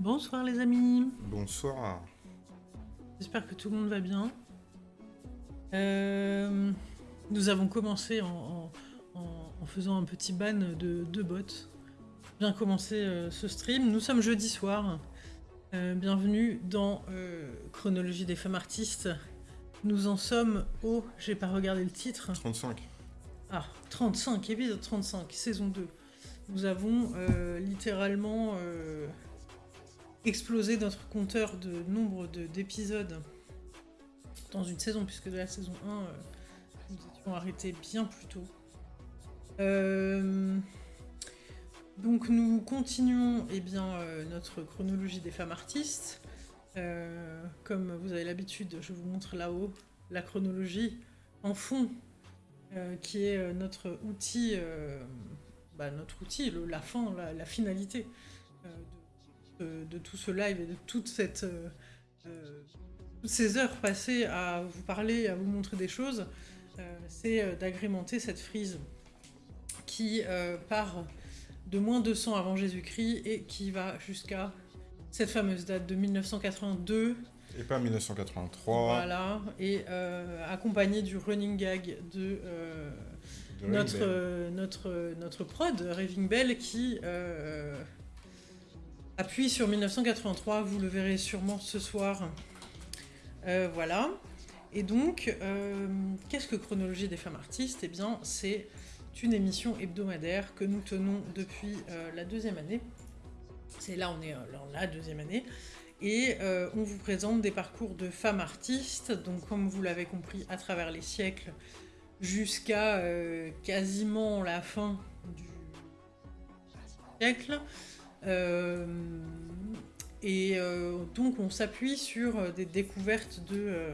Bonsoir les amis, Bonsoir. j'espère que tout le monde va bien. Euh, nous avons commencé en, en- en- en faisant un petit ban de deux bots. Bien commencé euh, ce stream, nous sommes jeudi soir. Euh, bienvenue dans Chronologie des femmes artistes. Nous en sommes au, j'ai pas regardé le titre, 35. ah, 35, épisode 35, saison 2. Nous avons littéralement explosé notre compteur de nombre de- d'épisodes dans une saison, puisque de la saison 1, euh, nous étions arrêtés bien plus tôt. Euh, donc nous continuons eh bien, euh, notre chronologie des femmes artistes. Comme vous avez l'habitude, je vous montre là-haut la chronologie en fond qui est notre outil, bah, notre outil, la fin, la, la finalité de, de- de tout ce live et de toute cette, euh, euh, toutes ces heures passées à vous parler, à vous montrer des choses, euh, c'est d'agrémenter cette frise qui euh, part de moins 200 avant Jésus-Christ et qui va jusqu'à cette fameuse date de 1982 Et pas 1983. voilà, et euh, accompagné du running gag de notre, notre prod, Raving Bell, qui appuie sur 1983, vous le verrez sûrement ce soir. Euh, voilà. Et donc, euh, qu'est-ce que Chronologie des femmes artistes? Eh bien, c'est une émission hebdomadaire que nous tenons depuis euh, la deuxième année. C'est là, on est dans la deuxième année. Et on vous présente des parcours de femmes artistes, donc comme vous l'avez compris, à travers les siècles, jusqu'à quasiment la fin du siècle. Euh, et euh, donc on s'appuie sur euh, des découvertes de,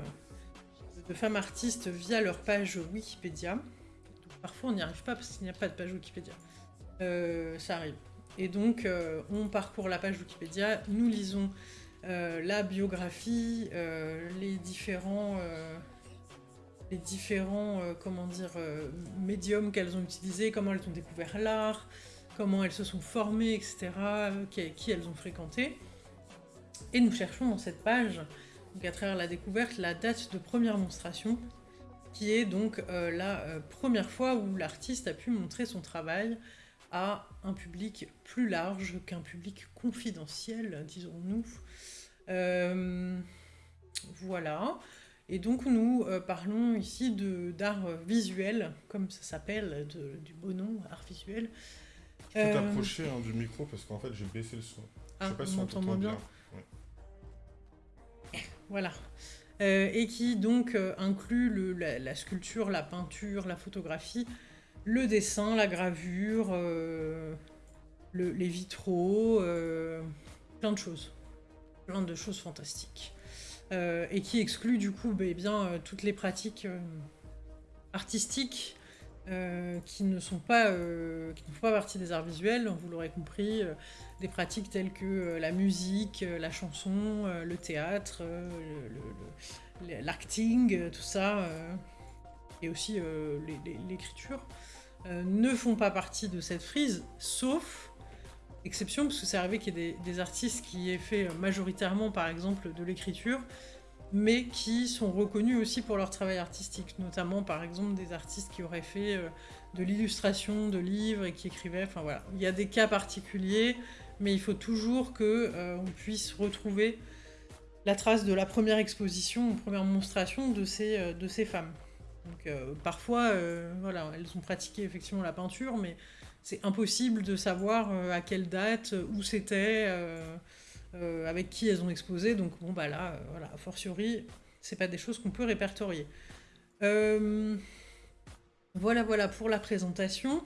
femmes artistes via leur page Wikipédia. Parfois on n'y arrive pas parce qu'il n'y a pas de page Wikipédia. Ça arrive. Et donc on parcourt la page Wikipédia, nous lisons la biographie, les différents, les différents comment dire, médiums qu'elles ont utilisés, comment elles ont découvert l'art, comment elles se sont formées, etc., euh, qui, elles ont fréquenté. Et nous cherchons dans cette page, donc à travers la découverte, la date de première monstration, qui est donc euh, la euh, première fois où l'artiste a pu montrer son travail à un public plus large qu'un public confidentiel, disons-nous. Voilà. Et donc nous parlons ici d'art visuel, comme ça s'appelle, du beau nom, art visuel. Tu peux t'approcher hein, du micro parce qu'en fait j'ai baissé le son. Ah, Je sais pas si on moins bien. bien Voilà. Euh, et qui donc euh, inclut le- la, la sculpture, la peinture, la photographie, le dessin, la gravure, euh, le- les vitraux, plein de choses. Plein de choses fantastiques. Et qui exclut du coup bah, eh bien, toutes les pratiques artistiques euh, qui ne sont pas euh, qui font pas partie des arts visuels, vous l'aurez compris, euh, des pratiques telles que la musique, la chanson, le théâtre, l'acting, tout ça, et aussi l'écriture, ne font pas partie de cette frise, sauf exception, parce que c'est arrivé qu'il y ait des, des artistes qui aient fait majoritairement, par exemple, de l'écriture, mais qui sont reconnus aussi pour leur travail artistique, notamment par exemple des artistes qui auraient fait euh, de l'illustration de livres et qui écrivaient, enfin voilà. Il y a des cas particuliers, mais il faut toujours que euh, puisse retrouver la trace de la première exposition, première monstration de ces, euh, de ces femmes. Donc euh, parfois, voilà, elles ont pratiqué effectivement la peinture, mais c'est impossible de savoir à quelle date, où c'était, euh, avec qui elles ont exposé. Donc bon bah là, euh, voilà, a fortiori, c'est pas des choses qu'on peut répertorier. Euh, voilà, voilà pour la présentation.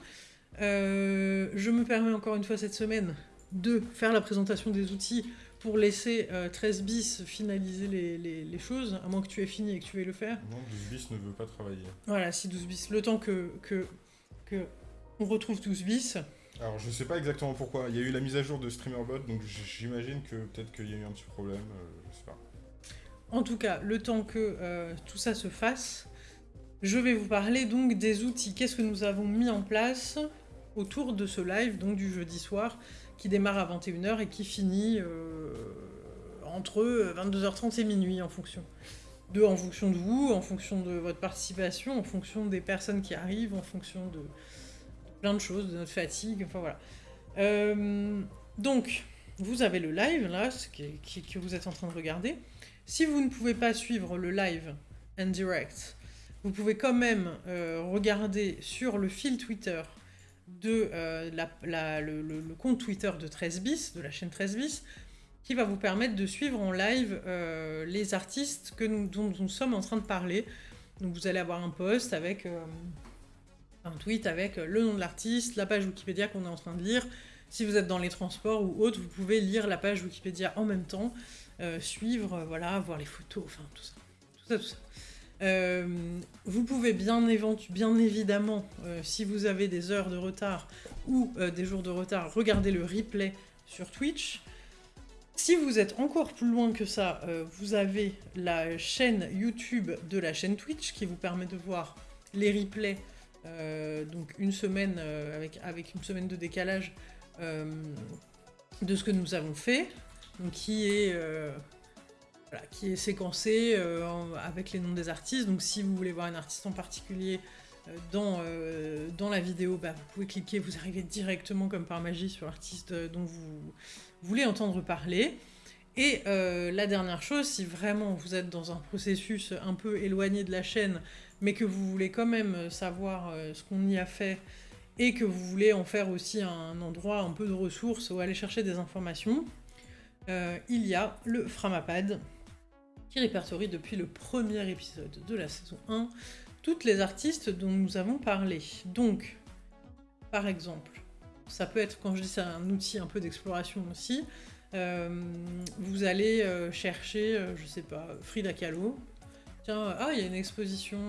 Euh, je me permets encore une fois cette semaine de faire la présentation des outils pour laisser euh, 13 bis finaliser les, les- les choses, à moins que tu aies fini et que tu veuilles le faire. Non, 12 bis ne veut pas travailler. Voilà, si 12 bis, le temps que, que, que on retrouve 12 bis. Alors je sais pas exactement pourquoi. Il y a eu la mise à jour de StreamerBot, donc j'imagine que peut-être qu'il y a eu un petit problème. euh, je sais pas. En tout cas, le temps que euh, tout ça se fasse, je vais vous parler donc des outils. Qu'est-ce que nous avons mis en place autour de ce live, donc du jeudi soir, qui démarre à 21h et qui finit entre 22h30 et minuit en fonction. De, en fonction de vous, en fonction de votre participation, en fonction des personnes qui arrivent, en fonction de, plein de choses, de notre fatigue, enfin voilà. donc, vous avez le live, là, que vous êtes en train de regarder. Si vous ne pouvez pas suivre le live en direct, vous pouvez quand même euh, regarder sur le fil Twitter de euh, le, compte Twitter de 13 bis, de la chaîne 13 bis, qui va vous permettre de suivre en live euh, les artistes que nous, dont nous sommes en train de parler. Donc vous allez avoir un post avec un tweet avec le nom de l'artiste, la page Wikipédia qu'on est en train de lire. Si vous êtes dans les transports ou autres, vous pouvez lire la page Wikipédia en même temps, suivre, voilà, voir les photos, enfin tout ça. Tout ça, tout ça. Euh, vous pouvez bien, bien évidemment, euh, si vous avez des heures de retard ou euh, des jours de retard, regarder le replay sur Twitch. Si vous êtes encore plus loin que ça, vous avez la chaîne YouTube de la chaîne Twitch qui vous permet de voir les replays, donc une semaine avec, avec une semaine de décalage de ce que nous avons fait, donc qui est qui est séquencé euh, avec les noms des artistes. Donc si vous voulez voir un artiste en particulier euh, dans, euh, dans la vidéo, bah, vous pouvez cliquer, vous arrivez directement comme par magie sur l'artiste dont vous voulez entendre parler. Et la dernière chose, si vraiment vous êtes dans un processus un peu éloigné de la chaîne, mais que vous voulez quand même savoir ce qu'on y a fait, et que vous voulez en faire aussi un endroit un peu de ressources où aller chercher des informations, il y a le Framapad, qui répertorie depuis le premier épisode de la saison 1 toutes les artistes dont nous avons parlé. Donc, par exemple, ça peut être, quand je dis c'est un outil un peu d'exploration aussi, euh, vous allez euh, chercher, euh, je sais pas, Frida Kahlo. Tiens, ah, il y a une exposition,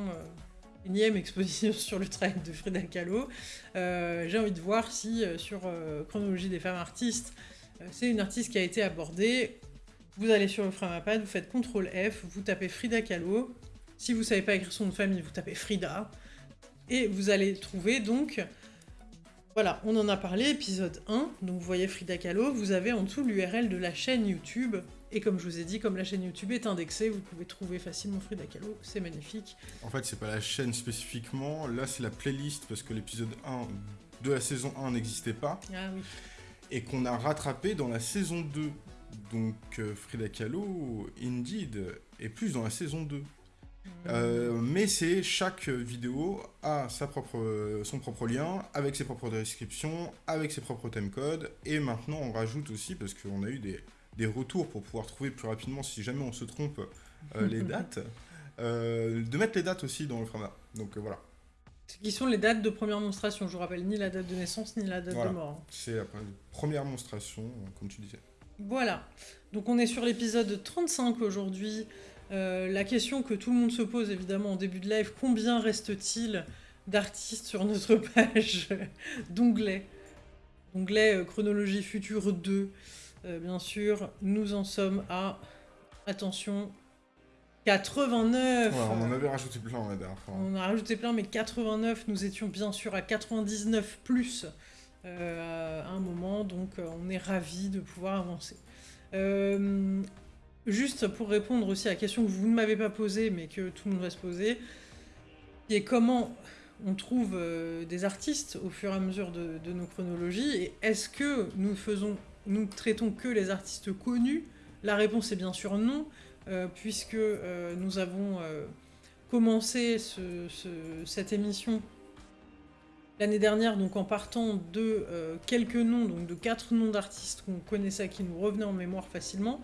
une énième exposition sur le travail de Frida Kahlo. J'ai envie de voir si sur Chronologie des femmes artistes, c'est une artiste qui a été abordée vous allez sur le Framapad, vous faites CTRL F, vous tapez Frida Kahlo. Si vous savez pas écrire son nom de famille, vous tapez Frida. Et vous allez trouver donc... Voilà, on en a parlé, épisode 1. Donc vous voyez Frida Kahlo, vous avez en dessous l'URL de la chaîne YouTube. Et comme je vous ai dit, comme la chaîne YouTube est indexée, vous pouvez trouver facilement Frida Kahlo, c'est magnifique. En fait, c'est pas la chaîne spécifiquement, là c'est la playlist parce que l'épisode 1 de la saison 1 n'existait pas. Ah oui. Et qu'on a rattrapé dans la saison 2. Donc euh, Frida Kahlo, Indeed, est plus dans la saison 2. Euh, mais c'est chaque vidéo a sa propre, son propre lien, avec ses propres descriptions, avec ses propres timecodes, et maintenant on rajoute aussi, parce qu'on a eu des, des, retours pour pouvoir trouver plus rapidement si jamais on se trompe euh, les dates, de mettre les dates aussi dans le format. Donc voilà. Qui sont les dates de première monstration, je vous rappelle, ni la date de naissance, ni la date de mort. C'est la première monstration, comme tu disais. Voilà. Donc on est sur l'épisode 35 aujourd'hui. Euh, la question que tout le monde se pose évidemment en début de live, combien reste-t-il d'artistes sur notre page d'onglet? Onglet euh, chronologie future 2. Euh, bien sûr, nous en sommes à, attention, 89 On en avait rajouté plein la dernière fois. On a rajouté plein, mais 89, nous étions bien sûr à 99 plus euh, à un moment, donc euh, on est ravis de pouvoir avancer. Euh, juste pour répondre aussi à la question que vous ne m'avez pas posée, mais que tout le monde va se poser, qui est comment on trouve des artistes au fur et à mesure de, nos chronologies, et est-ce que nous faisons, nous traitons que les artistes connus La réponse est bien sûr non, puisque nous avons commencé cette émission l'année dernière, donc en partant de euh, quelques noms, donc de quatre noms d'artistes qu'on connaissait, qui nous revenaient en mémoire facilement.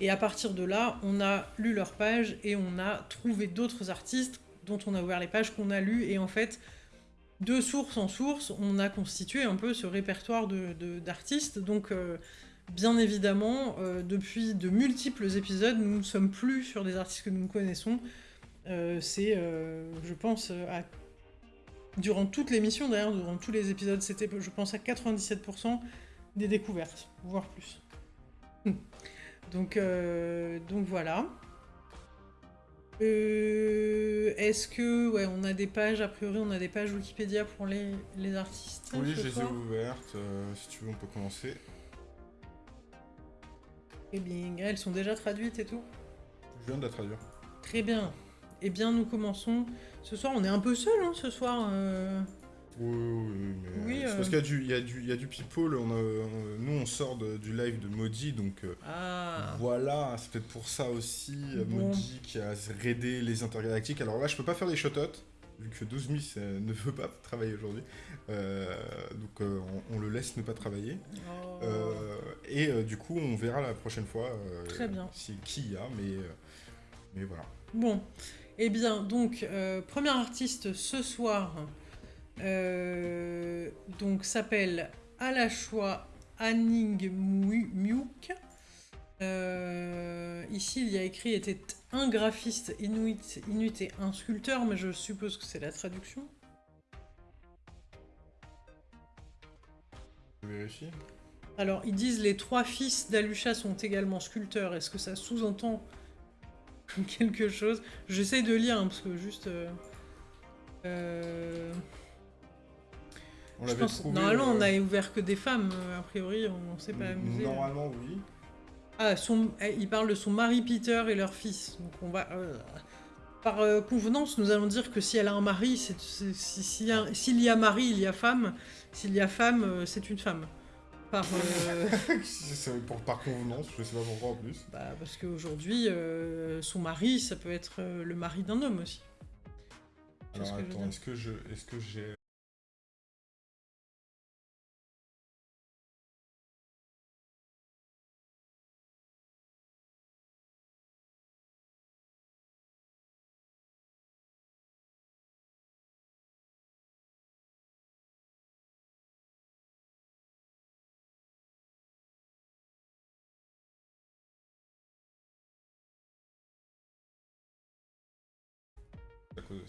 Et à partir de là, on a lu leurs pages et on a trouvé d'autres artistes dont on a ouvert les pages qu'on a lues. Et en fait, de source en source, on a constitué un peu ce répertoire d'artistes. De, donc, euh, bien évidemment, euh, depuis de multiples épisodes, nous ne sommes plus sur des artistes que nous connaissons. C'est, je pense, à durant toute l'émission, d'ailleurs, durant tous les épisodes, c'était, je pense, à 97% des découvertes, voire plus. donc, euh, donc voilà. Euh, Est-ce que, ouais, on a des pages, a priori, on a des pages Wikipédia pour les, les artistes Oui, je les ai ouvertes. Euh, si tu veux, on peut commencer. Et bien, elles sont déjà traduites et tout Je viens de la traduire. Très bien. Eh bien, nous commençons. Ce soir, on est un peu seul, hein, ce soir. Euh. Oui, oui, mais Oui, euh, euh. parce qu'il y a du, il y a du, il y a du people. On a, on- nous, on sort de- du live de Maudit, donc euh, Ah. voilà, c'est peut-être pour ça aussi. euh, Bon. Maudit qui a raidé les intergalactiques. Alors là, je peux pas faire des shoutouts, vu que 12 Miss euh, ne veut pas travailler aujourd'hui. Euh, donc euh, on, on le laisse ne pas travailler. Oh. Euh, et euh, du coup, on verra la prochaine fois euh, Très bien. si, qui il y a, mais, euh, mais voilà. Bon. Eh bien, donc, euh, premier artiste ce soir, euh, donc, s'appelle Alashwa Anning Muk. Euh, ici, il y a écrit était un graphiste inuit, inuit et un sculpteur, mais je suppose que c'est la traduction. Je vérifie. Alors, ils disent les trois fils d'Alusha sont également sculpteurs. Est-ce que ça sous-entend quelque chose? J'essaie de lire, hein, parce que juste... euh, euh, On je l'avait pense, trouvé. normalement, on euh, a ouvert que des femmes. euh, A priori, on ne s'est pas amusé. Normalement, oui. Ah, son, eh, il parle de son mari Peter et leur fils. Donc, on va... euh, par euh, convenance, nous allons dire que si elle a un mari, si- s'il y, a- mari, il y a femme. S'il y a femme, euh, c'est une femme. Par... euh, C'est pour, par convenance, je sais pas pourquoi en plus. Bah, parce qu'aujourd'hui, euh, son mari, ça peut être euh, le mari d'un homme aussi. Alors attends, est-ce que j'ai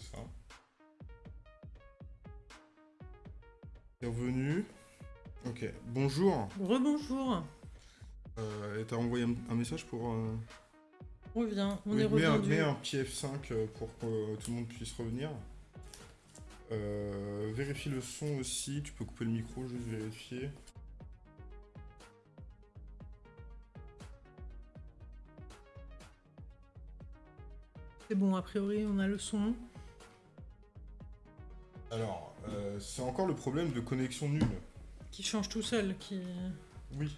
ça. Bienvenue. Ok, bonjour. Rebonjour, Euh, et t'as envoyé un, un message pour. euh, on revient, on oui, est mets, un, revenu. mets un petit F5 euh, pour que tout le monde puisse revenir. Euh, vérifie le son aussi, tu peux couper le micro, juste vérifier. C'est bon, a priori, on a le son. Alors, euh, c'est encore le problème de connexion nulle. Qui change tout seul, qui... Oui,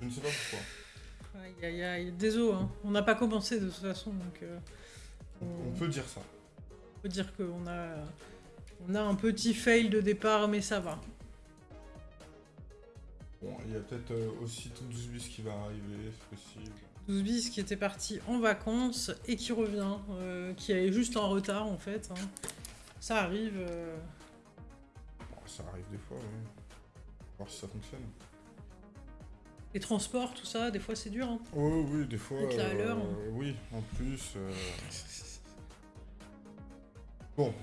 je ne sais pas pourquoi. Aïe, aïe, aïe, désolé, hein. on n'a pas commencé de toute façon, donc... euh, On, on peut dire ça. peut dire qu'on a... On a un petit fail de départ, mais ça va. Bon, il y a peut-être euh, aussi tout 12 bis qui va arriver, c'est possible. 12 bis qui était parti en vacances et qui revient, euh, qui est juste en retard en fait. hein. Ça arrive. euh, ça arrive des fois, oui. Voir si ça fonctionne. Les transports, tout ça, des fois c'est dur. hein. Oh oui, des fois. Être là à l'heure. Oui, en plus. euh. Bon,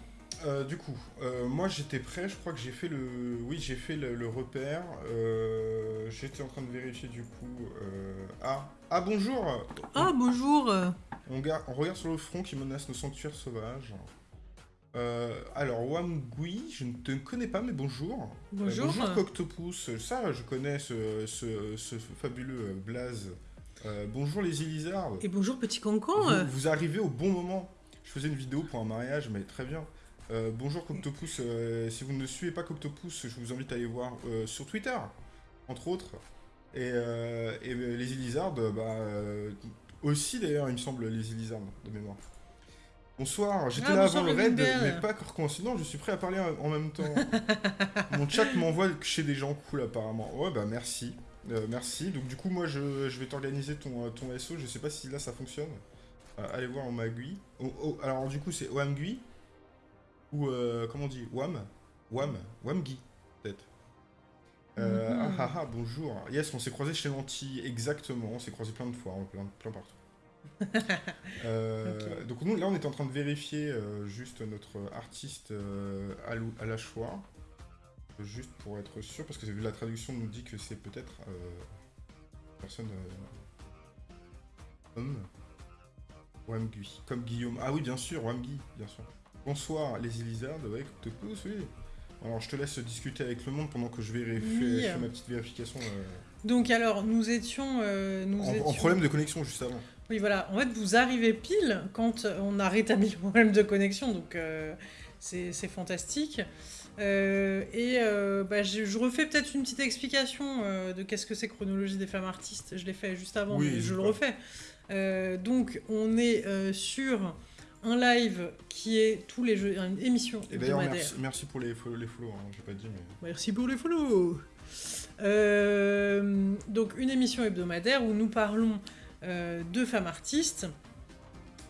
euh, du coup, euh, moi j'étais prêt, je crois que j'ai fait le. Oui, j'ai fait le, le repère. euh, J'étais en train de vérifier du coup. euh, Ah, ah bonjour Ah bonjour euh, on regarde sur le front qui menace nos sanctuaires sauvages. Euh, alors, Wamgui, je ne te connais pas, mais bonjour. Euh, Bonjour. bonjour Coctopus, ça je connais ce, ce- ce fabuleux blaze. Euh, bonjour les Ilizards. Et bonjour petit cancan. Vous, vous arrivez au bon moment. Je faisais une vidéo pour un mariage, mais très bien. Bonjour Coctopus, si vous ne suivez pas Coctopus, je vous invite à aller voir sur Twitter, entre autres. Et, et, les Ilizards, bah, aussi d'ailleurs, il me semble, les Ilizards, de mémoire. Bonsoir, j'étais Ah, là bonsoir, avant le raid, mais pas par coïncidence, je suis prêt à parler en même temps. Mon chat m'envoie chez des gens cool apparemment. Ouais, bah merci. Euh, merci. Donc du coup, moi, je, je vais t'organiser ton, euh, ton SO. Je sais pas si là, ça fonctionne. Euh, allez voir en Magui. Oh, oh, alors du coup, c'est Wamgui Ou euh, comment on dit? Wam? Wam? Wamgui, peut-être. Euh, Mhm. ah, ah, ah, bonjour. Yes, on s'est croisé chez Lanty, exactement. On s'est croisé plein de fois, hein, plein, plein partout. Euh, Donc nous, là, on est en train de vérifier euh, juste notre artiste à, la choix. Juste pour être sûr, parce que la traduction nous dit que c'est peut-être euh, personne homme. Wamgui, comme Guillaume. Ah oui, bien sûr, Wamgui, bien sûr. Bonsoir, les Elizards, ouais, pousse, oui. Alors, je te laisse discuter avec le monde pendant que je vérifie Oui. fais ma petite vérification. euh. Donc alors, nous étions... euh, nous En, en étions- problème de connexion juste avant. Oui, voilà. En fait, vous arrivez pile quand on a rétabli le problème de connexion, donc euh, c'est fantastique. Euh, et euh, bah, je, je refais peut-être une petite explication euh, de qu'est-ce que c'est chronologie des femmes artistes. Je l'ai fait juste avant, Oui, mais je le refais. Euh, donc, on est euh, sur un live qui est tous les jeux, une émission Et d'ailleurs, merci, merci pour les, fo- les follow, hein, j'ai pas dit, mais... Merci pour les follow. Euh, donc une émission hebdomadaire où nous parlons euh, de femmes artistes.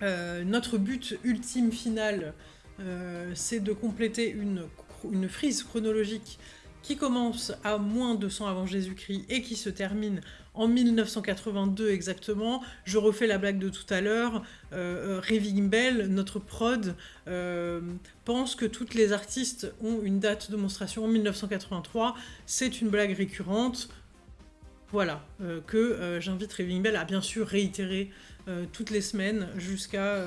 Euh, notre but ultime final, euh, c'est de compléter une, une frise chronologique qui commence à moins 200 avant Jésus-Christ et qui se termine en 1982 exactement. Je refais la blague de tout à l'heure. Euh, euh, Raving Bell, notre prod, euh, pense que toutes les artistes ont une date de monstration en 1983. C'est une blague récurrente. Voilà, euh, que euh, j'invite Raving Bell à bien sûr réitérer euh, toutes les semaines jusqu'à...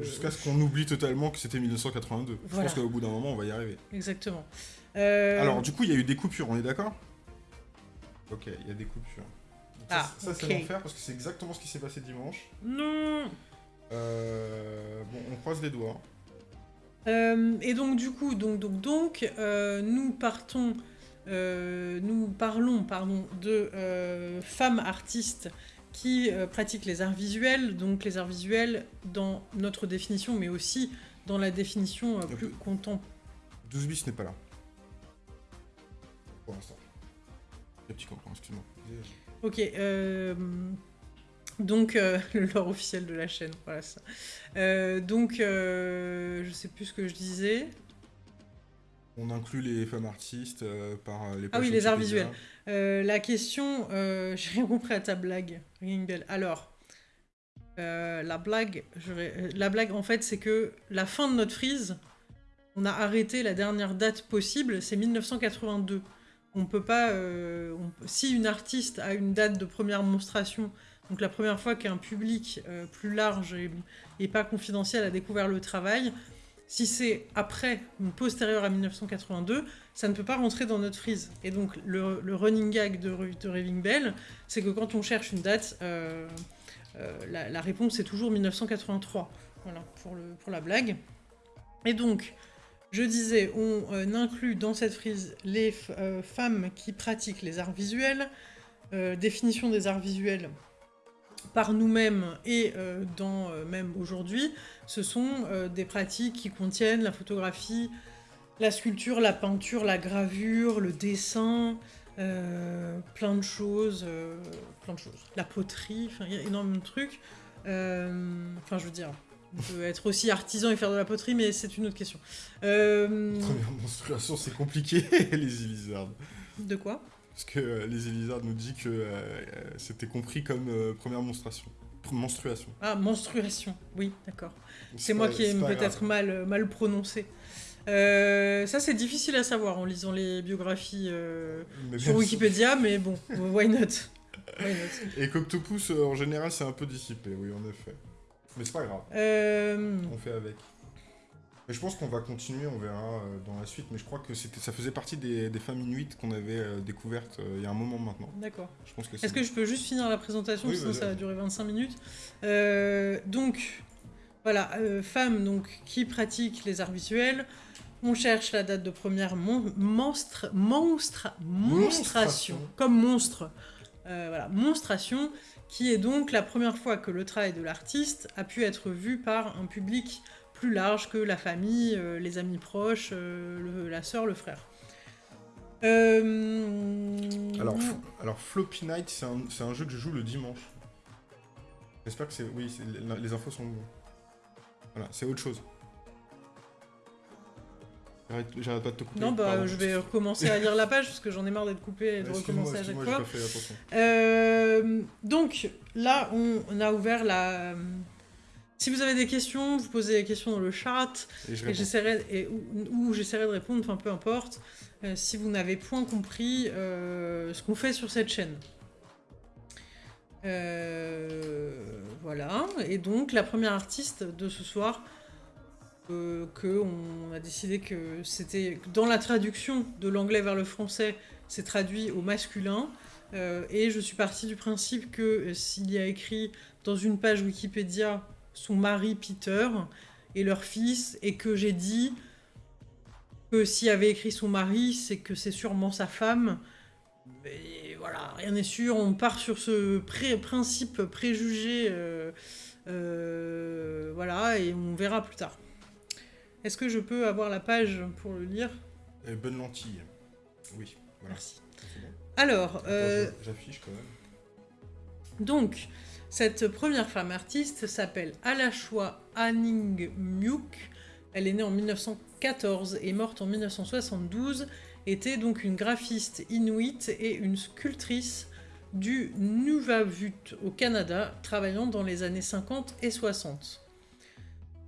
Jusqu'à ce qu'on oublie totalement que c'était 1982. Je pense qu'au bout d'un moment, on va y arriver. Exactement. Alors, du coup, il y a eu des coupures, on est d'accord? Ok, il y a des coupures. Donc ça, Ah, ça, c'est ok. l'enfer parce que c'est exactement ce qui s'est passé dimanche. Non bon, on croise les doigts. Et donc du coup, donc donc donc, nous partons, euh, nous parlons pardon de euh, femmes artistes qui euh, pratiquent les arts visuels, donc les arts visuels dans notre définition, mais aussi dans la définition plus contemporaine. 12 bis n'est pas là. Pour l'instant. Les petits copains, excuse-moi. Ok, donc le lore officiel de la chaîne, voilà ça. Donc je sais plus ce que je disais. On inclut les femmes artistes euh, par euh, les Ah oui, les arts visuels. Euh, la question, j'ai rien compris à ta blague, Ringing Bell. Alors, la blague, la blague en fait, c'est que la fin de notre frise, on a arrêté la dernière date possible, c'est 1982. On peut pas, on si une artiste a une date de première monstration, donc la première fois qu'un public euh, plus large et, et pas confidentiel a découvert le travail, si c'est après ou postérieur à 1982, ça ne peut pas rentrer dans notre frise. Et donc, le, running gag de, Raving Bell, c'est que quand on cherche une date, euh, euh, la, réponse est toujours 1983. Voilà, pour, la blague. Et donc, je disais, on euh, inclut dans cette frise les femmes qui pratiquent les arts visuels, définition des arts visuels par nous-mêmes et euh, dans euh, même aujourd'hui, ce sont euh, des pratiques qui contiennent la photographie, la sculpture, la peinture, la gravure, le dessin, plein de choses, plein de choses. La poterie, il y a énormément de trucs. Enfin je veux dire, on peut être aussi artisan et faire de la poterie, mais c'est une autre question. Première menstruation, c'est compliqué, les Elizards. de quoi? Parce que euh, les Elizards nous dit que euh, euh, c'était compris comme euh, première menstruation. Ah, menstruation, oui, d'accord. C'est moi qui ai peut-être mal, mal prononcé. Ça, c'est difficile à savoir en lisant les biographies sur Wikipédia, mais bon, why not? Why not? Et Coctopus, en général, c'est un peu dissipé, oui, en effet. Mais c'est pas grave, on fait avec. Je pense qu'on va continuer, on verra euh, dans la suite. Mais je crois que ça faisait partie des, des femmes inuites qu'on avait euh, découvertes euh, il y a un moment maintenant. D'accord. Que Est-ce que je peux juste finir la présentation? Oui, Sinon, ça va durer 25 minutes. Euh, donc, voilà, euh, femmes donc, qui pratiquent les arts visuels. On cherche la date de première mon- monstre, monstre, monstration, Monstration. comme monstre. Euh, voilà, monstration, qui est donc la première fois que le travail de l'artiste a pu être vu par un public plus large que la famille, euh, les amis proches, euh, le- la sœur, le frère. Euh, Alors, alors Floppy Night, c'est un, un jeu que je joue le dimanche. J'espère que c'est. Oui, les, infos sont. Voilà, c'est autre chose. J'arrête pas de te couper. Non, bah, pardon. je vais recommencer à lire la page parce que j'en ai marre d'être coupé et de recommencer à chaque fois. fait. Euh, donc, là, on, on a ouvert la. Si vous avez des questions, vous posez des questions dans le chat Et j'essaierai et- ou, ou j'essaierai de répondre, enfin peu importe, euh, si vous n'avez point compris euh, ce qu'on fait sur cette chaîne. Euh, voilà, et donc la première artiste de ce soir, euh, que on a décidé que c'était dans la traduction de l'anglais vers le français, c'est traduit au masculin. Euh, et je suis partie du principe que euh, s'il y a écrit dans une page Wikipédia son mari Peter et leur fils, et que j'ai dit que s'il avait écrit son mari, c'est que c'est sûrement sa femme. Mais voilà, rien n'est sûr. On part sur ce principe préjugé. Euh, voilà, et on verra plus tard. Est-ce que je peux avoir la page pour le lire? Bonne lentille. Oui. Merci. Alors, euh, j'affiche quand même. Donc, cette première femme artiste s'appelle Alashwa Anning Myuk. Elle est née en 1914 et morte en 1972. Était donc une graphiste inuite et une sculptrice du Nuvavut au Canada, travaillant dans les années 50 et 60.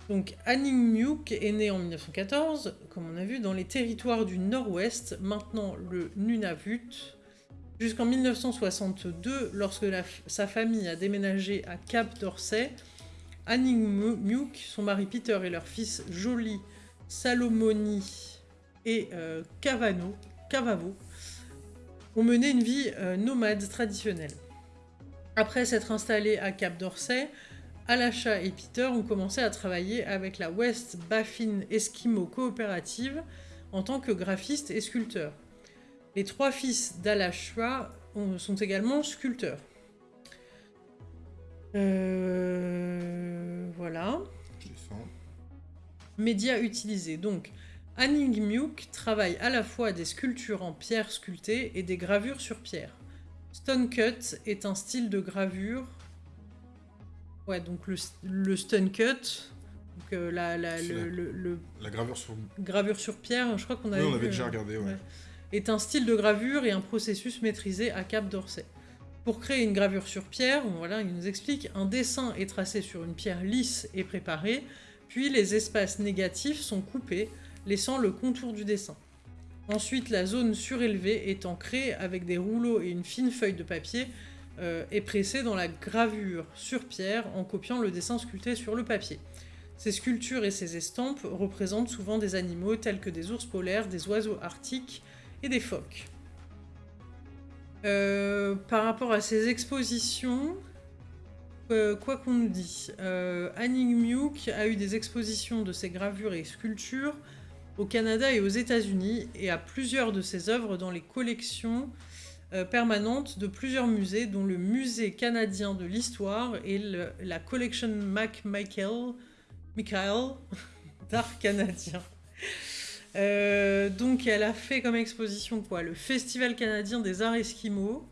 Donc Myuk est née en 1914, comme on a vu, dans les territoires du Nord-Ouest, maintenant le Nunavut, jusqu'en 1962, lorsque sa famille a déménagé à Cap d'Orsay. Myuk, son mari Peter et leur fils Jolie, Salomoni et euh, Cavano, Cavavo ont mené une vie euh, nomade traditionnelle. Après s'être installés à Cap d'Orsay, Alasha et Peter ont commencé à travailler avec la West Baffin Eskimo Coopérative en tant que graphistes et sculpteurs. Les trois fils d'Alashwa sont également sculpteurs. Euh, voilà. Médias utilisés. Donc, Myuk travaille à la fois des sculptures en pierre sculptée et des gravures sur pierre. Stone Cut est un style de gravure. Ouais, donc le, Stone Cut, donc euh, la, le, la, gravure sur... Gravure sur pierre, je crois qu'on avait... Oui, on avait déjà regardé, ouais. Est un style de gravure et un processus maîtrisé à Cap d'Orsay. Pour créer une gravure sur pierre, voilà, il nous explique, un dessin est tracé sur une pierre lisse et préparée, puis les espaces négatifs sont coupés laissant le contour du dessin. Ensuite, la zone surélevée est ancrée avec des rouleaux et une fine feuille de papier euh, et pressée dans la gravure sur pierre en copiant le dessin sculpté sur le papier. Ces sculptures et ces estampes représentent souvent des animaux tels que des ours polaires, des oiseaux arctiques et des phoques. Euh, par rapport à ces expositions, euh, quoi qu'on nous dit, euh, Myuk a eu des expositions de ses gravures et sculptures au Canada et aux États-Unis et a plusieurs de ses œuvres dans les collections euh, permanentes de plusieurs musées, dont le Musée canadien de l'histoire et la Collection McMichael Michael d'art canadien. Euh, donc elle a fait comme exposition quoi Le Festival canadien des arts esquimaux,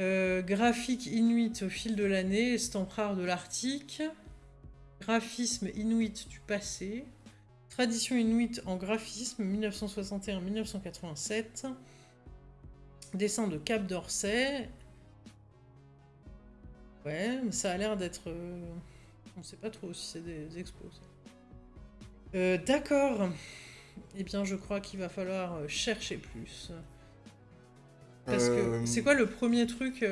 euh, graphique inuit au fil de l'année, estampes rares de l'Arctique, graphisme inuit du passé, Tradition inuite en graphisme, 1961-1987. Dessin de Cap d'Orsay. Ouais, ça a l'air d'être... Euh, on sait pas trop si c'est des expos. Euh, d'accord. Eh bien, je crois qu'il va falloir euh, chercher plus. Parce que c'est quoi le premier truc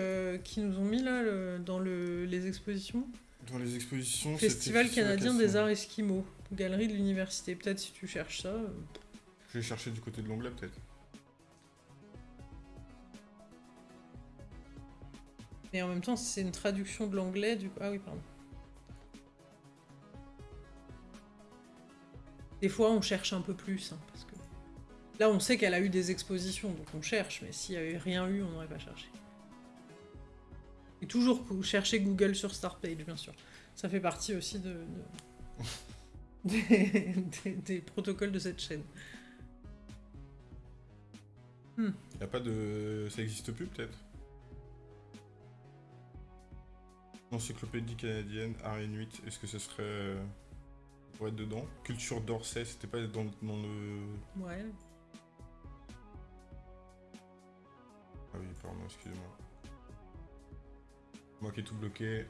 qu'ils nous ont mis là dans les expositions? Dans les expositions, Festival canadien des arts esquimaux. Galerie de l'université. Peut-être si tu cherches ça. Euh. Je vais chercher du côté de l'onglet peut-être. Et en même temps, c'est une traduction de l'anglais du Ah oui, pardon. Des fois, on cherche un peu plus, hein, parce que... Là, on sait qu'elle a eu des expositions, donc on cherche, mais s'il n'y avait rien eu, on n'aurait pas cherché. Et toujours chercher Google sur Startpage, bien sûr. Ça fait partie aussi de... des, protocoles de cette chaîne. Il hmm. a pas de... Ça existe plus peut-être? Encyclopédie canadienne, art inuit, est-ce que ce serait... Pour être dedans Culture d'Orsay, c'était pas dans, dans, le... Ouais. Ah oui, pardon, excusez-moi. Moi qui ai tout bloqué.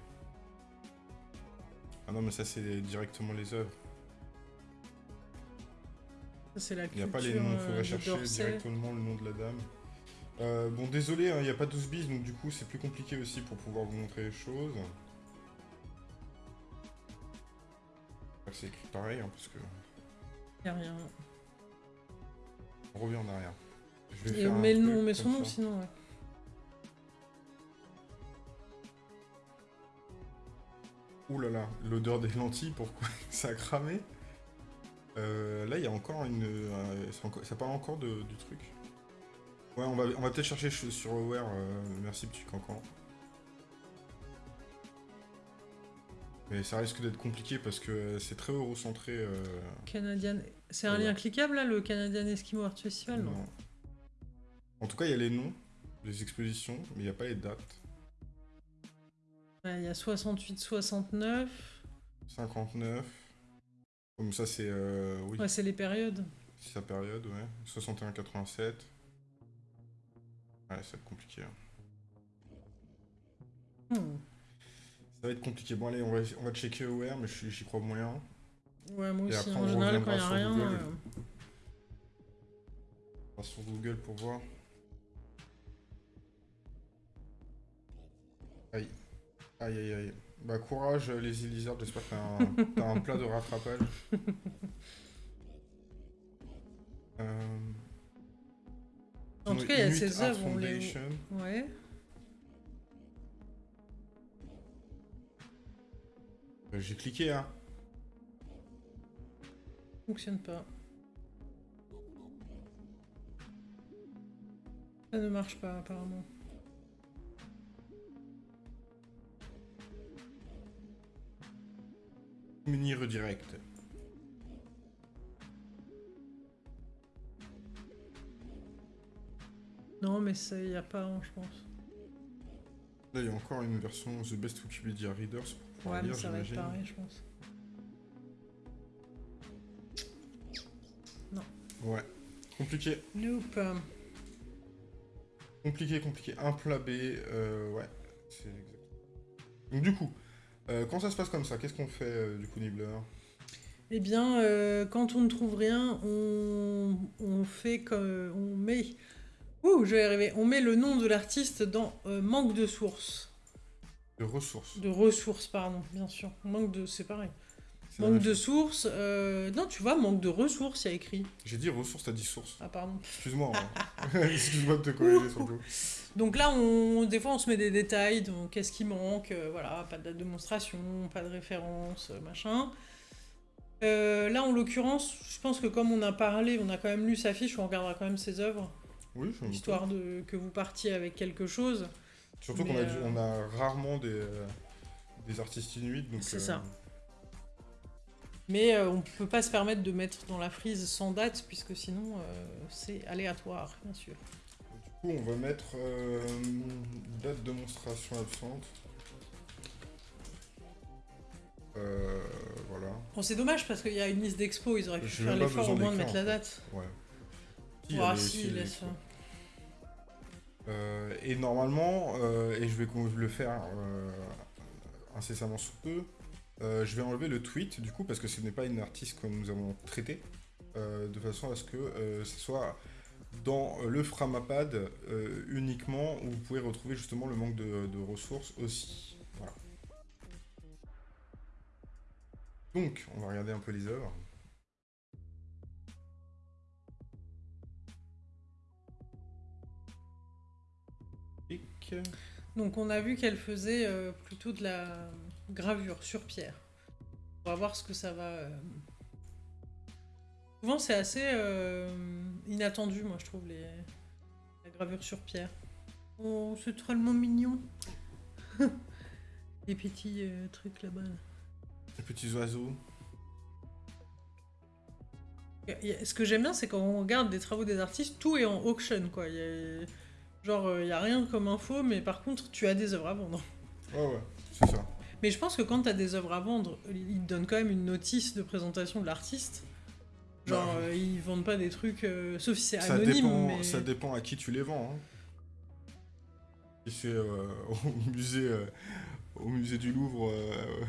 Ah non, mais ça c'est directement les œuvres. Il n'y a pas les noms, il faudrait euh, chercher directement le nom de la dame. Euh, bon, désolé, hein, il n'y a pas 12 bis, donc du coup c'est plus compliqué aussi pour pouvoir vous montrer les choses. C'est écrit pareil, hein, parce que... Y'a rien. On revient en arrière. Je met le nom, son nom sinon, ouais. Ouh là là, l'odeur des lentilles, pourquoi ça a cramé euh, Là, il y a encore une... Euh, ça, parle encore de, du truc. Ouais, on va, on va peut-être chercher sur Aware. Euh, merci, petit cancan. Mais ça risque d'être compliqué parce que c'est très eurocentré. euh, Canadian. C'est un Ouais. lien cliquable là, le Canadian Eskimo Art Festival non. En tout cas, il y a les noms des expositions, mais il n'y a pas les dates. Ouais, Il y a 68, 69. 59. Comme ça, c'est... euh, oui, Ouais, c'est les périodes. c'est sa période, ouais. 61, 87. Ouais, ça va être compliqué. hein. Hmm. Ça va être compliqué. Bon, allez, on va, on va checker Aware, mais j'y j'y crois moyen. Ouais, moi Et aussi. après, en on général, quand il n'y a rien. Google. euh, On va sur Google pour voir. Aïe. Aïe, aïe, aïe. Bah, courage, les Lizards. J'espère que t'as un, un plat de rattrapage. Euh, En tout cas, il y a ces œuvres, les-. Ouais. J'ai cliqué, hein. Fonctionne pas. Ça ne marche pas apparemment. Mini redirect. Non, mais ça, il n'y a pas, hein, je pense. Là, il y a encore une version The Best Wikipedia Readers Ouais, mais ça va être pareil, je pense. Ouais. Compliqué. Nope. Compliqué, compliqué. Un plat B, euh, ouais. C'est exact. Donc du coup, euh, quand ça se passe comme ça, qu'est-ce qu'on fait euh, du coup, Nibbler Eh bien, euh, quand on ne trouve rien, on, on fait comme... On met... Ouh, je vais y arriver. On met le nom de l'artiste dans manque de sources. De ressources. De ressources, pardon, bien sûr. Manque de... C'est pareil. Manque de sources... euh, Non, tu vois, manque de ressources, il y a écrit. J'ai dit ressources, t'as dit source. Ah, pardon. Excuse-moi. hein. Excuse-moi de te corriger surtout. Donc là, on, des fois, on se met des détails, donc qu'est-ce qui manque, euh, voilà, pas de date de démonstration, pas de référence, euh, machin. Euh, là, en l'occurrence, je pense que comme on a parlé, on a quand même lu sa fiche, on regardera quand même ses œuvres, Oui, je histoire de que vous partiez avec quelque chose. Surtout qu'on a, euh, on a rarement des, euh, des artistes inuits, donc... C'est euh, ça. Mais euh, on peut pas se permettre de mettre dans la frise sans date, puisque sinon, euh, c'est aléatoire, bien sûr. Du coup, on va mettre euh, date de démonstration absente. Euh, voilà. Bon, c'est dommage, parce qu'il y a une liste d'expos, ils auraient pu J'ai faire même pas l'effort au moins de mettre la en date. Ouais. Si, laisse. Euh, et normalement, euh, et je vais le faire euh, incessamment sous peu, je vais enlever le tweet du coup parce que ce n'est pas une artiste que nous avons traité, euh, de façon à ce que ce soit dans le Framapad uniquement où vous pouvez retrouver justement le manque de, ressources aussi. Donc, on va regarder un peu les œuvres. Donc on a vu qu'elle faisait euh, plutôt de la gravure sur pierre. On va voir ce que ça va... euh. Souvent c'est assez euh, inattendu, moi je trouve, les... la gravure sur pierre. Oh, c'est tellement mignon. les petits euh, trucs là-bas. là. Les petits oiseaux. Ce que j'aime bien, c'est quand on regarde des travaux des artistes, tout est en auction, quoi. Y a- Genre, il n'y a rien comme info, mais par contre, tu as des œuvres à vendre. Ouais, ouais, c'est ça. Mais je pense que quand tu as des œuvres à vendre, ils te donnent quand même une notice de présentation de l'artiste. Genre, Bah, euh, ils vendent pas des trucs, euh, sauf si c'est anonyme, dépend, mais... ça dépend à qui tu les vends. Hein. Si c'est euh, au, musée, euh, au musée du Louvre, euh,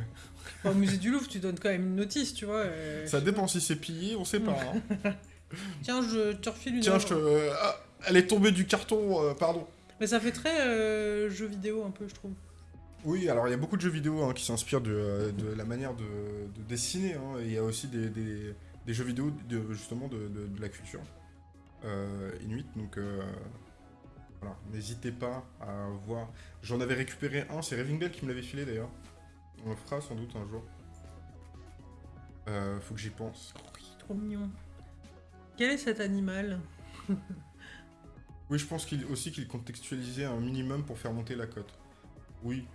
Enfin, au musée du Louvre, tu donnes quand même une notice, tu vois. euh, ça dépend si c'est pillé, on sait pas. hein. Tiens, je te refile une Tiens, je te... euh, ah, elle est tombée du carton, euh, pardon. Mais ça fait très euh, jeu vidéo, un peu, je trouve. Oui, alors il y a beaucoup de jeux vidéo hein, qui s'inspirent de, euh, de la manière de, de dessiner. hein, il y a aussi des, des- des jeux vidéo de, justement de, la culture euh, inuit. Donc euh, voilà, n'hésitez pas à voir. J'en avais récupéré un, c'est Raving Bell qui me l'avait filé d'ailleurs. On le fera sans doute un jour. Euh, faut que j'y pense. Oui, trop mignon. Quel est cet animal? Oui, je pense qu'il aussi qu'il contextualisait un minimum pour faire monter la cote. Oui.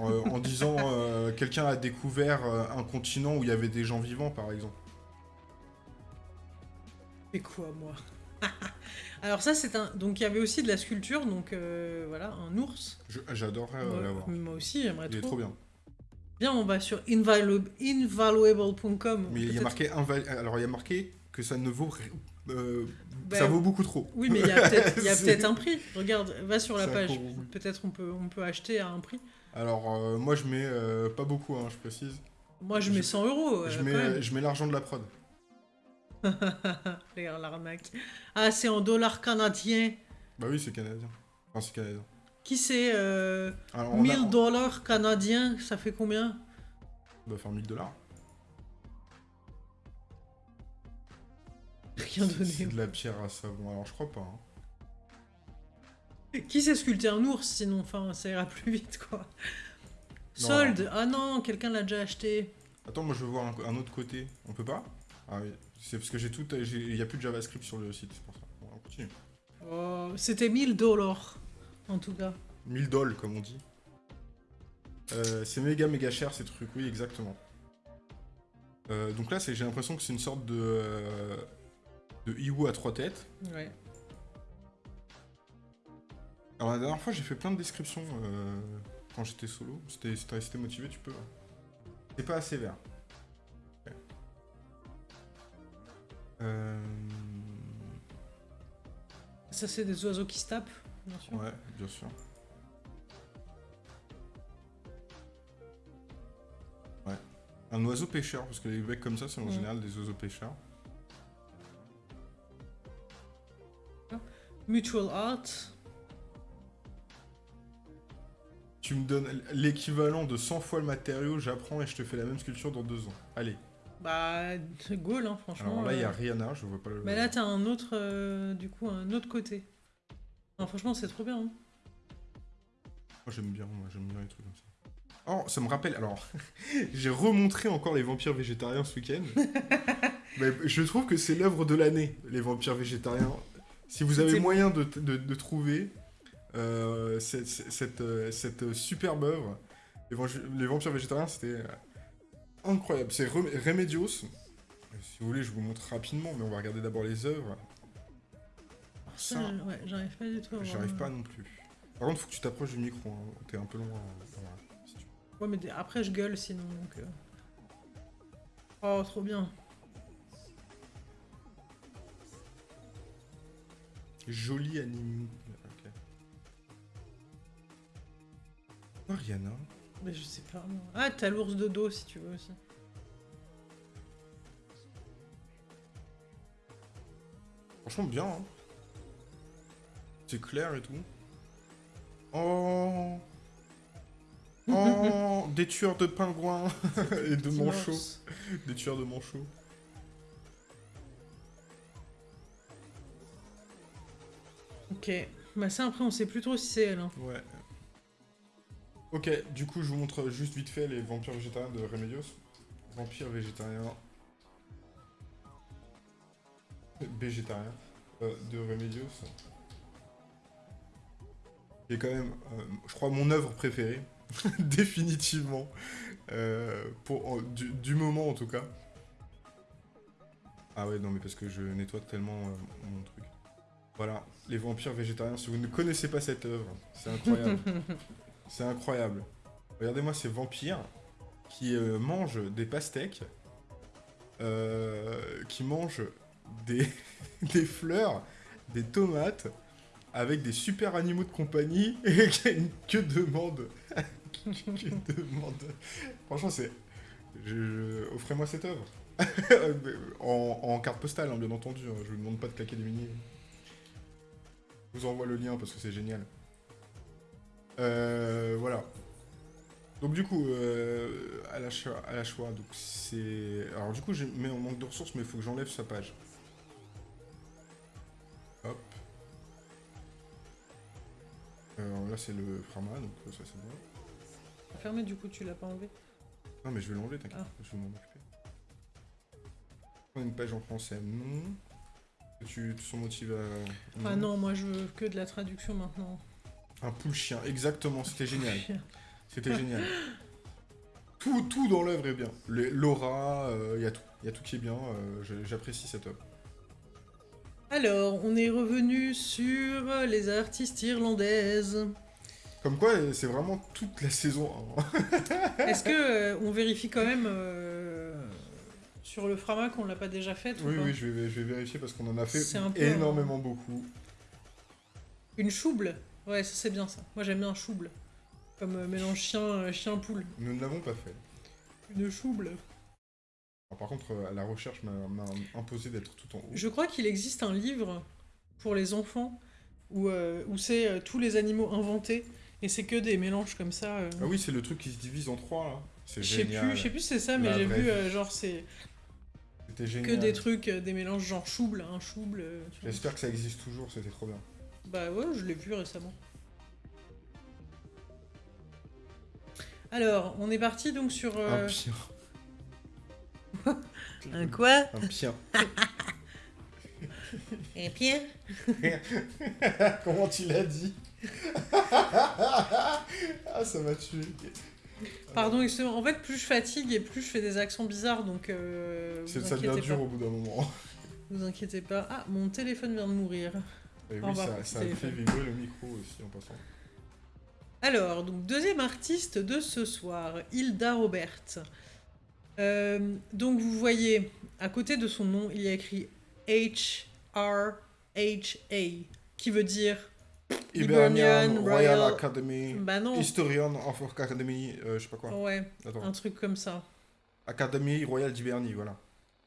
Euh, en disant euh, quelqu'un a découvert euh, un continent où il y avait des gens vivants, par exemple. Mais quoi, moi? Alors ça, c'est un... Donc il y avait aussi de la sculpture, donc euh, voilà, un ours. Je- J'adorerais euh, l'avoir. Moi aussi, j'aimerais Il est trop. trop bien. Bien, on va sur invaluable- invaluable.com. Mais il y a marqué inval- alors il y a marqué que ça ne vaut euh, Bah, ça vaut beaucoup trop. Oui, mais il y a peut-être un prix. Regarde, va sur la page. Peut-être on peut, on peut acheter à un prix. Alors euh, moi je mets euh, pas beaucoup, hein, je précise. Moi, je mets Je- 100 euros. je mets je mets l'argent de la prod. Regarde l'arnaque. Ah, c'est en dollars canadiens. Bah oui c'est canadien. Enfin c'est canadien. Qui c'est euh, Alors, on a- 1000 dollars canadiens, ça fait combien? Doit faire 1000 dollars. Rien C'est donné. de la pierre à savon. Alors je crois pas. hein. Qui sait sculpter un ours sinon Enfin, ça ira plus vite quoi. Non. Solde Ah non, quelqu'un l'a déjà acheté. Attends, moi je veux voir un, un autre côté. On peut pas? Ah oui. C'est parce que j'ai tout. Il y a plus de JavaScript sur le site, c'est pour ça. Bon, on continue. Oh, C'était 1000 dollars en tout cas. 1000 dollars comme on dit. Euh, c'est méga méga cher ces trucs, oui exactement. Euh, donc là c'est- j'ai l'impression que c'est une sorte de euh, de Iwu à trois têtes. Ouais. Alors la dernière fois j'ai fait plein de descriptions euh, quand j'étais solo. C'était si t'es resté motivé tu peux. hein. C'est pas assez vert. Euh, Ça, c'est des oiseaux qui se tapent, bien sûr. Ouais, bien sûr. Ouais. Un oiseau pêcheur, parce que les mecs comme ça, c'est en général des oiseaux pêcheurs. Mutual Art. Tu me donnes l'équivalent de 100 fois le matériau, j'apprends et je te fais la même sculpture dans deux ans. Allez. Bah, c'est Gaul, hein, franchement. Alors là, il y a euh. Rihanna, je vois pas le. Mais là, t'as un autre, euh, du coup, un autre côté. Non, franchement, c'est trop bien. hein. Moi, j'aime bien, moi, j'aime bien les trucs comme ça. Oh, ça me rappelle. Alors, j'ai remontré encore les vampires végétariens ce week-end. Mais je trouve que c'est l'œuvre de l'année, les vampires végétariens. Si vous avez moyen de, de- de trouver euh, cette, cette, euh, cette superbe œuvre, les, Vamp- les vampires végétariens, c'était euh, incroyable. C'est Rem- Remedios. Si vous voulez, je vous montre rapidement, mais on va regarder d'abord les œuvres. Alors Ça, ça, ouais, j'arrive pas du tout à voir. j'arrive pas non plus. Par contre, faut que tu t'approches du micro. hein. T'es un peu loin. euh, voilà, si tu veux. Ouais, mais après, je gueule sinon, donc... euh. Oh, trop bien. Joli anime. Ok. Rihanna. Mais je sais pas, moi. Ah, t'as l'ours de dos, si tu veux, aussi. Franchement, bien. Hein. C'est clair et tout. Oh. Oh. des tueurs de pingouins et de manchots. Des tueurs de manchots. Ok. Bah ça, après, on sait plus trop si c'est elle. hein. Ouais. Ok, du coup, je vous montre juste vite fait les vampires végétariens de Remedios. Vampires végétariens. Végétariens euh, de Remedios. Est quand même, euh, je crois, mon œuvre préférée. Définitivement. Euh, pour, du, moment en tout cas. Ah ouais, non, mais parce que je nettoie tellement mon truc. Voilà, les vampires végétariens. Si vous ne connaissez pas cette œuvre, c'est incroyable. c'est incroyable. Regardez-moi ces vampires qui euh, mangent des pastèques, euh, qui mangent des, des fleurs, des tomates, avec des super animaux de compagnie. Et que demande Que demande Franchement, c'est. Je, je- Offrez-moi cette œuvre. en, en carte postale, hein, bien entendu. hein. Je vous demande pas de claquer des mini. Je vous envoie le lien parce que c'est génial. Euh, voilà. Donc du coup, euh, à la choix, à la choix donc c'est... Alors du coup, j'ai mis en manque de ressources, mais il faut que j'enlève sa page. Hop. Alors là, c'est le Frama, donc ça c'est bon. Fermé, du coup, tu l'as pas enlevé? Non, mais je vais l'enlever, t'inquiète. Ah. Je vais m'en occuper. Une page en français, non. Tu te sens motivé à. Ah non, moi je veux que de la traduction maintenant. Un poule chien, exactement, c'était génial. C'était génial. Tout, tout dans l'œuvre est bien. L'aura, il y a tout. Il y a tout qui est bien. euh, J'apprécie cette œuvre. Alors, on est revenu sur les artistes irlandaises. Comme quoi, euh, c'est vraiment toute la saison 1. Est-ce que euh, on vérifie quand même euh, sur le Frama qu'on l'a pas déjà fait ou oui, oui, je vais, je vais vérifier parce qu'on en a fait peu énormément beaucoup. Une chouble Ouais, ça c'est bien ça. Moi j'aime bien un chouble. Comme euh, mélange chien, euh, chien. Nous ne l'avons pas fait. Une chouble. Alors, par contre, euh, la recherche m'a imposé d'être tout en haut. Je crois qu'il existe un livre pour les enfants où, où c'est tous les animaux inventés et c'est que des mélanges comme ça. Ah oui, c'est le truc qui se divise en trois, là. Je sais plus, je sais plus si c'est ça, mais j'ai vu euh, genre c'est C'était que des trucs, euh, des mélanges genre chouble, un chouble. euh. J'espère que ça existe toujours, c'était trop bien. Bah ouais, je l'ai vu récemment. Alors, on est parti donc sur euh, Un pien. un quoi Un pien. Un Pierre Comment tu l'as dit? Ah, ça m'a tué. Pardon, excusez-moi. En fait, plus je fatigue et plus je fais des accents bizarres, donc euh, vous Ça devient dur au bout d'un moment. Vous inquiétez pas. Ah, mon téléphone vient de mourir. Et oui, ça, a fait vibrer le micro aussi en passant. Alors, donc deuxième artiste de ce soir, Hilda Robert. Euh, donc vous voyez, à côté de son nom, il y a écrit H-R-H-A, qui veut dire... Hibernian Royal, Royal- Academy, Bah non, Historian of Academy, euh, je sais pas quoi. ouais, Attends. un truc comme ça. Académie Royale d'Hibernie, voilà.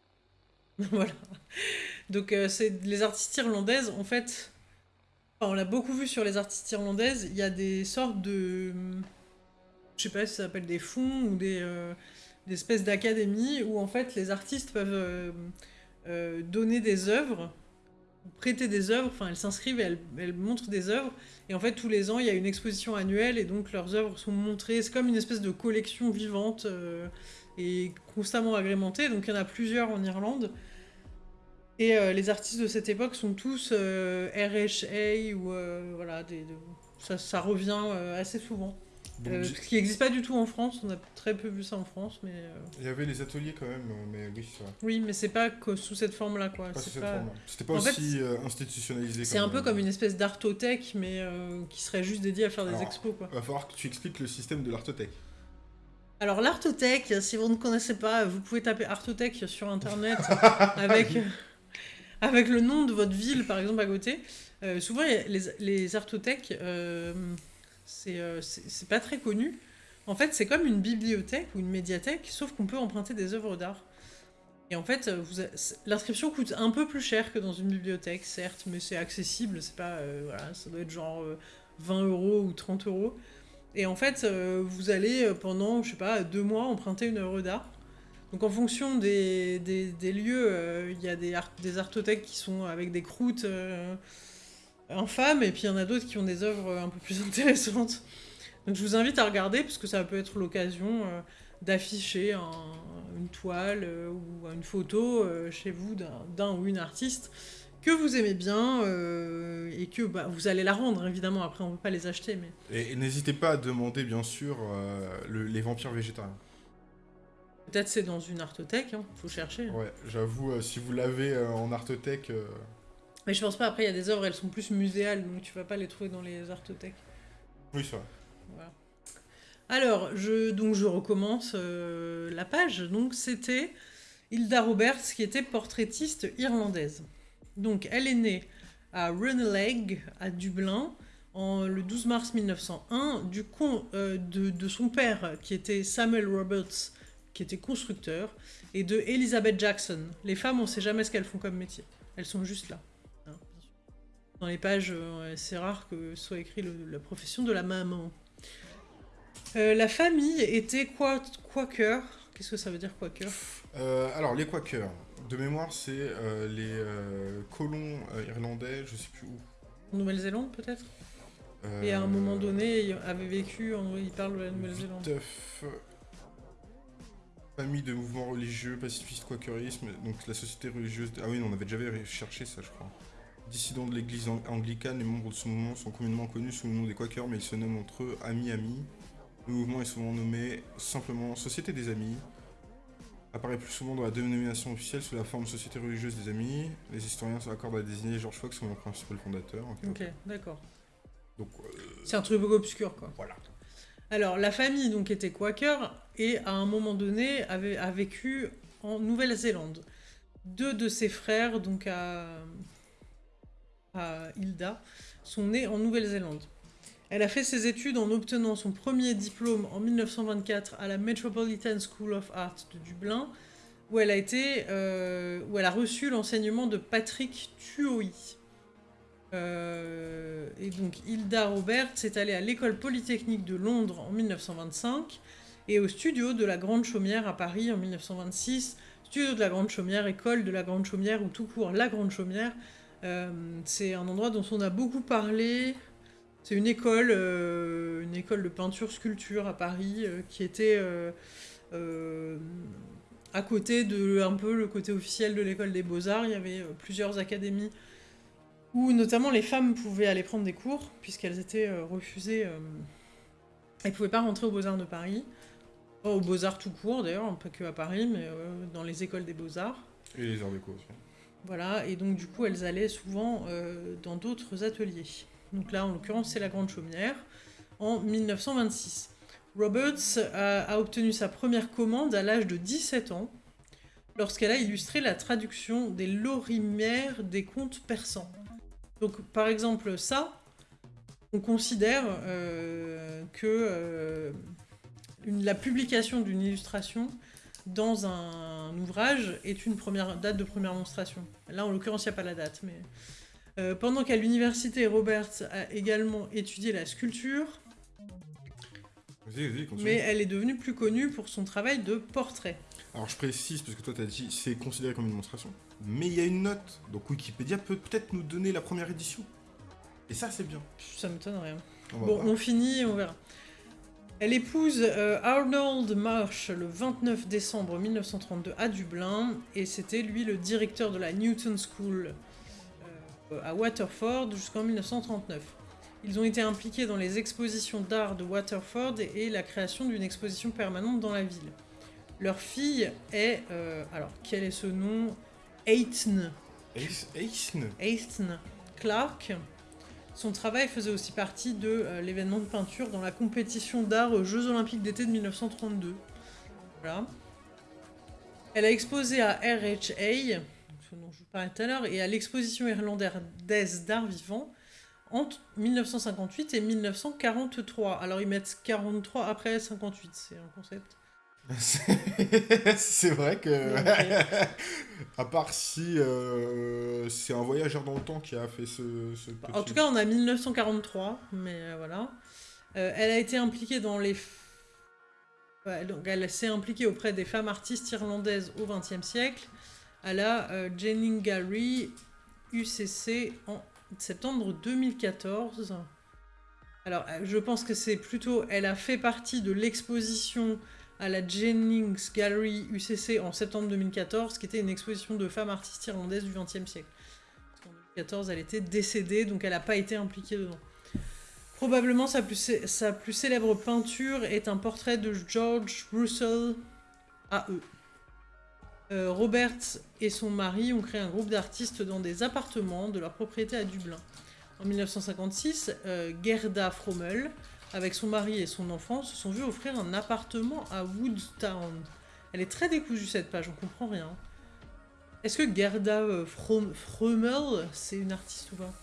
voilà. Donc euh, c'est les artistes irlandaises, en fait, enfin, on l'a beaucoup vu sur les artistes irlandaises, il y a des sortes de, je sais pas si ça s'appelle des fonds ou des, euh, des espèces d'académies où en fait les artistes peuvent euh, donner des œuvres, prêter des œuvres, enfin elles s'inscrivent et elles, montrent des œuvres, et en fait tous les ans il y a une exposition annuelle et donc leurs œuvres sont montrées, c'est comme une espèce de collection vivante euh, et constamment agrémentée, donc il y en a plusieurs en Irlande. Et euh, les artistes de cette époque sont tous euh, RHA ou voilà, des, de- ça, revient assez souvent. Bon, Euh, ce qui n'existe pas du tout en France, on a très peu vu ça en France, mais euh, Il y avait les ateliers quand même, mais oui, c'est vrai. oui, mais c'est pas que sous cette forme-là quoi. Pas C'est sous cette pas- forme-là. C'était pas fait, aussi euh, institutionnalisé. C'est un peu comme une espèce d'artothèque, mais euh, qui serait juste dédiée à faire des expos quoi. Va falloir que tu expliques le système de l'artothèque. Alors l'artothèque, si vous ne connaissez pas, vous pouvez taper artothèque sur internet avec, avec le nom de votre ville par exemple à côté. Euh, souvent les, les artothèques, euh, c'est euh, c'est pas très connu. En fait c'est comme une bibliothèque ou une médiathèque, sauf qu'on peut emprunter des œuvres d'art. Et en fait, euh, l'inscription coûte un peu plus cher que dans une bibliothèque, certes, mais c'est accessible, c'est pas, euh, voilà, ça doit être genre euh, 20 euros ou 30 euros. Et en fait, vous allez pendant, je sais pas, deux mois emprunter une œuvre d'art. Donc en fonction des, des, des lieux, il y a des, art- des artothèques qui sont avec des croûtes infâmes, et puis il y en a d'autres qui ont des œuvres un peu plus intéressantes. Donc je vous invite à regarder, parce que ça peut être l'occasion euh, d'afficher un- une toile euh, ou une photo euh, chez vous d'un ou une artiste que vous aimez bien euh, et que bah, vous allez la rendre évidemment après on ne peut pas les acheter mais Et, et n'hésitez pas à demander, bien sûr, euh, le- les vampires végétariens. Peut-être c'est dans une artothèque, hein, faut chercher. Ouais, j'avoue, euh, si vous l'avez en artothèque, Mais je pense pas, après il y a des œuvres, elles sont plus muséales, donc tu vas pas les trouver dans les artothèques. oui, c'est vrai. Voilà. Alors, je, donc je recommence euh, la page. Donc c'était Hilda Roberts qui était portraitiste irlandaise. Donc elle est née à Runelagh, à Dublin, en, le 12 mars 1901, du con, euh, de, de son père qui était Samuel Roberts, qui était constructeur, et de Elizabeth Jackson. Les femmes, on sait jamais ce qu'elles font comme métier. Elles sont juste là. Dans les pages, euh, c'est rare que soit écrit le- la profession de la maman. Euh, la famille était qua- Quaker? Qu'est-ce que ça veut dire Quaker? Euh, alors, les Quakers, de mémoire, c'est euh, les colons irlandais, je sais plus où. En Nouvelle-Zélande peut-être? Et à un moment donné, il avait vécu, en... il parle de la Nouvelle-Zélande. Famille de mouvements religieux, pacifiste, quakerisme, donc la société religieuse... Ah oui, on avait déjà cherché ça, je crois. Dissidents de l'église anglicane, les membres de ce mouvement sont communément connus sous le nom des quakers, mais ils se nomment entre eux Amis-Amis. Le mouvement est souvent nommé simplement Société des Amis. Apparaît plus souvent dans la dénomination officielle sous la forme Société religieuse des Amis. Les historiens s'accordent à désigner George Fox comme le principal fondateur. Ok, d'accord. Donc, euh, C'est un truc obscur, quoi. Voilà. Alors, la famille donc était quaker et à un moment donné avait, a vécu en Nouvelle-Zélande. Deux de ses frères, donc à, Hilda, sont nés en Nouvelle-Zélande. Elle a fait ses études en obtenant son premier diplôme en 1924 à la Metropolitan School of Art de Dublin, où elle a, été, euh, où reçu l'enseignement de Patrick Tuohy. Euh, et donc Hilda Roberts est allée à l'école polytechnique de Londres en 1925 et au studio de la Grande Chaumière à Paris en 1926. Studio de la Grande Chaumière, école de la Grande Chaumière ou tout court la Grande Chaumière. Euh, c'est un endroit dont on a beaucoup parlé. C'est une école, euh, une école de peinture-sculpture à Paris qui était à côté de un peu le côté officiel de l'école des beaux-arts. Il y avait plusieurs académies où notamment les femmes pouvaient aller prendre des cours, puisqu'elles étaient euh, refusées. elles euh, ne pouvaient pas rentrer aux Beaux-Arts de Paris. Pas aux Beaux-Arts tout court, d'ailleurs, pas que à Paris, mais euh, dans les écoles des Beaux-Arts. Et les arts déco aussi. Voilà, et donc du coup, elles allaient souvent dans d'autres ateliers. Donc là, en l'occurrence, c'est la Grande Chaumière, en 1926. Roberts a, obtenu sa première commande à l'âge de 17 ans, lorsqu'elle a illustré la traduction des lorimières des contes persans. Donc, par exemple, ça, on considère euh, que euh, la publication d'une illustration dans un ouvrage est une première date de première monstration. Là, en l'occurrence, il n'y a pas la date, mais... Euh, pendant qu'à l'université, Robert a également étudié la sculpture, mais elle est devenue plus connue pour son travail de portrait. Alors je précise, parce que toi tu as dit c'est considéré comme une démonstration, mais il y a une note, donc Wikipédia peut peut-être nous donner la première édition. Et ça c'est bien. Ça m'étonne rien. bon, on finit, on verra. Elle épouse euh, Arnold Marsh le 29 décembre 1932 à Dublin, et c'était lui le directeur de la Newton School euh, à Waterford jusqu'en 1939. Ils ont été impliqués dans les expositions d'art de Waterford et la création d'une exposition permanente dans la ville. Leur fille est... Euh, alors, quel est ce nom? Eitn. Eitn. Clark. Son travail faisait aussi partie de euh, l'événement de peinture dans la compétition d'art aux Jeux Olympiques d'été de 1932. Voilà. Elle a exposé à RHA, dont je vous parlais tout à l'heure, et à l'exposition irlandaise d'art vivant entre 1958 et 1943. Alors ils mettent 43 après 58, c'est un concept. c'est vrai que, à part si euh, c'est un voyageur dans le temps qui a fait ce, petit... En tout cas, on a 1943, mais euh, voilà. Euh, elle a été impliquée dans les... donc elle s'est impliquée auprès des femmes artistes irlandaises au XXe siècle, à la Jennings Gallery UCC en septembre 2014. Alors, je pense que c'est plutôt... Elle a fait partie de l'exposition à la Jennings Gallery UCC en septembre 2014, qui était une exposition de femmes artistes irlandaises du XXe siècle. En 2014, elle était décédée, donc elle n'a pas été impliquée dedans. Probablement sa plus, célèbre peinture est un portrait de George Russell AE. Euh, Robert et son mari ont créé un groupe d'artistes dans des appartements de leur propriété à Dublin. En 1956, euh, Gerda Frommel avec son mari et son enfant, se sont vus offrir un appartement à Woodtown. Elle est très décousue cette page, on comprend rien. Est-ce que Gerda euh, Fromel, c'est une artiste ou pas?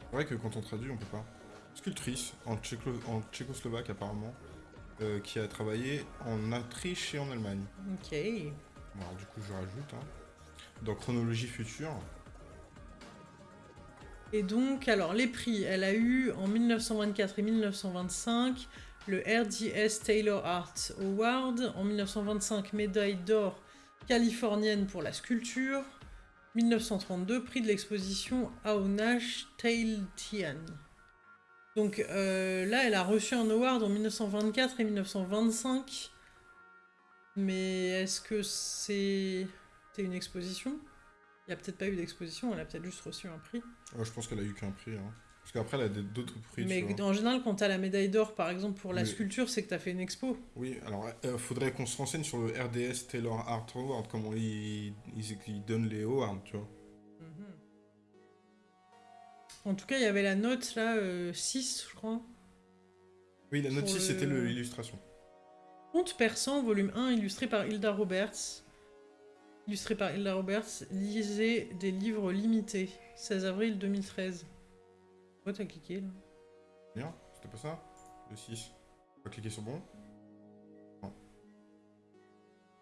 C'est vrai que quand on traduit, on peut pas. Sculptrice, en, tchécoslovaque apparemment, euh, qui a travaillé en Autriche et en Allemagne. Ok. alors du coup, je rajoute. Hein dans Chronologie Future. Et donc, alors, les prix, elle a eu en 1924 et 1925 le RDS Taylor Art Award, en 1925 médaille d'or californienne pour la sculpture. 1932, prix de l'exposition Aonash Tian. Donc euh, là, elle a reçu un award en 1924 et 1925. Mais est-ce que c'est une exposition? Il n'y a peut-être pas eu d'exposition, elle a peut-être juste reçu un prix. je pense qu'elle a eu qu'un prix. Hein. Parce qu'après, elle a d'autres prix. Mais en général, quand tu as la médaille d'or, par exemple, pour la sculpture, c'est que tu as fait une expo. Oui, alors il euh, faudrait qu'on se renseigne sur le RDS Taylor Art Award, comment ils, ils, donnent les awards, tu vois. Mhm. En tout cas, il y avait la note, là, 6, euh, je crois. Oui, la note 6, c'était l'illustration. Conte persan, volume 1, illustré par Hilda Roberts. Illustré par Hilda Roberts, lisez des livres limités. 16 avril 2013. Pourquoi t'as cliqué là? Bien, c'était pas ça? Le 6. On va cliquer sur bon Non.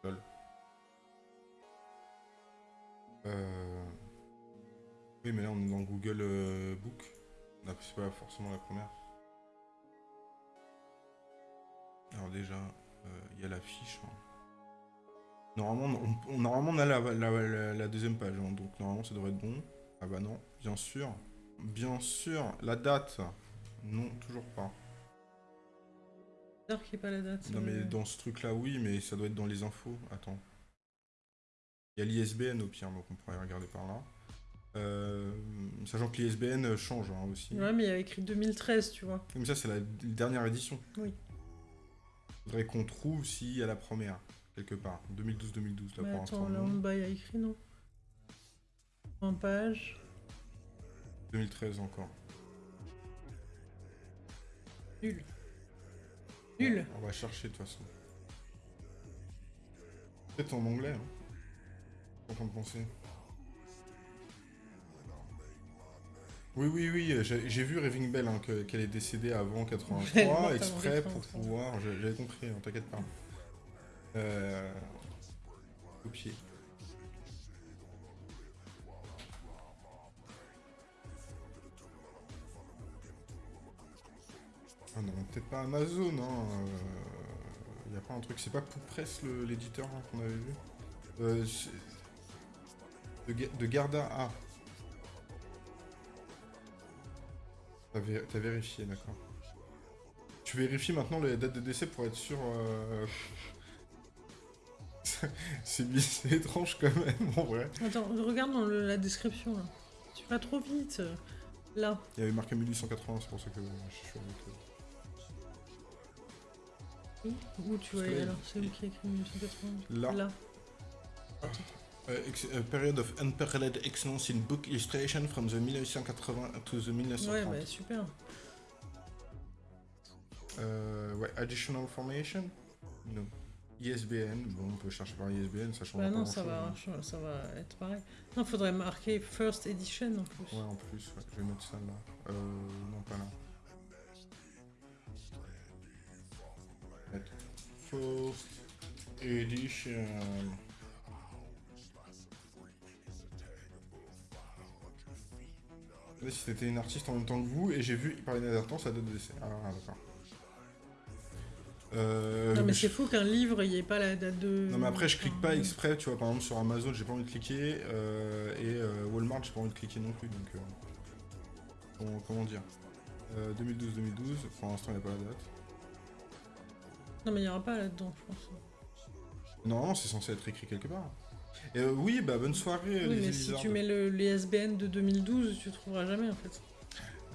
Lol. Euh... Oui, mais là on est dans Google euh, Book. C'est pas forcément la première. Alors déjà, il euh, y a la fiche. Hein. Normalement, on, normalement, on a la, la, deuxième page, hein, donc normalement ça devrait être bon. Ah bah non, bien sûr. Bien sûr, la date. Non, toujours pas. qu'il n'y ait pas la date. Non, mais dans ce truc-là, oui, mais ça doit être dans les infos. Attends. Il y a l'ISBN au pire, donc on pourrait regarder par là. Euh, sachant que l'ISBN change hein, aussi. Ouais, mais il y a écrit 2013, tu vois. Mais ça, c'est la dernière édition. Oui. Faudrait qu'on trouve s'il y a la première, quelque part. 2012-2012, là, pour Attends, là, en bas, il a écrit, non En page. 2013 encore. Nul. Nul. On va chercher de toute façon. Peut-être en anglais. Hein. En train de penser. Oui, oui, oui, j'ai vu Raving Bell, hein, qu'elle est décédée avant 83, exprès pour pouvoir... J'avais compris, hein, t'inquiète pas. Euh... Copier. Ah non, peut-être pas Amazon, hein. Il euh, a pas un truc, c'est pas Press l'éditeur hein, qu'on avait vu euh, de, Garda A. T'as vérifié, d'accord. Tu vérifies maintenant la date de décès pour être sûr... Euh... c'est étrange quand même, en vrai. Attends, regarde dans la description, là. Tu vas trop vite, là. Il y avait marqué 1880, c'est pour ça que je suis avec où tu vois alors C'est où qui a écrit 1980 Là. Là. Uh, period of unparalleled excellence in book illustration from the 1980 to the 1930. Ouais, bah super. Euh, ouais, additional information Non. ISBN, bon, on peut chercher par ISBN, ça change bah non, ça va, hein. ça va être pareil. Non, faudrait marquer First Edition en plus. Ouais, en plus, ouais, je vais mettre ça là. Euh, non, pas là. First Edition. si c'était une artiste en même temps que vous, et j'ai vu par inadvertance sa date de décès. Ah, d'accord. Euh, non mais c'est fou qu'un livre, il n'y ait pas la date de... Non mais après je clique pas exprès, tu vois, par exemple sur Amazon j'ai pas envie de cliquer, euh, et euh, Walmart j'ai pas envie de cliquer non plus, donc... comment dire 2012-2012, pour l'instant il n'y a pas la date. Non mais il n'y aura pas là-dedans, je pense. Non, c'est censé être écrit quelque part. Et euh, oui, bah bonne soirée. Oui, mais si tu mets le, les SBN de 2012, tu trouveras jamais en fait.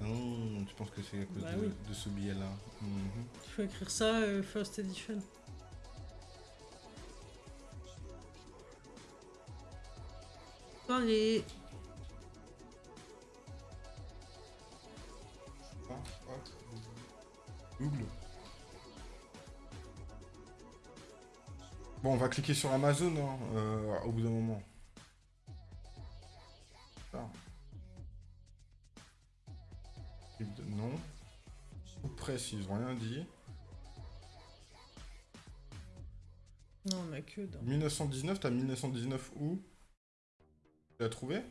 Non, tu penses que c'est à cause bah de, ce billet-là mhm. Il faut écrire ça, euh, First Edition. Allez. Ah. Google. Bon, on va cliquer sur Amazon hein, euh, au bout d'un moment. Non. Ou presse, ils ont rien dit. Non, on a que dans... 1919, t'as 1919 où? Tu l'as trouvé?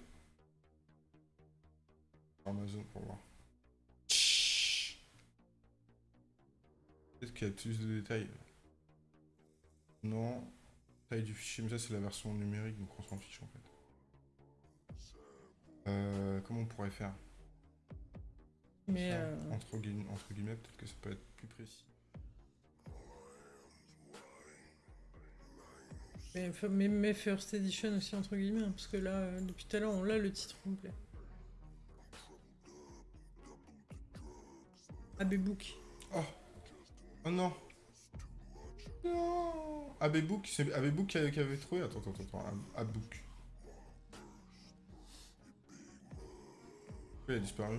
Amazon pour voir. Peut-être qu'il y a plus de détails. Non. Taille du fichier, mais ça c'est la version numérique, donc on s'en fiche en fait. Euh, comment on pourrait faire? Mais euh, entre, guillemets, entre guillemets, peut-être que ça peut être plus précis. mais, mais, mais First Edition aussi, entre guillemets, hein, parce que là, euh, depuis tout à l'heure, on l'a le titre complet. AB Book. Oh Oh non Non Abebook, c'est Abebook qui a- qui avait trouvé Attends, attends, attends, Ab-. Pourquoi il a disparu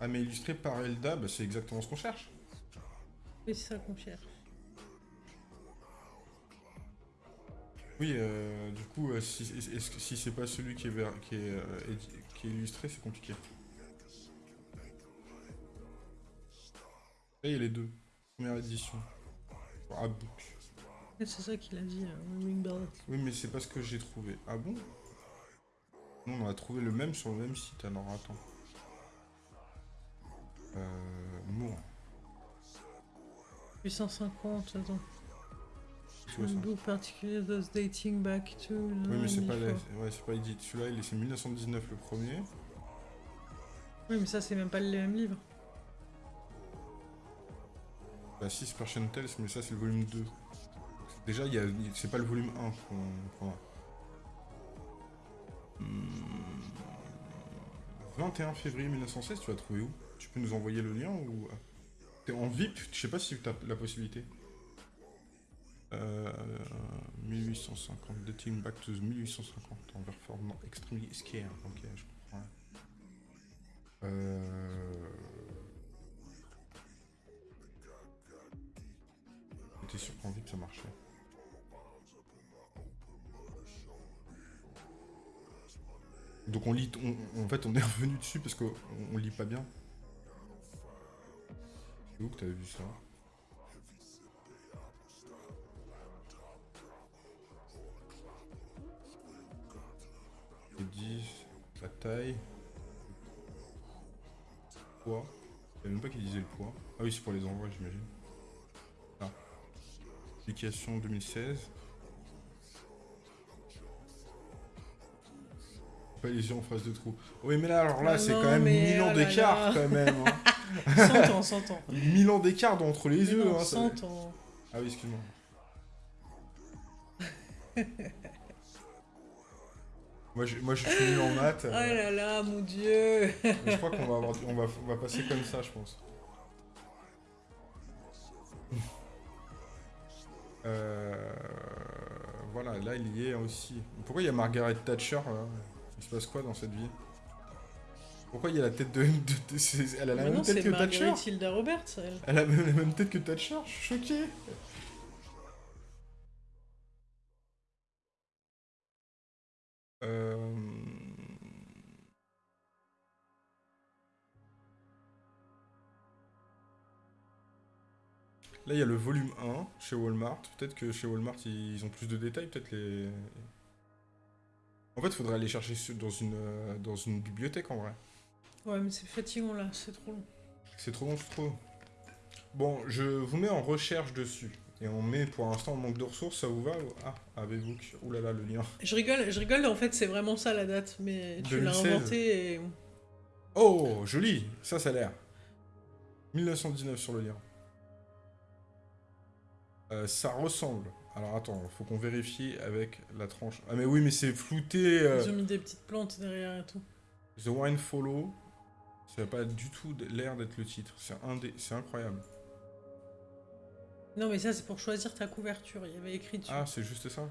Ah mais illustré par Elda, bah, c'est exactement ce qu'on cherche. Oui, c'est ça qu'on cherche. Oui, euh, du coup, euh, si, c'est pas celui qui est, qui est, euh, qui est illustré, c'est compliqué. Là, il y a les deux. Première édition. Abbook. Et C'est ça qu'il a dit, Ring Bell. Oui, mais c'est pas ce que j'ai trouvé. Ah bon? Non, on a trouvé le même sur le même site, alors attends. Euh... Moore. 850, attends. Particulier those dating back to... Oui, mais c'est pas, la... 94. ouais, c'est pas. Celui-là, il est... c'est 1919 le premier. Oui, mais ça, c'est même pas le même livre. Bah si, c'est Persian Tales, mais ça, c'est le volume 2. Déjà, il y a... c'est pas le volume 1 qu'on qu'on a. Hmm. 21 février 1916, tu l'as trouvé où? Tu peux nous envoyer le lien ou... T'es en VIP Je sais pas si t'as la possibilité. Euh, 1850, dating back to 1850, en performant extremely scared. Ok, je comprends. Euh... Sûr qu'en VIP ça marchait? Donc on lit, on- en fait on est revenu dessus parce qu'on on lit pas bien. C'est où que t'avais vu ça Les 10, la taille, le poids. Je savais même pas qu'il disait le poids. Ah oui, c'est pour les envois, j'imagine. Ah. Publication 2016. Pas les yeux en face de trou. Oui, mais là, alors là, Ah c'est quand même mais 1000 ans oh d'écart, quand même. hein. 100 ans, 100 ans. 1000 ans d'écart entre les Mais yeux. non, hein, ça- 100 ans. Ah oui, excuse-moi. moi, je, moi, je suis nul en maths. Oh euh, là là, mon dieu mais je crois qu'on va, avoir, du- on va, on va passer comme ça, je pense. Euh, voilà, là, il y est aussi. Pourquoi il y a Margaret Thatcher là? Il se passe quoi dans cette vie? Pourquoi il y a la tête de... de- de- elle a la Mais même non, tête que Thatcher Marguerite Hilda Roberts, elle. Elle a même la même tête que Thatcher, je suis choqué. Euh... Là, il y a le volume 1 chez Walmart. Peut-être que chez Walmart, ils ont plus de détails. Peut-être les... En fait, il faudrait aller chercher dans une, euh, dans une bibliothèque, en vrai. Ouais, mais c'est fatigant là, c'est trop long. C'est trop long, trop. Bon, je vous mets en recherche dessus. Et on met pour l'instant en manque de ressources, ça vous va Ah, Avebook. Ouh là là, le lien. Je rigole, je rigole, en fait, c'est vraiment ça la date, mais tu l'as 2016. inventé et... Oh, joli Ça, ça a l'air. 1919 sur le lien. Euh, ça ressemble. Alors attends, faut qu'on vérifie avec la tranche. Ah mais oui, mais c'est flouté. euh, Ils ont mis des petites plantes derrière et tout. The Wine Follow. Ça n'a pas du tout l'air d'être le titre. C'est incroyable. Non, mais ça, c'est pour choisir ta couverture. Il y avait écrit dessus. Ah, c'est juste ça?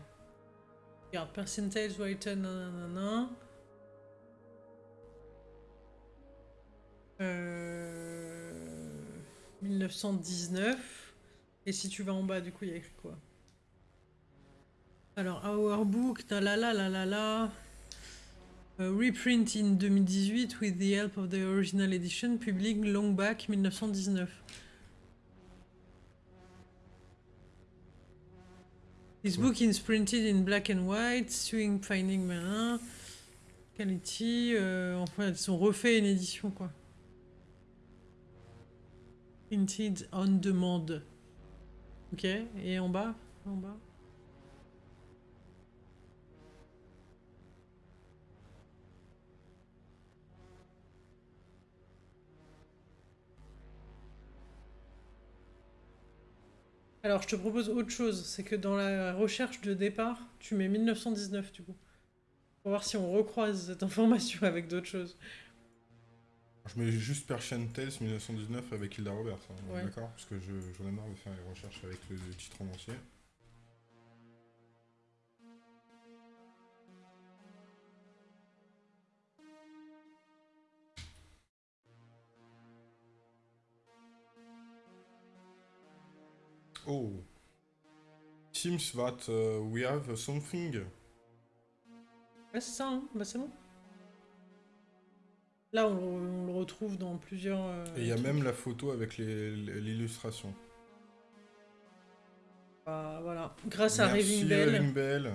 Regarde, percentage written, nanana. Euh... 1919. Et si tu vas en bas, du coup, il y a écrit quoi? Alors, Our Book, la la la la la la. Reprint in 2018 with the help of the original edition, public long back 1919. This book is printed in black and white, swing finding marin, quality, euh, enfin ils ont refait une édition quoi. Printed on demand. Ok, et en bas En bas? Alors, je te propose autre chose, c'est que dans la recherche de départ, tu mets 1919 du coup. Pour voir si on recroise cette information avec d'autres choses. Je mets juste Persian Tales 1919 avec Hilda Roberts, hein, Ouais. d'accord? Parce que je- j'en ai marre de faire les recherches avec le, le titre en entier. Oh. Seems that uh, we have something. Ouais, c'est ça, hein bah c'est bon. Là, on, le- on le retrouve dans plusieurs. euh, Et il y a trucs. même la photo avec l'illustration. Bah, voilà. Grâce à Raving Bell, Raving Bell.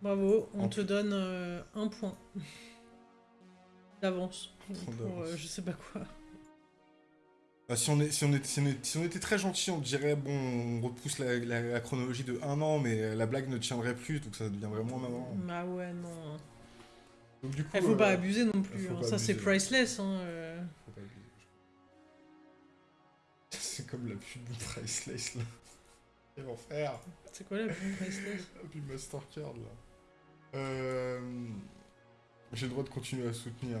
bravo, on En te donne euh, un point d'avance. Pour, euh, je sais pas quoi. Si, on est, si, on est, si, on est- si on était très gentil, on dirait bon, on repousse la, la- la chronologie de un an, mais la blague ne tiendrait plus, donc ça deviendrait moins marrant. Bah ouais, non. Donc du coup, Il faut euh, pas abuser non plus. hein. Ça, c'est priceless. Hein. euh. faut pas abuser. C'est comme la pub de Priceless là. Quel enfer C'est quoi la pub priceless? La pub Mastercard là. Euh... J'ai le droit de continuer à soutenir.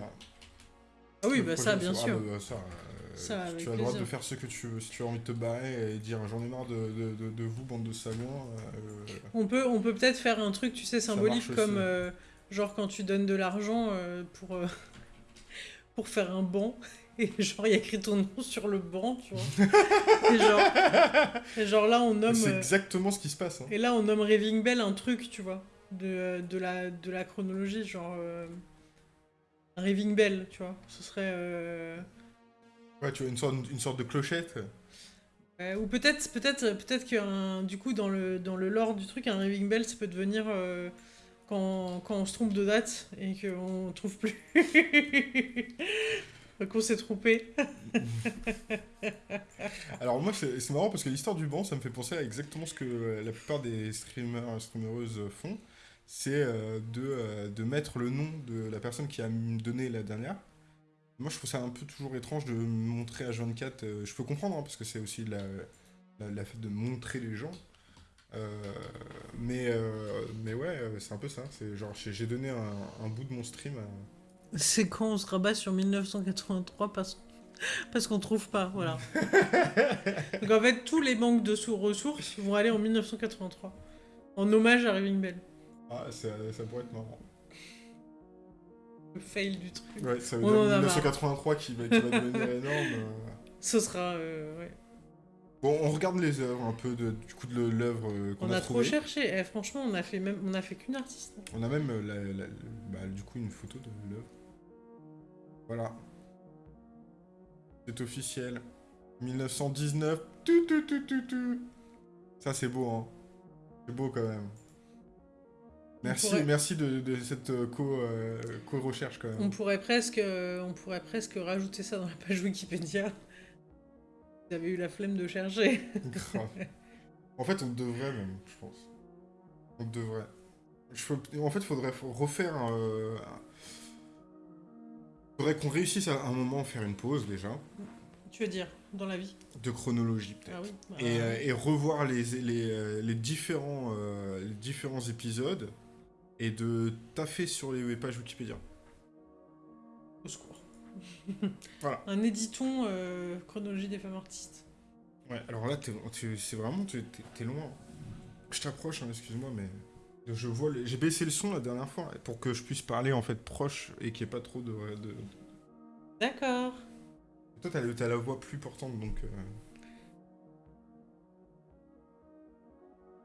Ah oui, bah ça, bien ah, sûr. bah, ça, euh, Ça, tu as le droit de faire ce que tu veux. Si tu as envie de te barrer et dire j'en ai marre de, de, de- de vous, bande de sagouins. euh, On peut on peut peut-être faire un truc, tu sais, symbolique comme euh, genre quand tu donnes de l'argent euh, pour euh, pour faire un banc et genre il y a écrit ton nom sur le banc, tu vois. et, genre, et genre là on nomme C'est euh, exactement ce qui se passe. hein. et là on nomme Raving Bell un truc, tu vois, de, de la de la chronologie, genre un Raving Bell, tu vois. Ce serait euh, Ouais, tu vois, une sorte, une sorte de clochette. Ouais, ou peut-être, peut-être, peut-être qu'un, du coup, dans le, dans le lore du truc, un raving bell, ça peut devenir euh, quand, quand on se trompe de date et qu'on trouve plus. qu'on s'est trompé. Alors moi, c'est marrant parce que l'histoire du banc, ça me fait penser à exactement ce que euh, la plupart des streamers, streamereuses font. C'est euh, de, euh, de mettre le nom de la personne qui a donné la dernière. Moi, je trouve ça un peu toujours étrange de montrer H24. euh, je peux comprendre, hein, parce que c'est aussi la, la, la fait de montrer les gens. Euh, mais, euh, mais ouais, c'est un peu ça. C'est genre, j'ai donné un, un bout de mon stream à, C'est quand on se rabat sur 1983 parce, parce qu'on trouve pas, voilà. Donc en fait, tous les manques de sous ressources vont aller en 1983. En hommage à Raving Bell. Ah, ça, ça pourrait être marrant. Le fail du truc. Ouais, ça veut On dire en a marre. 1983 qui va, qui va devenir énorme. euh. Ce sera. euh, ouais. Bon, on regarde les œuvres un peu de, du coup de l'œuvre euh, qu'on On a, a trop cherché. Eh, franchement, on a fait même, on a fait qu'une artiste. hein. On a même la- la- bah, du coup une photo de l'œuvre. Voilà. C'est officiel. 1919. Tu, tu, tu, tu, tu. Ça c'est beau, hein. C'est beau quand même. Merci, pourrait- merci de, de cette euh, co, euh, co-recherche quand On même. pourrait presque, euh, on pourrait presque rajouter ça dans la page Wikipédia. Vous avez eu la flemme de chercher. En fait, on devrait même, je pense. On devrait. Je En fait, il faudrait refaire. euh, un- faudrait qu'on réussisse à un moment à faire une pause déjà, Tu veux dire, dans la vie? De chronologie peut-être. Ah oui. Et, Ah, et revoir les, les, les différents, euh, les différents épisodes et de taffer sur les pages Wikipédia. Au secours. Voilà. Un éditon euh, chronologie des femmes artistes. Ouais, alors là, c'est vraiment, t'es loin. Je t'approche, hein, excuse-moi, mais je vois, les- j'ai baissé le son la dernière fois pour que je puisse parler en fait proche et qu'il n'y ait pas trop de. de... D'accord. Toi, t'as la voix plus portante, donc. euh,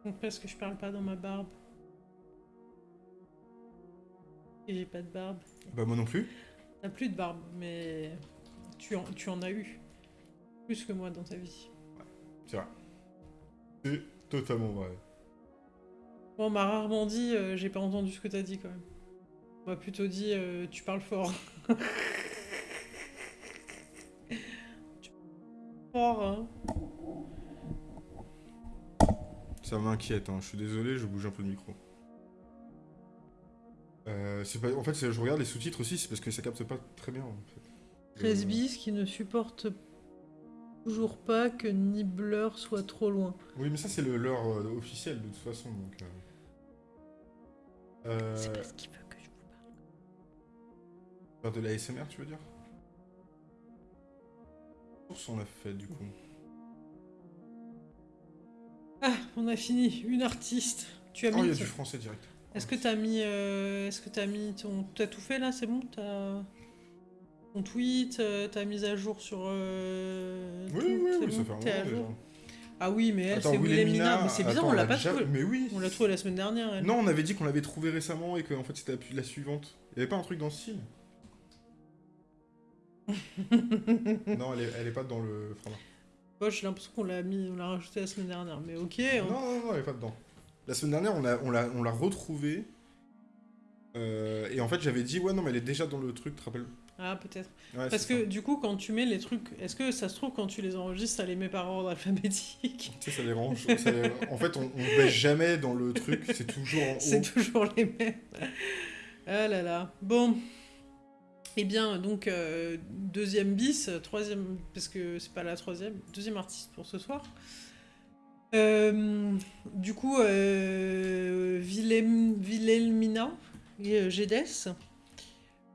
Donc parce que je parle pas dans ma barbe. J'ai pas de barbe. Bah moi non plus. T'as plus de barbe, mais tu en, tu en as eu. Plus que moi dans ta vie. C'est vrai. C'est totalement vrai. Bon, on m'a rarement dit, euh, j'ai pas entendu ce que t'as dit quand même. On m'a plutôt dit, euh, tu parles fort. Tu parles fort, hein. Ça m'inquiète, hein. je suis désolé, je bouge un peu le micro. Euh, pas... En fait, je regarde les sous-titres aussi, c'est parce que ça capte pas très bien. En fait. 13 Euh, bis qui ne supporte toujours pas que Nibbler soit trop loin. Oui, mais ça, c'est le leur euh, officiel de toute façon. Donc, euh... Euh, C'est parce qu'il veut que je vous parle. faire de la SMR, tu veux dire? Source, on a fait du coup. Ah, on a fini. Une artiste. Tu as Oh, il y mis. a du français direct. Est-ce que t'as mis, euh, est-ce que t'as mis ton, t'as tout fait là, c'est bon, t'as ton tweet, euh, t'as mis à jour sur. euh, Oui, tout, oui, oui, ça fait un moment. Ah oui, mais elle, c'est Wilhelmina. Mais c'est bizarre, attends, on l'a pas déjà- trouvé. Mais oui On l'a trouvé la semaine dernière. Elle. Non, on avait dit qu'on l'avait trouvé récemment et qu'en fait c'était la- la suivante. Il y avait pas un truc dans ce style? Non, elle est, elle est pas dans le format. Moi, j'ai l'impression qu'on l'a mis, on l'a rajouté la semaine dernière. Mais ok. Non, on- non, non, elle est pas dedans. La semaine dernière, on l'a on l'a- on l'a retrouvée. euh, et en fait, j'avais dit, ouais, non, mais elle est déjà dans le truc, tu te rappelles? Ah peut-être. Ouais, Parce que ça. du coup, quand tu mets les trucs, est-ce que ça se trouve quand tu les enregistres, ça les met par ordre alphabétique? Tu sais, ça les range. ça les- En fait, on, on baisse jamais dans le truc, c'est toujours en haut. C'est toujours les mêmes. Ah là là. Bon. Eh bien, donc, euh, deuxième bis, troisième, parce que c'est pas la troisième, deuxième artiste pour ce soir. Euh, du coup, Wilhelmina euh.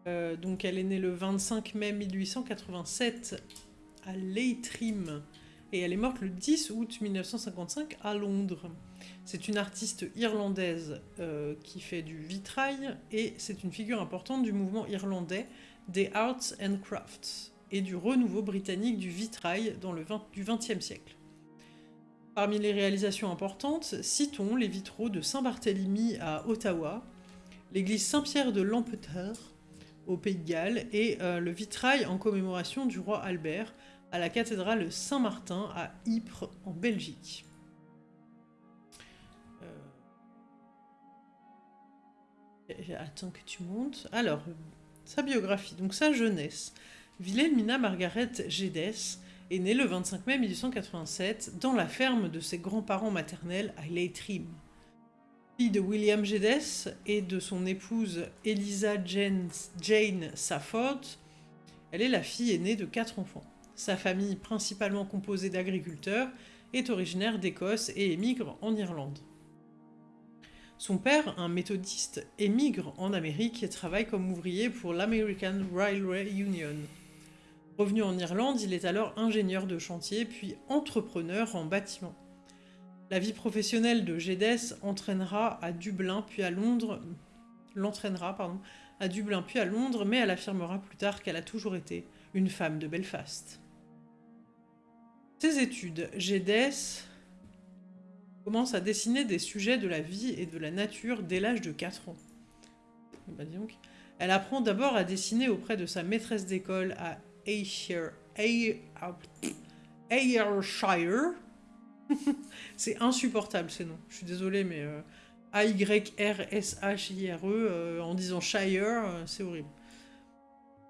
Euh, donc, elle est née le 25 mai 1887 à Leitrim et elle est morte le 10 août 1955 à Londres. C'est une artiste irlandaise qui fait du vitrail et c'est une figure importante du mouvement irlandais des Arts and Crafts et du renouveau britannique du vitrail dans le 20, du XXe siècle. Parmi les réalisations importantes, citons les vitraux de Saint-Barthélemy à Ottawa, l'église Saint-Pierre de Lampeter au Pays de Galles et euh, le vitrail en commémoration du roi Albert à la cathédrale Saint-Martin à Ypres en Belgique. Euh, Attends que tu montes. Alors, sa biographie, donc sa jeunesse. Wilhelmina Margaret Geddes est née le 25 mai 1887 dans la ferme de ses grands-parents maternels à Leitrim. Fille de William Geddes et de son épouse Eliza Jane, Jane Safford, elle est la fille aînée de quatre enfants. Sa famille, principalement composée d'agriculteurs, est originaire d'Écosse et émigre en Irlande. Son père, un méthodiste, émigre en Amérique et travaille comme ouvrier pour l'American Railway Union. Revenu en Irlande, il est alors ingénieur de chantier puis entrepreneur en bâtiment. La vie professionnelle de Geddes entraînera à Dublin puis à Londres, l'entraînera à Dublin puis à Londres, mais elle affirmera plus tard qu'elle a toujours été une femme de Belfast. Ses études, Geddes commence à dessiner des sujets de la vie et de la nature dès l'âge de 4 ans. Bah. Elle apprend d'abord à dessiner auprès de sa maîtresse d'école à Ayrshire. Ay- Ayrshire. C'est insupportable ces noms. Je suis désolée, mais euh, A-Y-R-S-H-I-R-E, euh, en disant Shire, euh, c'est horrible.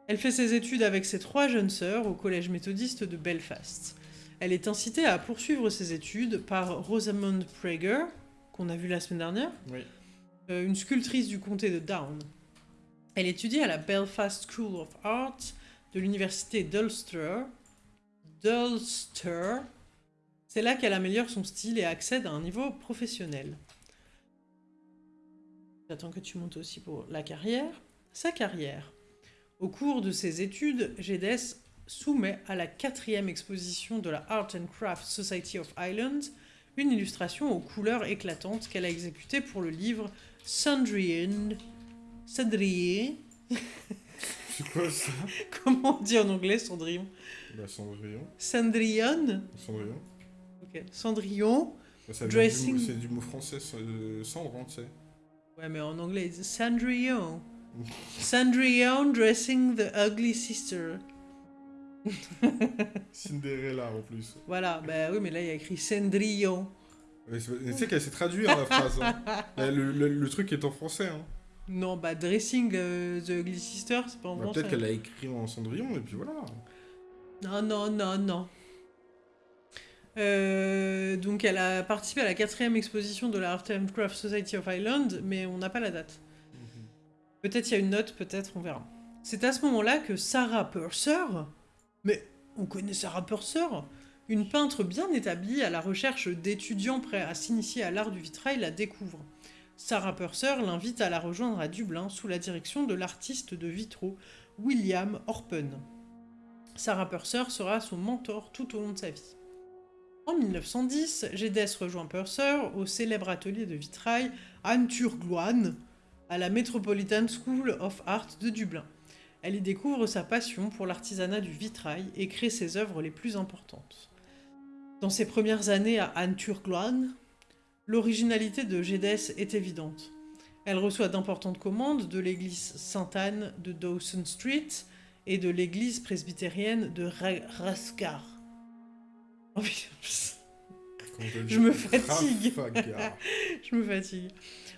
Elle fait ses études avec ses trois jeunes sœurs au collège méthodiste de Belfast. Elle est incitée à poursuivre ses études par Rosamond Prager, qu'on a vu la semaine dernière, Oui. euh, une sculptrice du comté de Down. Elle étudie à la Belfast School of Art de l'université d'Ulster. d'Ulster. C'est là qu'elle améliore son style et accède à un niveau professionnel. J'attends que tu montes aussi pour la carrière. Sa carrière. Au cours de ses études, Geddes soumet à la quatrième exposition de la Art and Craft Society of Ireland une illustration aux couleurs éclatantes qu'elle a exécutée pour le livre Sandrian. C'est quoi ça Comment on dit en anglais Cendrillon? Bah, Cendrillon. Cendrillon? Cendrillon. Ok. Cendrillon. Bah, Dressing. C'est du mot français, ça, euh, cendre, hein, tu sais. Ouais, mais en anglais, Cendrillon. Cendrillon dressing the ugly sister. Cinderella en plus. Voilà, bah oui, mais là il y a écrit Cendrillon. Tu sais qu'elle sait traduire la phrase. hein. Le, le- le truc est en français. Hein. Non, bah dressing euh, the ugly sister, c'est pas en Bah. Peut-être qu'elle l'a écrit en Cendrillon et puis voilà. Non, non, non, non. Euh, donc elle a participé à la quatrième exposition de la Art and Craft Society of Ireland, mais on n'a pas la date. Peut-être il y a une note, peut-être, on verra. C'est à ce moment-là que Sarah Purser, mais on connaît Sarah Purser, une peintre bien établie à la recherche d'étudiants prêts à s'initier à l'art du vitrail, la découvre. Sarah Purser l'invite à la rejoindre à Dublin sous la direction de l'artiste de vitraux William Orpen. Sarah Purser sera son mentor tout au long de sa vie. En 1910, Gédès rejoint Purser au célèbre atelier de vitrail Anturgloan à la Metropolitan School of Art de Dublin. Elle y découvre sa passion pour l'artisanat du vitrail et crée ses œuvres les plus importantes. Dans ses premières années à Anturgloan, l'originalité de Gédès est évidente. Elle reçoit d'importantes commandes de l'église Sainte-Anne de Dawson Street et de l'église presbytérienne de Raskar. Oh, je me fatigue. je me fatigue.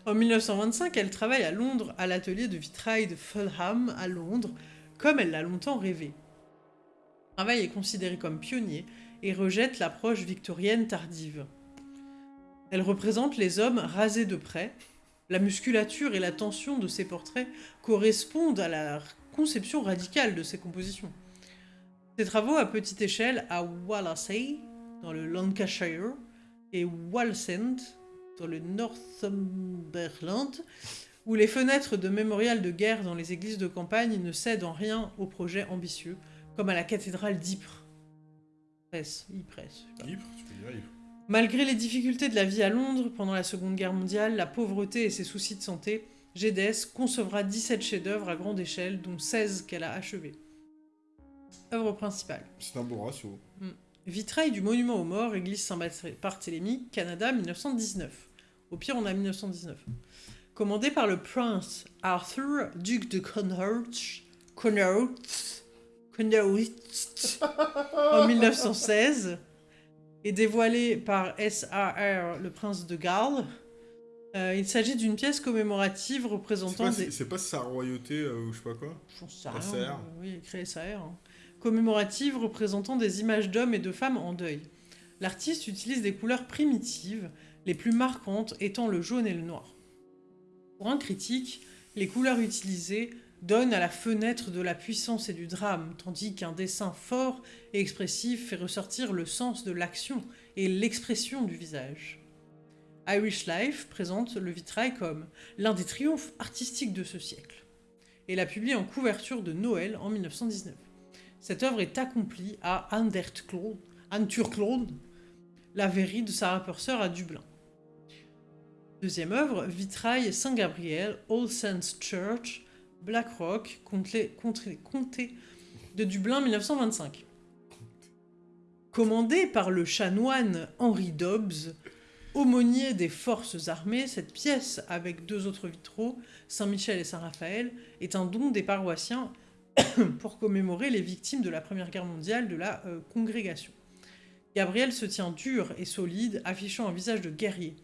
En 1925, elle travaille à Londres à l'atelier de vitrail de Fulham à Londres, comme elle l'a longtemps rêvé. Le travail est considéré comme pionnier et rejette l'approche victorienne tardive. Elle représente les hommes rasés de près. La musculature et la tension de ses portraits correspondent à la conception radicale de ses compositions. Ses travaux à petite échelle à Wallasey, dans le Lancashire, et Wallsend, dans le Northumberland, où les fenêtres de mémorial de guerre dans les églises de campagne ne cèdent en rien aux projets ambitieux, comme à la cathédrale d'Ypres. Malgré les difficultés de la vie à Londres pendant la Seconde Guerre mondiale, la pauvreté et ses soucis de santé, GDS concevra 17 chefs-d'œuvre à grande échelle, dont 16 qu'elle a achevés. Œuvre principale. C'est un beau ratio. Mm. Vitrail du monument aux morts, église Saint-Barthélemy, Canada, 1919. Au pire, on a 1919. Commandé par le prince Arthur, duc de Connaught, Connaught, Connaught, en 1916, et dévoilé par S.A.R., le prince de Galles. Euh, il s'agit d'une pièce commémorative représentant C'est pas, sa royauté euh, ou je sais pas quoi? Rien. Oui, créé SAR. Hein commémorative représentant des images d'hommes et de femmes en deuil. L'artiste utilise des couleurs primitives, les plus marquantes étant le jaune et le noir. Pour un critique, les couleurs utilisées donnent à la fenêtre de la puissance et du drame, tandis qu'un dessin fort et expressif fait ressortir le sens de l'action et l'expression du visage. Irish Life présente le vitrail comme l'un des triomphes artistiques de ce siècle, et l'a publié en couverture de Noël en 1919. Cette œuvre est accomplie à Anturklon, la verrie de Sarah Purser à Dublin. Deuxième œuvre, Vitrail Saint-Gabriel, All Saints Church, Blackrock, comté, comté de Dublin 1925. Commandée par le chanoine Henri Dobbs, aumônier des forces armées, cette pièce, avec deux autres vitraux, Saint-Michel et Saint-Raphaël, est un don des paroissiens pour commémorer les victimes de la Première Guerre mondiale de la euh, congrégation. Gabriel se tient dur et solide, affichant un visage de guerrier.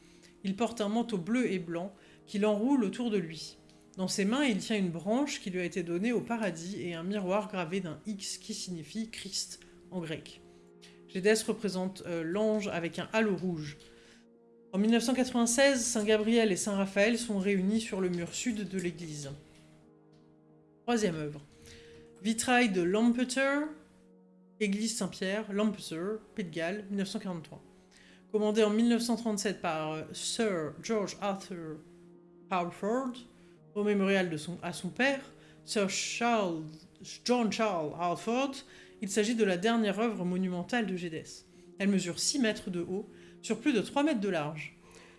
Il porte un manteau bleu et blanc qu'il enroule autour de lui. Dans ses mains, il tient une branche qui lui a été donnée au paradis et un miroir gravé d'un X qui signifie Christ en grec. Gédès représente euh, l'ange avec un halo rouge. En 1996, Saint Gabriel et Saint Raphaël sont réunis sur le mur sud de l'église. Troisième œuvre. Vitrail de Lampeter, Église Saint-Pierre, Lampeter, Pays de Galles, 1943. Commandé en 1937 par euh, Sir George Arthur Halford, au mémorial de son, à son père, Sir Charles, John Charles Halford, il s'agit de la dernière œuvre monumentale de Gédès. Elle mesure 6 mètres de haut, sur plus de 3 mètres de large.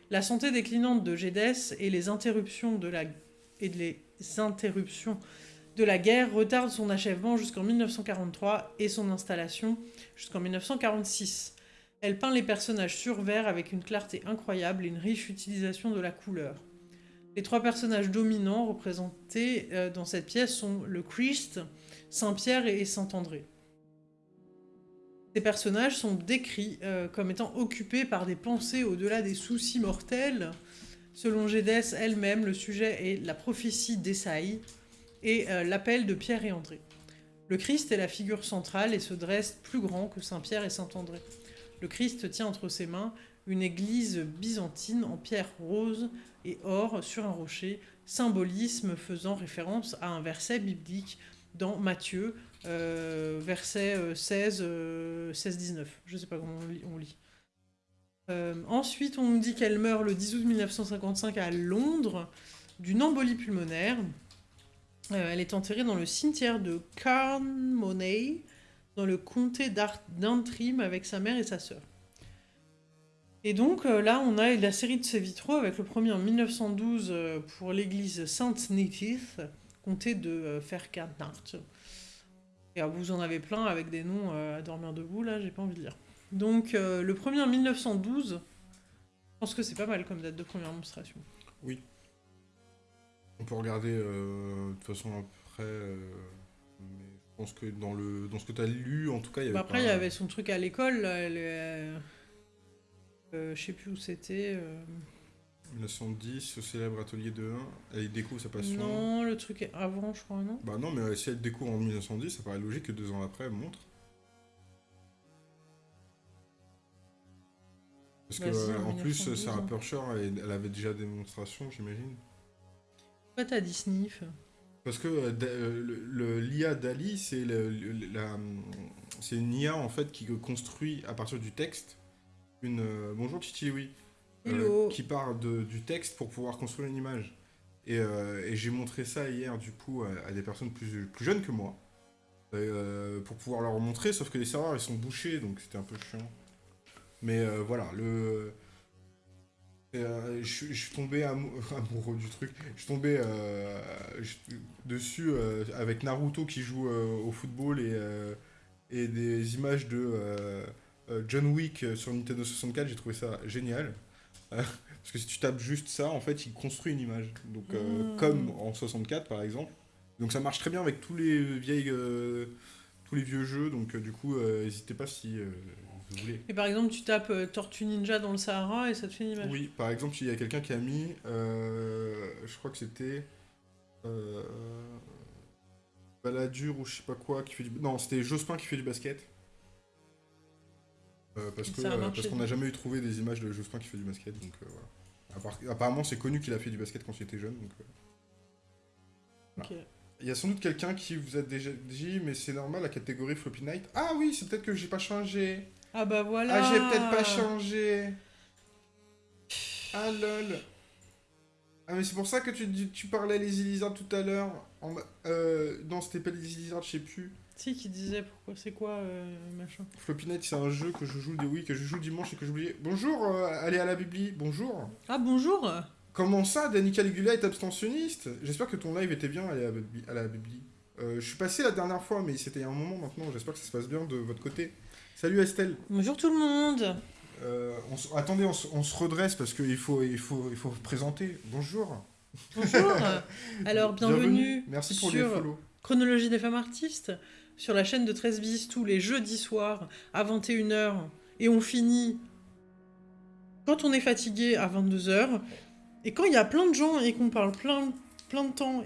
La santé déclinante de Gédès et les interruptions de la, et les interruptions de la guerre retarde son achèvement jusqu'en 1943 et son installation jusqu'en 1946. Elle peint les personnages sur verre avec une clarté incroyable et une riche utilisation de la couleur. Les trois personnages dominants représentés euh, dans cette pièce sont le Christ, Saint-Pierre et Saint-André. Ces personnages sont décrits euh, comme étant occupés par des pensées au-delà des soucis mortels. Selon Gédès elle-même, le sujet est la prophétie d'Esaïe, et euh, l'appel de Pierre et André. Le Christ est la figure centrale et se dresse plus grand que Saint Pierre et Saint André. le Christ tient entre ses mains une église byzantine en pierre rose et or sur un rocher, symbolisme faisant référence à un verset biblique dans Matthieu, euh, verset 16, 16-19. Je ne sais pas comment on lit. Euh, ensuite, on nous dit qu'elle meurt le 10 août 1955 à Londres d'une embolie pulmonaire. Euh, elle est enterrée dans le cimetière de Carnmoney, dans le comté d'Antrim, avec sa mère et sa sœur. Et donc euh, là, on a la série de ces vitraux, avec le premier en 1912 pour l'église Sainte Nithith, comté de Ferkantart. Et vous en avez plein avec des noms à dormir debout, là, j'ai pas envie de lire. Donc euh, le premier en 1912, je pense que c'est pas mal comme date de première monstration. Oui. On peut regarder euh, de toute façon après. Euh, mais je pense que dans, le, dans ce que tu as lu, en tout cas, il y avait. Bah, après, il y avait son truc à l'école. Je sais plus où c'était. 1910, au célèbre atelier de 1, elle découvre sa passion. Non, le truc est avant, je crois, non? Bah non, mais si elle découvre en 1910, ça paraît logique que deux ans après, elle montre. Parce que, euh, en plus, Sarah hein. Elle, elle, avait déjà des démonstrations, j'imagine. Pourquoi t'as dit sniff? Parce que euh, euh, l'IA d'Ali, c'est une IA en fait qui construit à partir du texte une. bonjour Titi, oui. qui part du texte pour pouvoir construire une image. Et, j'ai montré ça hier, du coup, à, des personnes plus, plus jeunes que moi. pour pouvoir leur montrer, sauf que les serveurs ils sont bouchés, donc c'était un peu chiant. Mais euh, voilà, le. Euh, je, suis tombé amoureux du truc. Je suis tombé euh, dessus avec Naruto qui joue au football et, et des images de John Wick sur Nintendo 64. J'ai trouvé ça génial. Parce que si tu tapes juste ça, en fait, il construit une image. Donc, mmh. comme en 64 par exemple. Donc ça marche très bien avec tous les vieilles, tous les vieux jeux. Donc du coup, n'hésitez pas si et par exemple, tu tapes euh, Tortue Ninja dans le Sahara et ça te fait une image. Oui, par exemple, il y a quelqu'un qui a mis, euh, je crois que c'était euh, Balladur ou je sais pas quoi, qui fait du... Non, c'était Jospin qui fait du basket. Euh, parce que parce qu'on n'a jamais eu trouvé des images de Jospin qui fait du basket, donc voilà. Apparemment, c'est connu qu'il a fait du basket quand il était jeune, donc... Il y a sans doute quelqu'un qui vous a déjà dit, mais c'est normal, la catégorie Floppy Night. Ah oui, c'est peut-être que j'ai pas changé. Ah bah voilà. Ah, j'ai peut-être pas changé. Ah lol. Ah mais c'est pour ça que tu, tu parlais les Lizard tout à l'heure. Euh, non, c'était pas les Lizard, je sais plus. Si, qui disait pourquoi, c'est quoi euh, machin. Night, c'est un jeu que je joue des oui, que je joue dimanche et que j'oubliais. Bonjour, euh, allez à la Bibli, bonjour. Ah bonjour. Comment ça, Danny Caligula est abstentionniste? J'espère que ton live était bien à la, à la Bibli. Euh, je suis passé la dernière fois, mais c'était il y a un moment maintenant. J'espère que ça se passe bien de votre côté. Salut Estelle. Bonjour tout le monde. Euh, attendez, on, se redresse parce qu'il faut, il faut, il faut présenter. Bonjour. Bonjour. Alors, bienvenue, Merci pour sur les Chronologie des femmes artistes, sur la chaîne de 13 bis tous les jeudis soirs à 21h. Et on finit quand on est fatigué à 22h. Et quand il y a plein de gens et qu'on parle plein, plein de temps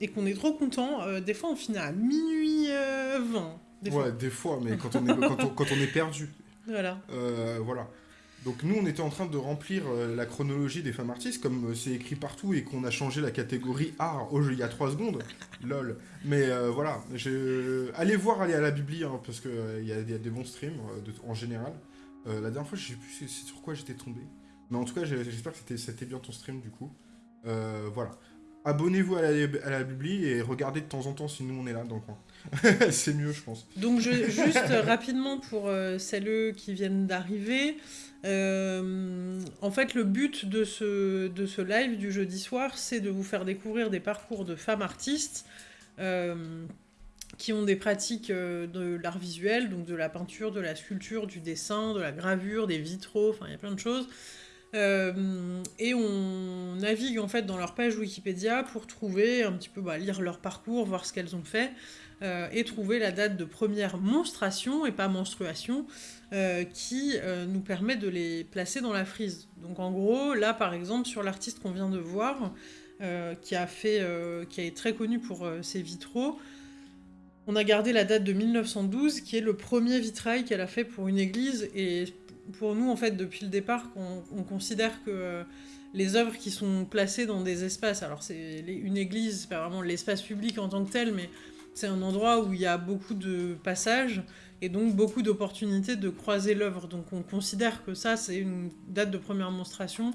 et qu'on est trop content, euh, des fois on finit à minuit 20. Euh, ouais, des fois, mais quand on est, quand on, est perdu. Voilà. Euh, voilà. Donc nous, on était en train de remplir euh, la chronologie des femmes artistes, comme euh, c'est écrit partout et qu'on a changé la catégorie art au jeu il y a 3 secondes. Lol. Mais voilà, allez voir, allez à la Bibli, hein, parce qu'il il y, a des bons streams en général. la dernière fois, je sais plus sur quoi j'étais tombé. Mais en tout cas, j'espère que c'était bien ton stream du coup. voilà abonnez-vous à la, à la Bibli et regardez de temps en temps si nous on est là dans le coin. c'est mieux, je pense. Donc, je, juste rapidement pour euh, celles qui viennent d'arriver. Euh, en fait, le but de ce, de ce live du jeudi soir, c'est de vous faire découvrir des parcours de femmes artistes euh, qui ont des pratiques de l'art visuel, donc de la peinture, de la sculpture, du dessin, de la gravure, des vitraux, enfin, il y a plein de choses. Euh, et on navigue en fait dans leur page Wikipédia pour trouver un petit peu, bah, lire leur parcours, voir ce qu'elles ont fait, euh, et trouver la date de première monstration, et pas menstruation, euh, qui nous permet de les placer dans la frise. Donc en gros, là par exemple, sur l'artiste qu'on vient de voir, qui, a fait, qui est très connu pour ses vitraux, on a gardé la date de 1912, qui est le premier vitrail qu'elle a fait pour une église, et pour nous, en fait, depuis le départ, qu'on on considère que euh, les œuvres qui sont placées dans des espaces, alors c'est une église, c'est pas vraiment l'espace public en tant que tel, mais c'est un endroit où il y a beaucoup de passages et donc beaucoup d'opportunités de croiser l'œuvre. Donc on considère que ça, c'est une date de première monstration,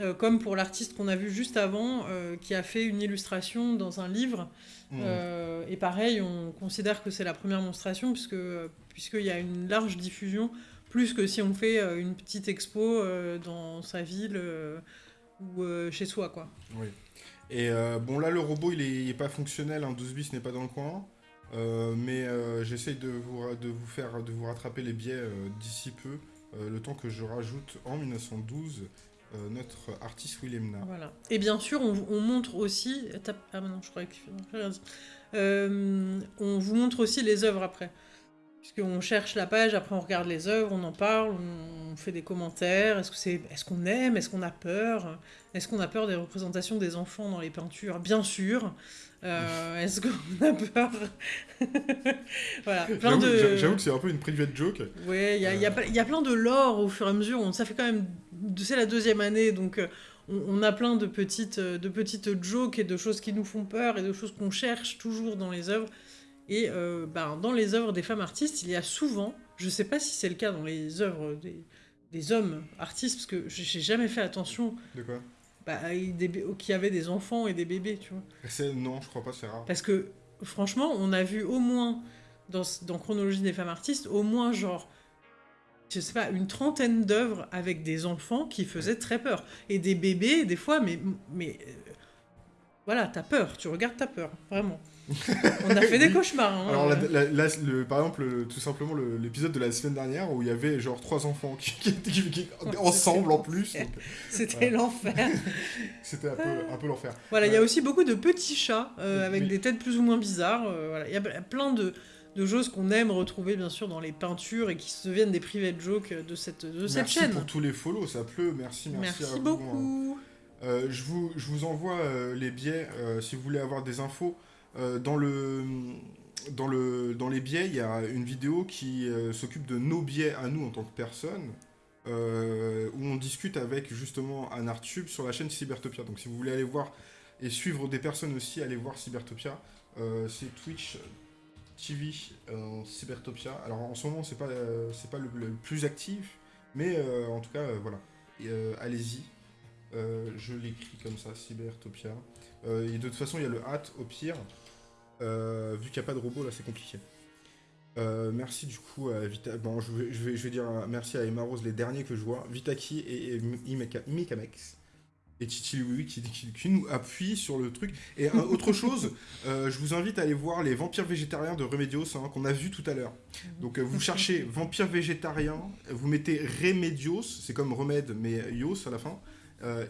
euh, comme pour l'artiste qu'on a vu juste avant, euh, qui a fait une illustration dans un livre. Mm. Euh, et pareil, on considère que c'est la première monstration, puisque puisqu'il y a une large diffusion, plus que si on fait une petite expo dans sa ville ou chez soi, quoi. Oui. Et euh, bon, là, le robot, il est, pas fonctionnel, hein, 12 bis n'est pas dans le coin. Euh, mais euh, j'essaye de vous, de vous faire de vous rattraper les biais d'ici peu, le temps que je rajoute en 1912 euh, notre artiste Willem Na. Voilà. Et bien sûr, on, on montre aussi. Ah je croyais on vous montre aussi les œuvres après. Puisqu'on cherche la page, après on regarde les œuvres, on en parle, on fait des commentaires. Est-ce qu'on aime, est-ce qu'on a peur, est-ce qu'on a peur des représentations des enfants dans les peintures? Bien sûr. Euh, est-ce qu'on a peur? Voilà, J'avoue de. que c'est un peu une private joke. Ouais, il y, a- il y y a plein de lore au fur et à mesure. Ça fait quand même. C'est la deuxième année, donc euh, on, on a plein de petites, euh, de petites jokes et de choses qui nous font peur et de choses qu'on cherche toujours dans les œuvres. Et euh, ben, dans les œuvres des femmes artistes, il y a souvent, je sais pas si c'est le cas dans les œuvres des, des hommes artistes, parce que j'ai jamais fait attention De quoi? Bah, y avait des enfants et des bébés, tu vois. Non, je crois pas, c'est rare. Parce que, franchement, on a vu au moins, dans, dans Chronologie des femmes artistes, au moins genre, je sais pas, une trentaine d'œuvres avec des enfants qui faisaient très peur. Et des bébés, des fois, mais. mais euh, voilà, t'as peur, tu regardes, t'as peur, vraiment. On a fait des cauchemars. hein. Alors, la- la- la- le- par exemple, le- tout simplement, le- l'épisode de la semaine dernière où il y avait genre trois enfants qui, qui- qui- qui- ensemble en plus. C'était l'enfer. C'était un peu, un peu l'enfer. Voilà, il y a Ouais. aussi beaucoup de petits chats euh, avec Oui. des têtes plus ou moins bizarres. euh, voilà. Il y a plein de, de choses qu'on aime retrouver, bien sûr, dans les peintures et qui se deviennent des private jokes de cette, de cette merci chaîne. pour tous les follow, ça pleut. Merci, merci, Merci, à vous, hein. beaucoup. Euh, je, vous, je vous envoie euh, les biais euh, si vous voulez avoir des infos. Euh, dans, le, dans, le, dans les biais, il y a une vidéo qui euh, s'occupe de nos biais à nous en tant que personne, euh, où on discute avec justement un Artube sur la chaîne Cybertopia. Donc si vous voulez aller voir et suivre des personnes aussi, allez voir Cybertopia. C'est Twitch TV Cybertopia. Alors en ce moment, c'est pas, c'est pas le, le plus actif, mais en tout cas, voilà. Allez-y. Je l'écris comme ça, Cybertopia. Euh, et de toute façon, il y a le hâte au pire. Euh, vu qu'il n'y a pas de robot, là, c'est compliqué. Euh, merci du coup à Vita. Bon, je vais, je vais, je vais dire merci à Emma Rose, les derniers que je vois. Vitaki et, et Mika- Mikamex. Et Titi Louis qui, qui, qui nous appuie sur le truc. Et autre chose, euh, je vous invite à aller voir les vampires végétariens de Remedios hein, qu'on a vu tout à l'heure. Donc euh, vous cherchez vampire végétarien, vous mettez Remedios, c'est comme remède mais Ios à la fin,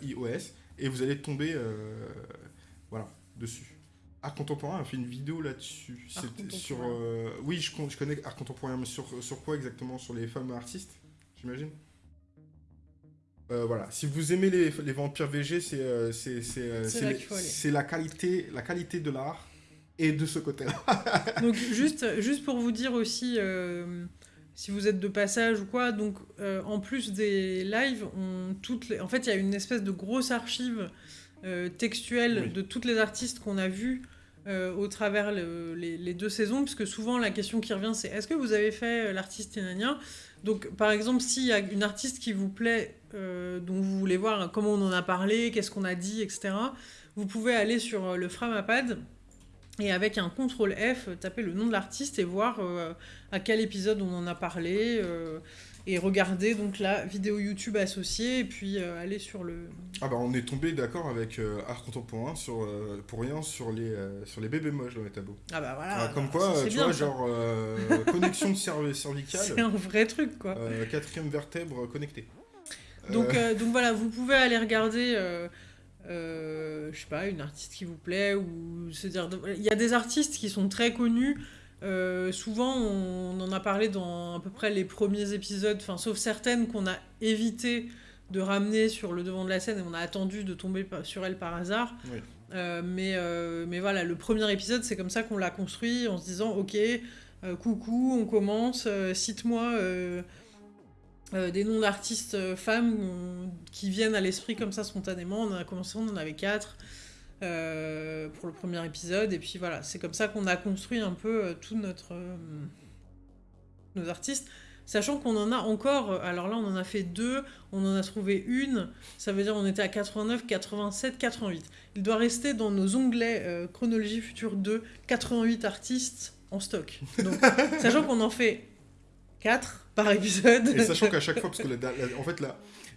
IOS, et vous allez tomber voilà, dessus. Art contemporain a fait une vidéo là-dessus. C'était sur. euh, oui, je, con- je connais art contemporain, mais sur, sur quoi exactement? Sur les femmes artistes, j'imagine? Euh, voilà, si vous aimez les, les vampires VG, c'est euh, c'est la qualité la qualité de l'art et de ce côté-là. Donc juste, juste pour vous dire aussi, si vous êtes de passage ou quoi, donc en plus des lives, on, toutes les... en fait il y a une espèce de grosse archive euh, textuelle Oui. de toutes les artistes qu'on a vus euh, au travers le- les, les deux saisons, puisque souvent la question qui revient c'est est-ce que vous avez fait euh, l'artiste Ténania Donc par exemple s'il y a une artiste qui vous plaît, euh, dont vous voulez voir hein, comment on en a parlé, qu'est-ce qu'on a dit, etc., vous pouvez aller sur le Framapad et avec un CTRL F, taper le nom de l'artiste et voir à quel épisode on en a parlé. Et regarder donc la vidéo YouTube associée et puis euh, aller sur le. Ah bah on est tombé d'accord avec euh, art contemporain sur, euh, pour rien sur les, sur les bébés moches dans les tableaux. Ah bah voilà. Ah, comme bah, quoi, tu bien, vois, ça. genre connexion de cerve- C'est cervicale, un vrai truc quoi. quatrième vertèbre connectée. Donc, donc voilà, vous pouvez aller regarder, je sais pas, une artiste qui vous plaît, ou se dire. Il y a des artistes qui sont très connus. Euh, souvent, on en a parlé dans à peu près les premiers épisodes, enfin, sauf certaines qu'on a évité de ramener sur le devant de la scène et on a attendu de tomber sur elles par hasard. Oui. Euh, mais, euh, mais voilà, le premier épisode, c'est comme ça qu'on l'a construit en se disant Ok, coucou, on commence, cite-moi. des noms d'artistes femmes qui viennent à l'esprit comme ça spontanément. On a commencé, on en avait quatre. Pour le premier épisode et puis voilà c'est comme ça qu'on a construit un peu tout notre nos artistes Sachant qu'on en a encore, euh, alors là on en a fait deux, on en a trouvé une, ça veut dire on était à 89, 87, 88. Il doit rester dans nos onglets euh, Chronologie Future 2, 88 artistes en stock. Donc, sachant qu'on en fait 4 par épisode. Et sachant qu'à chaque fois, parce que en fait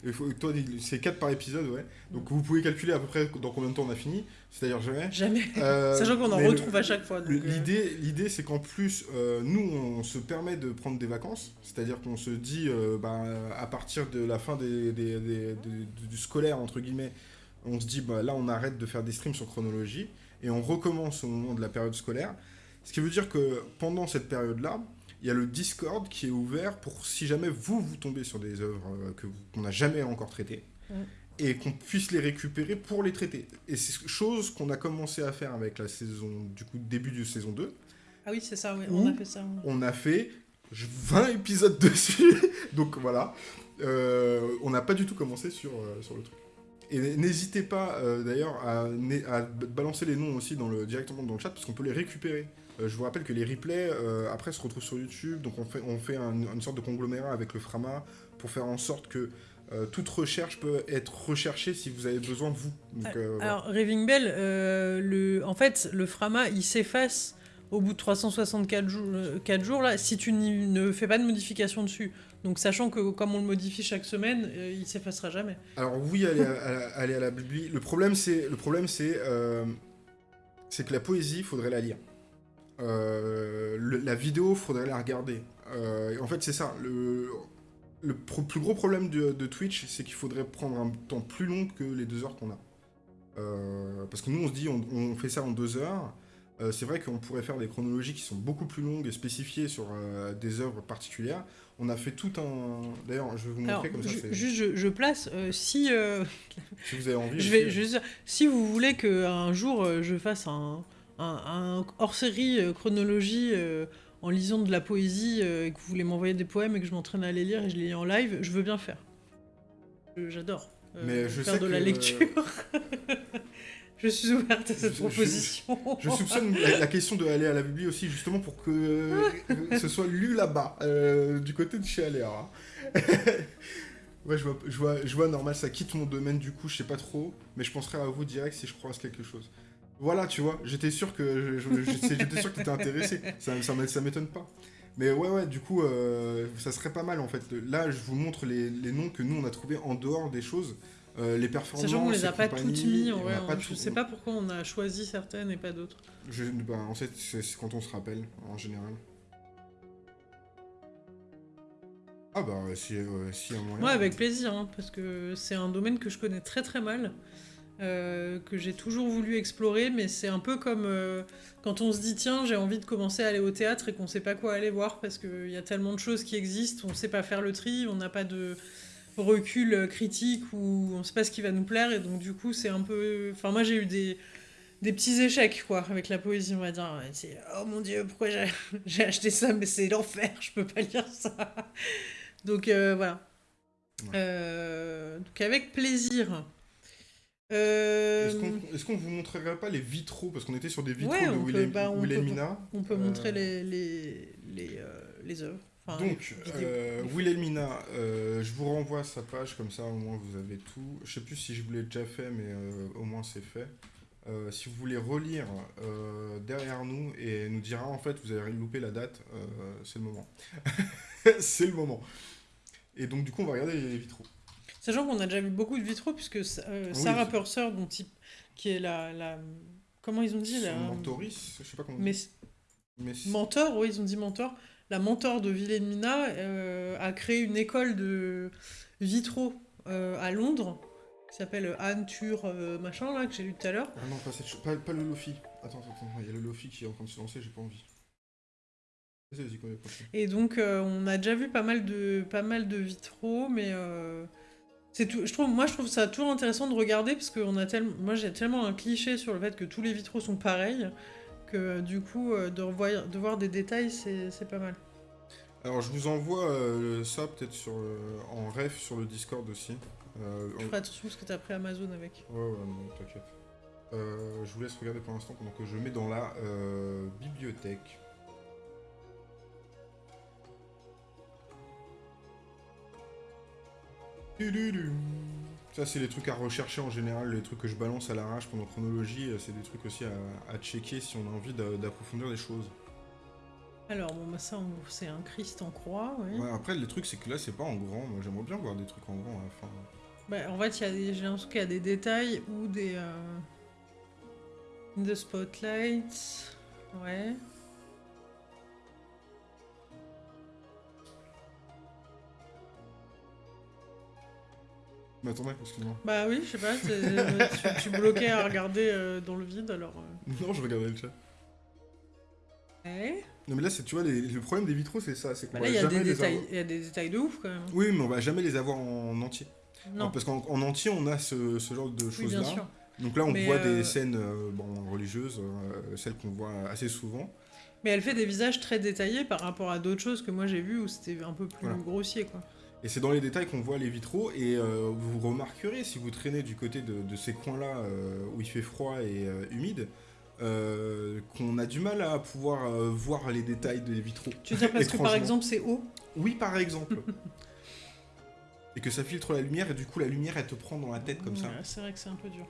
là, toi, c'est 4 par épisode, ouais. Donc vous pouvez calculer à peu près dans combien de temps on a fini. C'est-à-dire jamais. Jamais. Euh, Sachant qu'on en retrouve à chaque fois. Euh. L'idée, l'idée, c'est qu'en plus, euh, nous, on se permet de prendre des vacances. C'est-à-dire qu'on se dit, bah, à partir de la fin des, du scolaire, entre guillemets, on se dit, bah, là, on arrête de faire des streams sur chronologie et on recommence au moment de la période scolaire. Ce qui veut dire que pendant cette période-là, il y a le Discord qui est ouvert pour si jamais vous, vous tombez sur des œuvres euh, que qu'on n'a jamais encore traitées. Mm. Et qu'on puisse les récupérer pour les traiter. Et c'est chose qu'on a commencé à faire avec la saison, du coup, début de saison 2. Ah oui, c'est ça, oui. on a fait ça. On a fait 20 épisodes dessus. Donc voilà. Euh, on n'a pas du tout commencé sur, euh, sur le truc. Et n'hésitez pas d'ailleurs à, à, balancer les noms aussi dans le, directement dans le chat parce qu'on peut les récupérer. Euh, je vous rappelle que les replays, euh, après, se retrouvent sur YouTube. Donc, on fait, on fait une sorte de conglomérat avec le Frama pour faire en sorte que euh, toute recherche peut être recherchée si vous avez besoin de vous. Alors, Raving Bell, le, en fait, le Frama, il s'efface au bout de 364 jours, 4 jours là, si tu ne fais pas de modification dessus. Donc sachant que comme on le modifie chaque semaine, il s'effacera jamais. Alors oui, aller à, aller à la bibli. Le problème c'est le problème c'est c'est que la poésie, il faudrait la lire. Euh, la vidéo, faudrait la regarder. Euh, en fait, c'est ça. Le, le plus gros problème de, Twitch, c'est qu'il faudrait prendre un temps plus long que les deux heures qu'on a. Euh, parce que nous, on se dit, on, fait ça en deux heures. c'est vrai qu'on pourrait faire des chronologies qui sont beaucoup plus longues et spécifiées sur des œuvres particulières. On a fait tout un... D'ailleurs, je vais vous montrer comme ça. Juste, je, place, si... si vous avez envie... Je vais, juste, si vous voulez qu'un jour, je fasse un un, hors-série euh, chronologie euh, en lisant de la poésie euh, et que vous voulez m'envoyer des poèmes et que je m'entraîne à les lire et je les lis en live, je veux bien faire. J'adore Mais je faire de la lecture. je suis ouverte à cette proposition. Je, soupçonne la, question de aller à la bibliothèque aussi, justement pour que ce soit lu là-bas, du côté de chez Aléa. ouais, je vois, je, vois, je vois, normal, ça quitte mon domaine du coup, je sais pas trop, mais je penserai à vous direct si je croise quelque chose. Voilà, tu vois, j'étais sûr que j'étais sûr que t'étais intéressé. Ça, ça, m'étonne pas. Mais ouais, ouais, du coup, euh, ça serait pas mal en fait. Là, je vous montre les, noms que nous on a trouvés en dehors des choses. Euh, les performances. Sachant qu'on les a pas toutes mis, en vrai, je sais pas pourquoi on a choisi certaines et pas d'autres. Ben, en fait, c'est quand on se rappelle, en général. Ah bah si, si un moyen. Ouais, avec plaisir, hein, parce que c'est un domaine que je connais très très mal. Euh, que j'ai toujours voulu explorer, mais c'est un peu comme euh, quand on se dit tiens j'ai envie de commencer à aller au théâtre et qu'on sait pas quoi aller voir parce qu'il y a tellement de choses qui existent, on sait pas faire le tri, on n'a pas de recul critique ou on sait pas ce qui va nous plaire et donc du coup c'est un peu... Enfin moi j'ai eu des, des petits échecs quoi avec la poésie on va dire. C'est oh mon dieu pourquoi j'ai acheté ça mais c'est l'enfer, je peux pas lire ça. donc euh, voilà. donc avec plaisir. Euh, est-ce qu'on est vous montrerait pas les vitraux? Parce qu'on était sur des vitraux de Wilhelmina. Bah, on, peut, montrer euh, les, les, les, euh, les œuvres. Donc, Wilhelmina, je vous renvoie à sa page, comme ça au moins vous avez tout. Je sais plus si je vous l'ai déjà fait, mais au moins c'est fait. si vous voulez relire derrière nous et nous dira en fait vous avez loupé la date, c'est le moment. c'est le moment. Et donc du coup on va regarder les vitraux. Sachant qu'on a déjà vu beaucoup de vitraux, puisque euh, Sarah Purser, dont qui est la, la, Comment ils ont dit la... Mentoris Je sais pas comment Mais... Mais... Mentor, oui, ils ont dit mentor. La mentor de Wilhelmina euh, a créé une école de vitraux euh, à Londres, qui s'appelle Anne Tur machin, là, que j'ai lu tout à l'heure. Ah non, pas, pas, le Lofi. Attends, attends, il y a le Lofi qui est en train de se lancer, j'ai pas envie. Et donc, on a déjà vu pas mal de, pas mal de vitraux, mais tout, je trouve, moi, je trouve ça toujours intéressant de regarder parce que on a tellement, moi, j'ai tellement un cliché sur le fait que tous les vitraux sont pareils que du coup, euh, de, revoir, de voir des détails, c'est pas mal. Alors, je vous envoie euh, ça peut-être sur euh, en ref sur le Discord aussi. Euh, Je ferai attention parce que t'as pris Amazon avec. Ouais, ouais, non, t'inquiète. Euh, je vous laisse regarder pour l'instant pendant que je mets dans la bibliothèque. Ça, c'est les trucs à rechercher en général, les trucs que je balance à l'arrache pendant chronologie. euh, C'est des trucs aussi à, à checker si on a envie d'a- d'approfondir les choses. Alors, bon, bah ça, c'est un Christ en croix, oui. Ouais, après, le truc, c'est que là, c'est pas en grand. Moi, j'aimerais bien voir des trucs en grand à la fin. Bah, en fait, il y a des, j'ai l'impression qu'il y a des détails ou des. Euh... in the spotlight. Ouais. Mais attendez, excuse-moi. Bah oui, je sais pas, tu, tu bloquais à regarder euh, dans le vide alors. euh. Non, je regardais le chat. Ouais. Non, mais là, c'est, tu vois, les- le problème des vitraux, c'est ça. C'est qu'on Bah là, il y, a des détails- avoir. il y a des détails de ouf quand même. Oui, mais on va jamais les avoir en entier. Non, Parce qu'en en entier, on a ce, ce genre de bien sûr. Donc là, on Mais, voit euh, des scènes euh, bon, religieuses, celles qu'on voit assez souvent. Mais elle fait des visages très détaillés par rapport à d'autres choses que moi j'ai vues où c'était un peu plus Voilà. grossier quoi. Et c'est dans les détails qu'on voit les vitraux. Et euh, vous remarquerez, si vous traînez du côté de, de ces coins-là euh, où il fait froid et euh, humide, qu'on a du mal à pouvoir voir les détails des vitraux. Tu veux dire parce que par exemple c'est haut? Oui, par exemple. et que ça filtre la lumière, et du coup, la lumière, elle te prend dans la tête comme ça. C'est vrai que c'est un peu dur.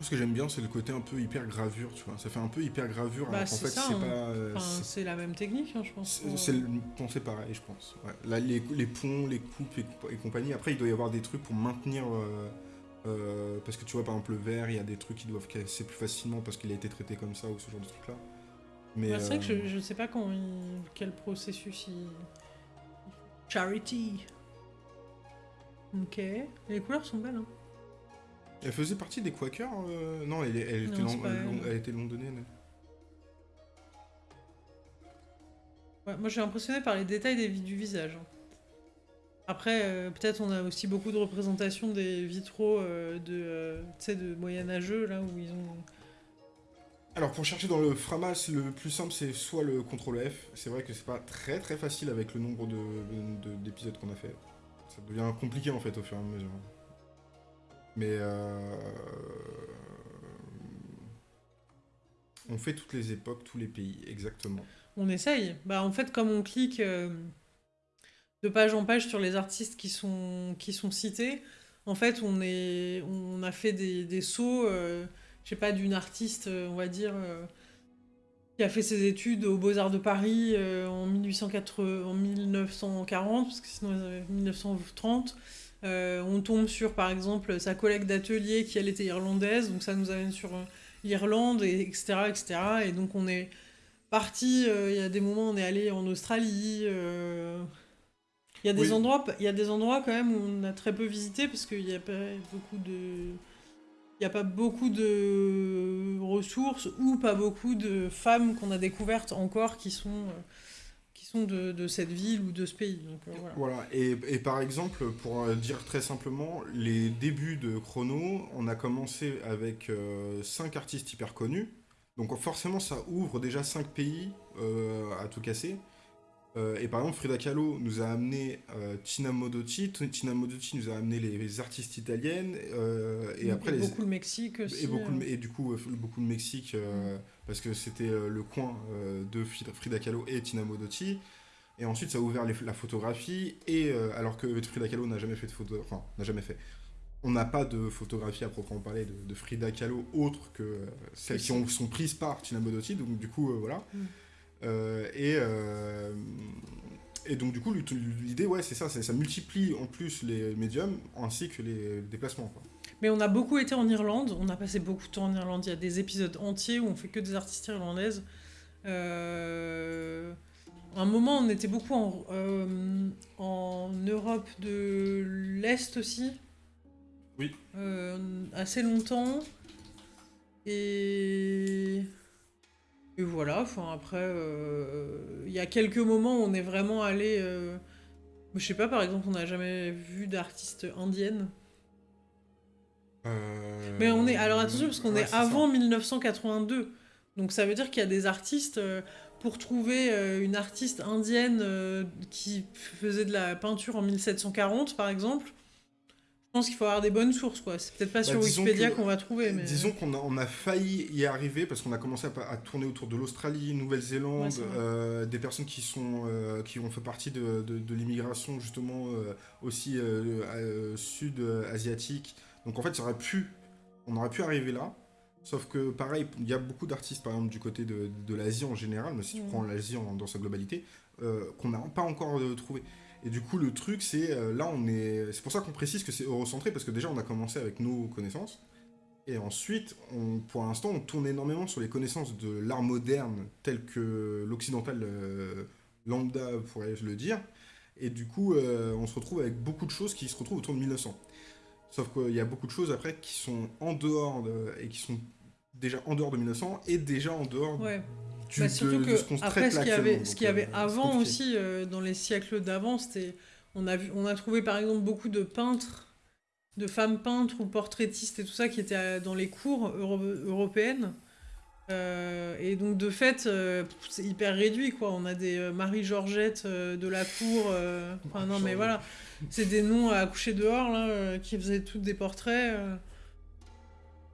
Ce que j'aime bien, c'est le côté un peu hyper gravure, tu vois. Ça fait un peu hyper gravure, Bah, alors qu'en c'est fait, ça, c'est hein. pas. euh, Enfin, c'est- la même technique, hein, je pense. C'est le pensée pareil, je pense. Ouais. Là, les, les ponts, les coupes et, et compagnie. Après, il doit y avoir des trucs pour maintenir. euh, euh, parce que tu vois, par exemple, le verre, il y a des trucs qui doivent casser plus facilement parce qu'il a été traité comme ça ou ce genre de trucs-là. Mais. Bah, c'est vrai que euh, je, je sais pas quand il- quel processus il... Charity. Ok. Les couleurs sont belles. Hein. Elle faisait partie des Quakers euh, Non, elle, elle, était Non, c'est lon- pas elle. était londonienne. Ouais, moi, je suis impressionnée par les détails des, du visage. hein. Après, euh, peut-être on a aussi beaucoup de représentations des vitraux euh, de, de moyenâgeux, là, où ils ont... Alors pour chercher dans le Framas, le plus simple c'est soit le CTRL F. C'est vrai que c'est pas très très facile avec le nombre de- de- d'épisodes qu'on a fait. Ça devient compliqué en fait au fur et à mesure. Mais euh... on fait toutes les époques, tous les pays, exactement. On essaye. Bah, en fait, comme on clique euh, de page en page sur les artistes qui sont, cités, en fait, on, a fait des, sauts, euh, je sais pas, d'une artiste, euh, on va dire, qui a fait ses études aux Beaux-Arts de Paris en, 1880, en 1940, parce que sinon, ils avaient 1930. Euh, on tombe sur, par exemple, sa collègue d'atelier qui, elle, était irlandaise, donc ça nous amène sur euh, l'Irlande, et, etc., etc. Et donc, on est parti, euh, il y a des moments, on est allé en Australie. euh, Il y, a des Oui. endroits, il y a des endroits quand même où on a très peu visité parce qu'il n'y a pas beaucoup de. Il n'y a pas beaucoup de ressources ou pas beaucoup de femmes qu'on a découvertes encore qui sont, de, cette ville ou de ce pays. Euh, voilà. Et, par exemple, pour euh, dire très simplement, les débuts de Chrono, on a commencé avec 5 artistes hyper connus. Donc forcément, ça ouvre déjà 5 pays euh, à tout casser. Euh, et par exemple, Frida Kahlo nous a amené euh, Tina Modotti. Tina Modotti nous a amené les, les artistes italiennes. euh, et après, les, beaucoup le Mexique aussi. et, beaucoup, de- et du coup, euh, beaucoup de Mexique, euh, parce que c'était le coin de Frida Kahlo et Tina Modotti. Et ensuite, ça a ouvert les- la photographie. Et alors que Frida Kahlo n'a jamais fait de photo, enfin, n'a jamais fait. On n'a pas de photographie à proprement parler de, de Frida Kahlo autre que celles qui ont, sont prises par Tina Modotti. Donc, du coup, voilà. Mm. Euh, et, euh, et donc, du coup, l'idée, ouais, c'est ça, ça multiplie en plus les médiums ainsi que les déplacements. Quoi. Mais on a beaucoup été en Irlande, on a passé beaucoup de temps en Irlande. Il y a des épisodes entiers où on fait que des artistes irlandaises. Euh, À un moment, on était beaucoup en, euh, en Europe de l'Est aussi. Oui. Euh, assez longtemps. Et. Et voilà, enfin après, euh, il y a quelques moments où on est vraiment allé. euh, Je sais pas, par exemple, on n'a jamais vu d'artiste indienne. Euh, Mais on est. Alors attention, parce qu'on ouais, est avant 1982. Donc ça veut dire qu'il y a des artistes. pour trouver une artiste indienne qui faisait de la peinture en 1740, par exemple, pense qu'il faut avoir des bonnes sources, quoi. C'est peut-être pas sur Bah, disons Wikipédia qu'on va trouver, mais. Disons qu'on a, on a failli y arriver parce qu'on a commencé à, tourner autour de l'Australie, Nouvelle-Zélande, euh, des personnes qui sont euh, qui ont fait partie de, de- de l'immigration justement euh, aussi sud-asiatique. Donc en fait, ça aurait pu, on aurait pu arriver là. Sauf que pareil, il y a beaucoup d'artistes par exemple du côté de, de l'Asie en général, mais si tu prends l'Asie dans sa globalité, euh, qu'on n'a pas encore euh, trouvé. Et du coup, le truc, c'est euh, là, on est. C'est pour ça qu'on précise que c'est eurocentré, parce que déjà, on a commencé avec nos connaissances. Et ensuite, pour l'instant, on tourne énormément sur les connaissances de l'art moderne, tel que l'occidental euh, lambda, pourrais-je le dire. Et du coup, euh, on se retrouve avec beaucoup de choses qui se retrouvent autour de 1900. Sauf qu'il y a beaucoup de choses après qui sont en dehors de, et qui sont déjà en dehors de 1900 et déjà en dehors. Du, Bah, surtout de que ce qu'on après ce qu'il y avait, actuellement. ce Donc, qu'il y avait euh, avant aussi euh, dans les siècles d'avant, c'était on a vu, on a trouvé par exemple beaucoup de peintres, de femmes peintres ou portraitistes et tout ça qui étaient euh, dans les cours euro- européennes. Euh, et donc de fait, euh, c'est hyper réduit quoi. On a des Marie-Georgette de la cour. Enfin non mais voilà, c'est des noms à coucher dehors là, qui faisaient toutes des portraits.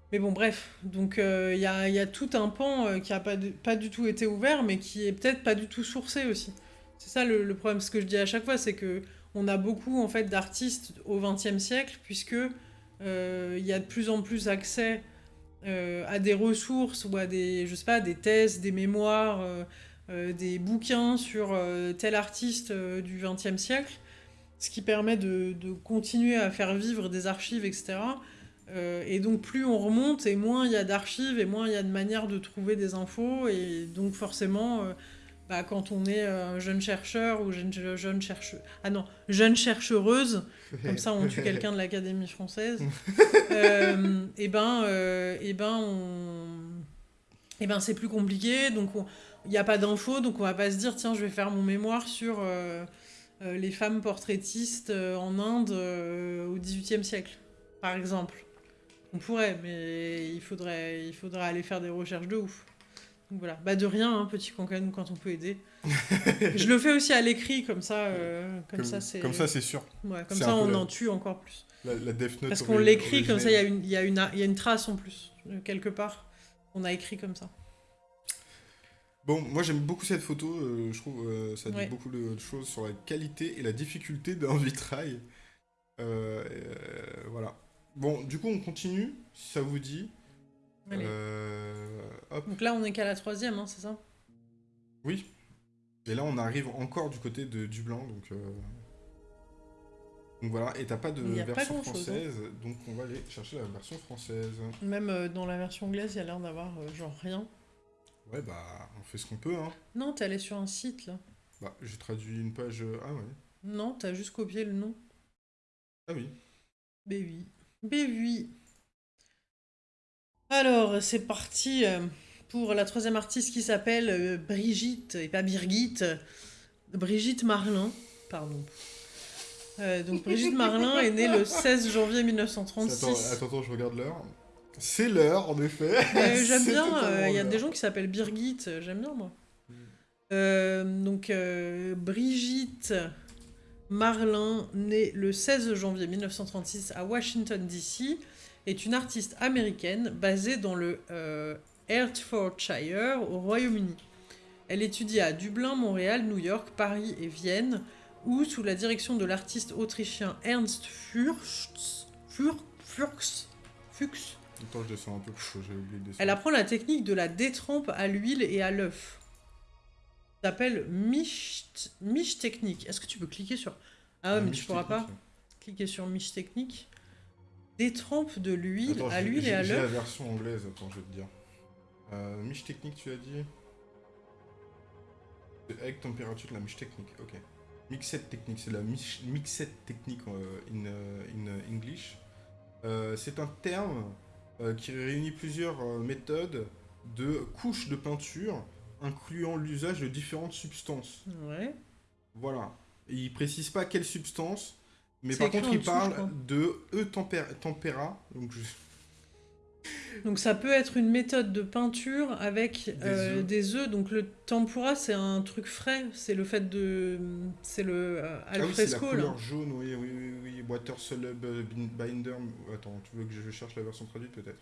Euh. Mais bon, bref. Donc, euh, il y, a, il y a tout un pan euh, qui a pas, du- tout été ouvert, mais qui est peut-être pas du tout sourcé aussi. C'est ça le, problème. Ce que je dis à chaque fois, c'est que on a beaucoup en fait d'artistes au XXe siècle, puisque euh, il y a de plus en plus accès euh, à des ressources ou à des, je sais pas, des thèses, des mémoires, euh, euh, des bouquins sur euh, tel artiste euh, du XXe siècle, ce qui permet de, de continuer à faire vivre des archives, etc. Euh, et donc plus on remonte et moins il y a d'archives et moins il y a de manières de trouver des infos. Et donc forcément euh, bah, quand on est euh, jeune chercheur ou jeune, jeune chercheur ah non jeune chercheuse comme ça on tue quelqu'un de l'Académie française euh, et ben et ben on et ben c'est plus compliqué. Donc on- il n'y a pas d'infos. Donc on va pas se dire tiens je vais faire mon mémoire sur les femmes portraitistes en Inde au XVIIIe siècle par exemple on pourrait, mais il faudrait, il faudrait aller faire des recherches de ouf. Donc voilà. Bah de rien, hein, petit cancan, quand on peut aider. je le fais aussi à l'écrit, comme ça, euh, comme, ça c'est. Comme ça, c'est sûr. Ouais, comme ça on la- en tue encore plus. La, la Death Note Parce qu'on l'écrit comme ça, il y, a une- il y, a une- il y a une trace en plus, euh, quelque part. On a écrit comme ça. Bon, moi j'aime beaucoup cette photo, euh, je trouve euh, ça dit Ouais. beaucoup de choses sur la qualité et la difficulté d'un vitrail. Voilà. Bon, du coup on continue, si ça vous dit. Allez. Euh, hop, Donc là, on est qu'à la troisième, hein, c'est ça? Oui. Et là on arrive encore du côté de Dublin, donc... euh, Donc voilà, et t'as pas de pas version hein. française, donc on va aller chercher la version française. Même euh, dans la version anglaise, il y a l'air d'avoir euh, genre rien. Ouais, bah on fait ce qu'on peut, hein. Non, t'es allé sur un site là. Bah, j'ai traduit une page... euh, Ah ouais. Non, t'as juste copié le nom. Ah oui. B8. B8. Alors, c'est parti euh, pour la troisième artiste qui s'appelle euh, Brigitte, et pas Birgit, euh, Brigitte Marlin, pardon. Euh, donc Brigitte Marlin est née le 16 janvier 1936. Attends, attends, attends, je regarde l'heure. C'est l'heure, en effet. J'aime bien, euh, il y a des gens qui s'appellent Birgit, j'aime bien moi. Mm. Euh, donc euh, Brigitte Marlin, née le 16 janvier 1936 à Washington DC, est une artiste américaine basée dans le euh, Hertfordshire au Royaume-Uni. Elle étudie à Dublin, Montréal, New York, Paris et Vienne, où, sous la direction de l'artiste autrichien Ernst Furst, Fur, Fuchs, Fuchs, Attends, je descends un peu parce que j'ai oublié de descendre. elle apprend la technique de la détrempe à l'huile et à l'œuf. S'appelle miche, miche technique. Est-ce que tu peux cliquer sur... Ah ouais, mais tu pourras pas cliquer sur miche technique. Détrempe de l'huile à l'huile et à J'ai la l'œuf. version anglaise, attends, je vais te dire. Euh, miche technique, tu as dit Avec température, la miche technique, ok. Mixette technique, c'est la miche- mixette technique euh, in, euh, in euh, English. Euh, c'est un terme qui réunit plusieurs méthodes de couches de peinture incluant l'usage de différentes substances. Ouais. Voilà. Et il précise pas quelle substance, mais par contre il dessous, parle de E tempéra, tempéra, donc je- Donc ça peut être une méthode de peinture avec Des euh, œufs. des œufs. Donc le tempura, c'est un truc frais. C'est le fait de... C'est le euh, Ah al oui, c'est la là. couleur jaune, oui, oui, oui, oui. Water Soluble Binder. Attends, tu veux que je cherche la version traduite peut-être?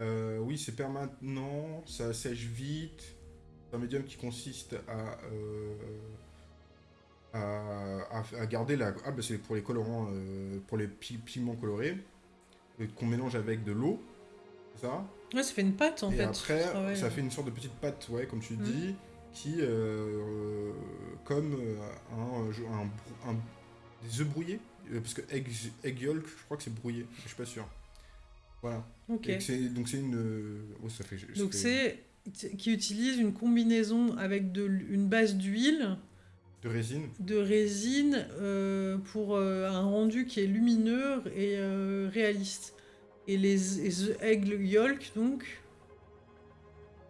Euh, Oui, c'est permanent, ça sèche vite. C'est un médium qui consiste à, euh, à, à- à garder la. Ah, bah c'est pour les colorants, euh, pour les pi- pigments colorés, qu'on mélange avec de l'eau, c'est ça? Ouais, ça fait une pâte, en Et fait. après, Ah ouais. ça fait une sorte de petite pâte, ouais, comme tu Mhm. dis, qui, comme un, des œufs brouillés, parce que egg, egg yolk, je crois que c'est brouillé, je suis pas sûr. Voilà. Ok. Et donc c'est une. Oh, ça fait. Donc c'est qui utilise une combinaison avec de, une base d'huile, de résine. de résine euh, pour euh, un rendu qui est lumineux et euh, réaliste. Et les, egg yolk, donc,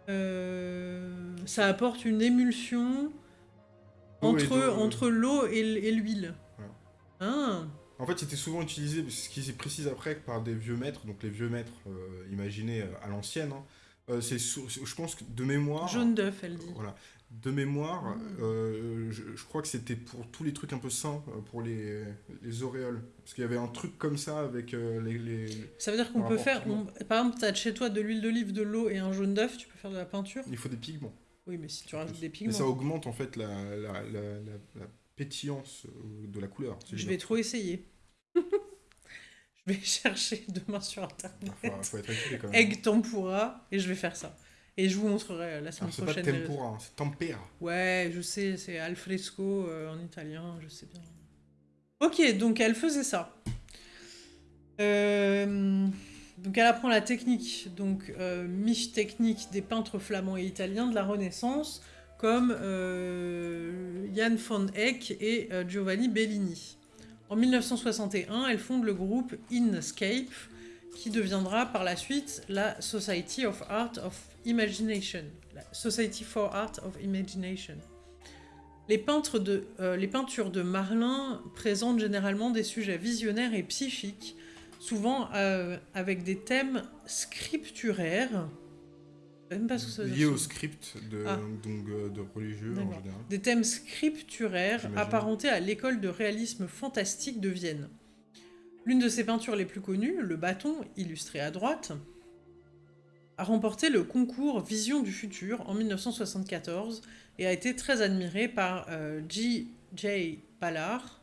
ça apporte une émulsion et entre, l'eau et, et l'huile. Voilà. Ah, En fait, c'était souvent utilisé, ce qui se précise après, par des vieux maîtres, donc les vieux maîtres, euh, imaginez euh, à l'ancienne. hein. Euh, c'est, je pense que de mémoire. jaune d'œuf, elle dit. Voilà. De mémoire, Mm. euh, je, je crois que c'était pour tous les trucs un peu sains, pour les, les auréoles. Parce qu'il y avait un truc comme ça avec euh, les, les- Ça veut dire qu'on peut faire, on- par exemple, tu as chez toi de l'huile d'olive, de l'eau et un jaune d'œuf, tu peux faire de la peinture? Il faut des pigments. Oui, mais si tu rajoutes des Et pigments. ça augmente en fait la, la, la, la- la pétillance euh, de la couleur. Je vais trop essayer. je vais chercher demain sur internet. Faut, faut être équipé quand même. Egg tempura et je vais faire ça. Et je vous montrerai la semaine Alors, c'est pas prochaine. les tempura, c'est tempera. résultats. Ouais, je sais, c'est al fresco euh, en italien, je sais bien. Ok, donc elle faisait ça. Euh, donc elle apprend la technique, donc euh, miche technique des peintres flamands et italiens de la Renaissance, comme euh, Jan van Eyck et euh, Giovanni Bellini. En 1961, elle fonde le groupe Inscape, qui deviendra par la suite la Society of Art of Imagination, Society for Art of Imagination. Les, peintres de, euh, les peintures de Marlin présentent généralement des sujets visionnaires et psychiques, souvent euh, avec des thèmes scripturaires. Même pas ça Lié au script de, Ah. donc, euh, de religieux en général. Des thèmes scripturaires apparentés à l'école de réalisme fantastique de Vienne. L'une de ses peintures les plus connues, Le bâton, illustré à droite, a remporté le concours Vision du futur en 1974 et a été très admirée par euh, J.J. Ballard.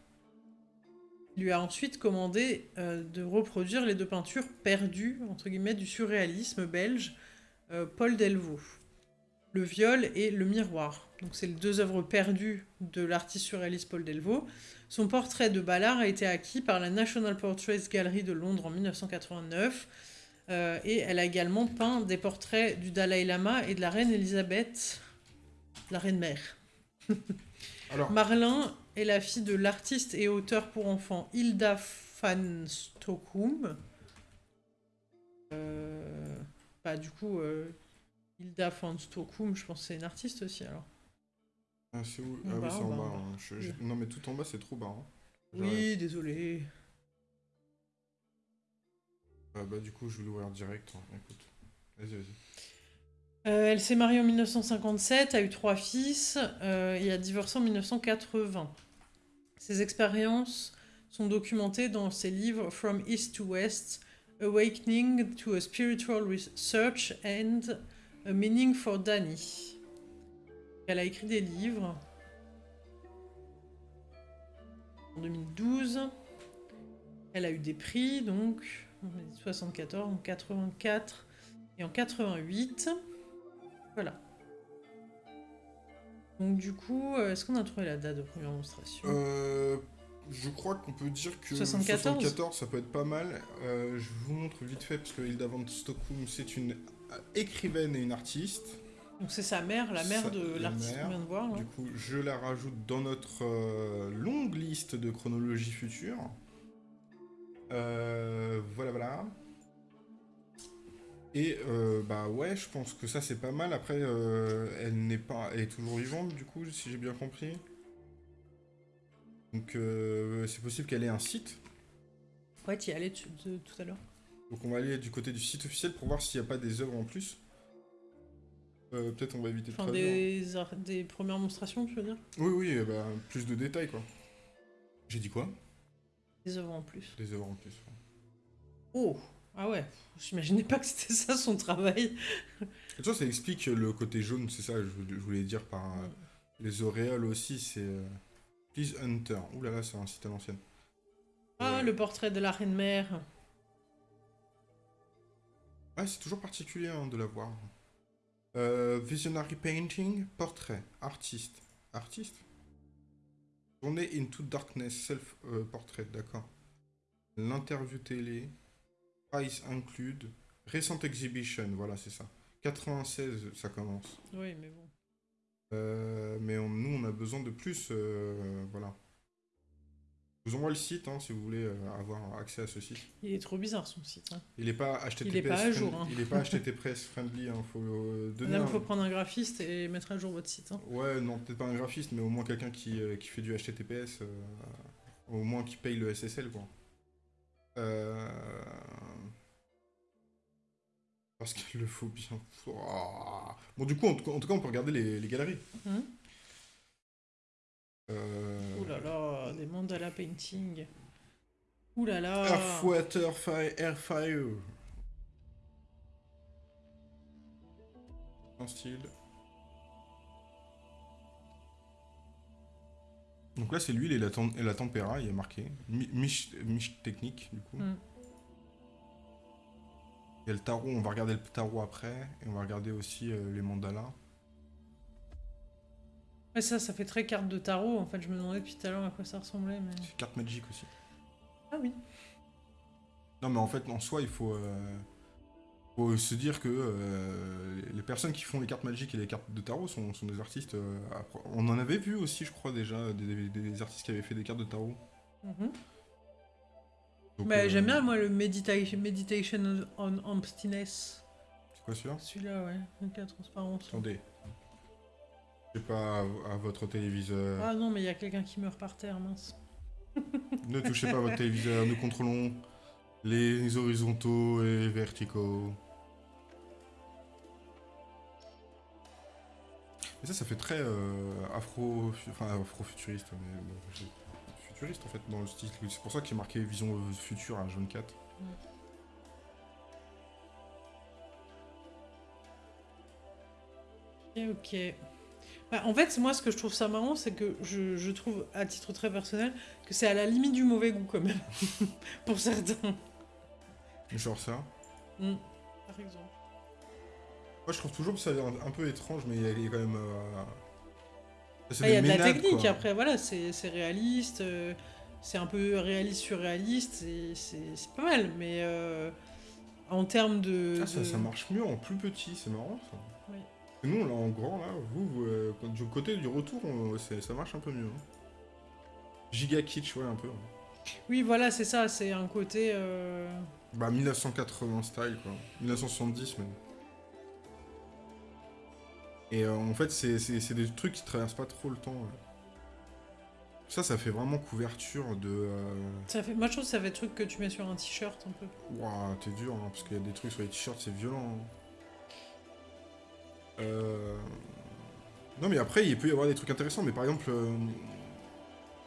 Il lui a ensuite commandé euh, de reproduire les deux peintures perdues entre guillemets du surréalisme belge euh, Paul Delvaux. Le viol et le miroir. Donc c'est les deux œuvres perdues de l'artiste surréaliste Paul Delvaux. Son portrait de Ballard a été acquis par la National Portraits Gallery de Londres en 1989. euh, et elle a également peint des portraits du Dalai Lama et de la reine Elisabeth, la reine mère. Alors, Marlin est la fille de l'artiste et auteur pour enfants Hilda van Stockum. Euh, bah, du coup, euh, Hilda van Stockum, je pense que c'est une artiste aussi alors. ah, c'est où? Ah oui, c'est en en bas, bas. en bas. hein. Je- je- Non, mais tout en bas, c'est trop bas. hein. Oui, désolé. Ah, bah, du coup, je vais l'ouvrir direct. hein. Écoute. Vas-y, vas-y. Euh, elle s'est mariée en 1957, a eu trois fils euh, et a divorcé en 1980. Ses expériences sont documentées dans ses livres From East to West, Awakening to a Spiritual Research and a Meaning for Danny. Elle a écrit des livres en 2012. Elle a eu des prix, donc en 74, en 84 et en 88. Voilà. Donc du coup, euh, est-ce qu'on a trouvé la date de première démonstration Euh, je crois qu'on peut dire que 74. 74, ça peut être pas mal. Euh, je vous montre vite fait, parce que Hilda van Stockum, c'est une écrivaine et une artiste. Donc c'est sa mère, la mère Sa- de la l'artiste qu'on vient de voir. là. Du coup, je la rajoute dans notre euh, longue liste de chronologie future. Euh, voilà, voilà. Et euh, bah ouais, je pense que ça c'est pas mal. Après, elle n'est pas, elle est toujours vivante du coup, si j'ai bien compris. Donc euh, c'est possible qu'elle ait un site. Ouais, tu y allais de- tout à l'heure. Donc on va aller du côté du site officiel pour voir s'il n'y a pas des œuvres en plus. Euh, Peut-être on va éviter de Enfin, traduire. des, ar- des premières monstrations, tu veux dire? Oui, oui, ben, plus de détails quoi. J'ai dit quoi? Des œuvres en plus. Des œuvres en plus. ouais. Oh Ah ouais, j'imaginais pas que c'était ça son travail. Et toi, ça explique le côté jaune, c'est ça, je, je voulais dire par euh, les auréoles aussi, c'est. Euh, Please Hunter. Ouh là là, c'est un site à l'ancienne. Ah, Euh, le portrait de la reine mère. Ouais, c'est toujours particulier hein, de la voir. Euh, visionary Painting, portrait, artiste. Artiste? Journée into Darkness, self-portrait, d'accord. L'interview télé, price include, recent exhibition, voilà, c'est ça. 96, ça commence. Oui, mais bon. Euh, mais on- nous, on a besoin de plus, euh, voilà. Je vous envoie le site hein, si vous voulez euh, avoir accès à ce site. Il est trop bizarre son site. Hein. Il n'est pas HTTPS Il est pas à jour, friendly- hein. Il est pas HTTPS friendly. Il faut euh, donner. Là, il un- faut prendre un graphiste et mettre à jour votre site. Hein. Ouais, non, peut-être pas un graphiste, mais au moins quelqu'un qui, euh, qui fait du HTTPS, euh, au moins qui paye le SSL, quoi. Parce qu'il le faut bien. Bon, du coup, en tout cas, on peut regarder les, les galeries. Euh... Ouh là là, des mandala painting. Ouh là là. Earth, Water, Fire, Air, Fire. En style. Donc là, c'est l'huile et la, tem- et la tempéra, il y a marqué. Mi- Miche, miche technique, du coup. Mm. Il y a le tarot, on va regarder le tarot après. Et on va regarder aussi euh, les mandalas. Ouais, ça, ça fait très carte de tarot. En fait, je me demandais depuis tout à l'heure à quoi ça ressemblait. Mais... C'est carte magique aussi. Ah oui. Non, mais en fait, en soi, il faut, euh, faut se dire que euh, les personnes qui font les cartes magiques et les cartes de tarot sont, sont des artistes. on en avait vu aussi, je crois, déjà, des, des- des artistes qui avaient fait des cartes de tarot. Mhm. Donc, Bah, euh, J'aime bien, moi, le Meditation, meditation on Emptiness. C'est quoi celui-là? Celui-là, ouais. Avec la transparence. Attendez. Je sais pas à, votre téléviseur. Ah non, mais il y a quelqu'un qui meurt par terre, mince. Ne touchez pas à votre téléviseur. Nous contrôlons les horizontaux et verticaux. Et ça, ça fait très euh, afro, enfin afro-futuriste, mais bon, futuriste en fait dans le style. C'est pour ça qu'il est marqué vision euh, future à jaune 4. Ok, ok. Bah, en fait, moi, ce que je trouve ça marrant, c'est que je, je trouve, à titre très personnel, que c'est à la limite du mauvais goût, quand même. Pour certains. Genre ça. Mm. Par exemple. Moi, je trouve toujours que ça a l'air un, un peu étrange, mais il y a, il y a quand même. euh, Ah, Il y a de la technique, quoi. après, voilà, c'est réaliste. euh, c'est un peu réaliste surréaliste, c'est- pas mal, mais euh, en termes de... Ah, ça, de- ça marche mieux en plus petit, c'est marrant ça. Oui. Et nous, là, en grand, là, vous, vous, euh, du côté du retour, on- ça marche un peu mieux. hein. Giga kitsch, ouais, un peu. Oui, voilà, c'est ça, c'est un côté... euh, Bah, 1980 style, quoi. 1970, même. Et euh, en fait, c'est des trucs qui traversent pas trop le temps. ouais. Ça, ça fait vraiment couverture de... euh, Ça fait... Moi, je trouve que ça fait truc que tu mets sur un t-shirt, un peu. Ouah, t'es dur, hein, parce qu'il y a des trucs sur les t-shirts, c'est violent. hein. Euh... Non, mais après, il peut y avoir des trucs intéressants, mais par exemple, euh,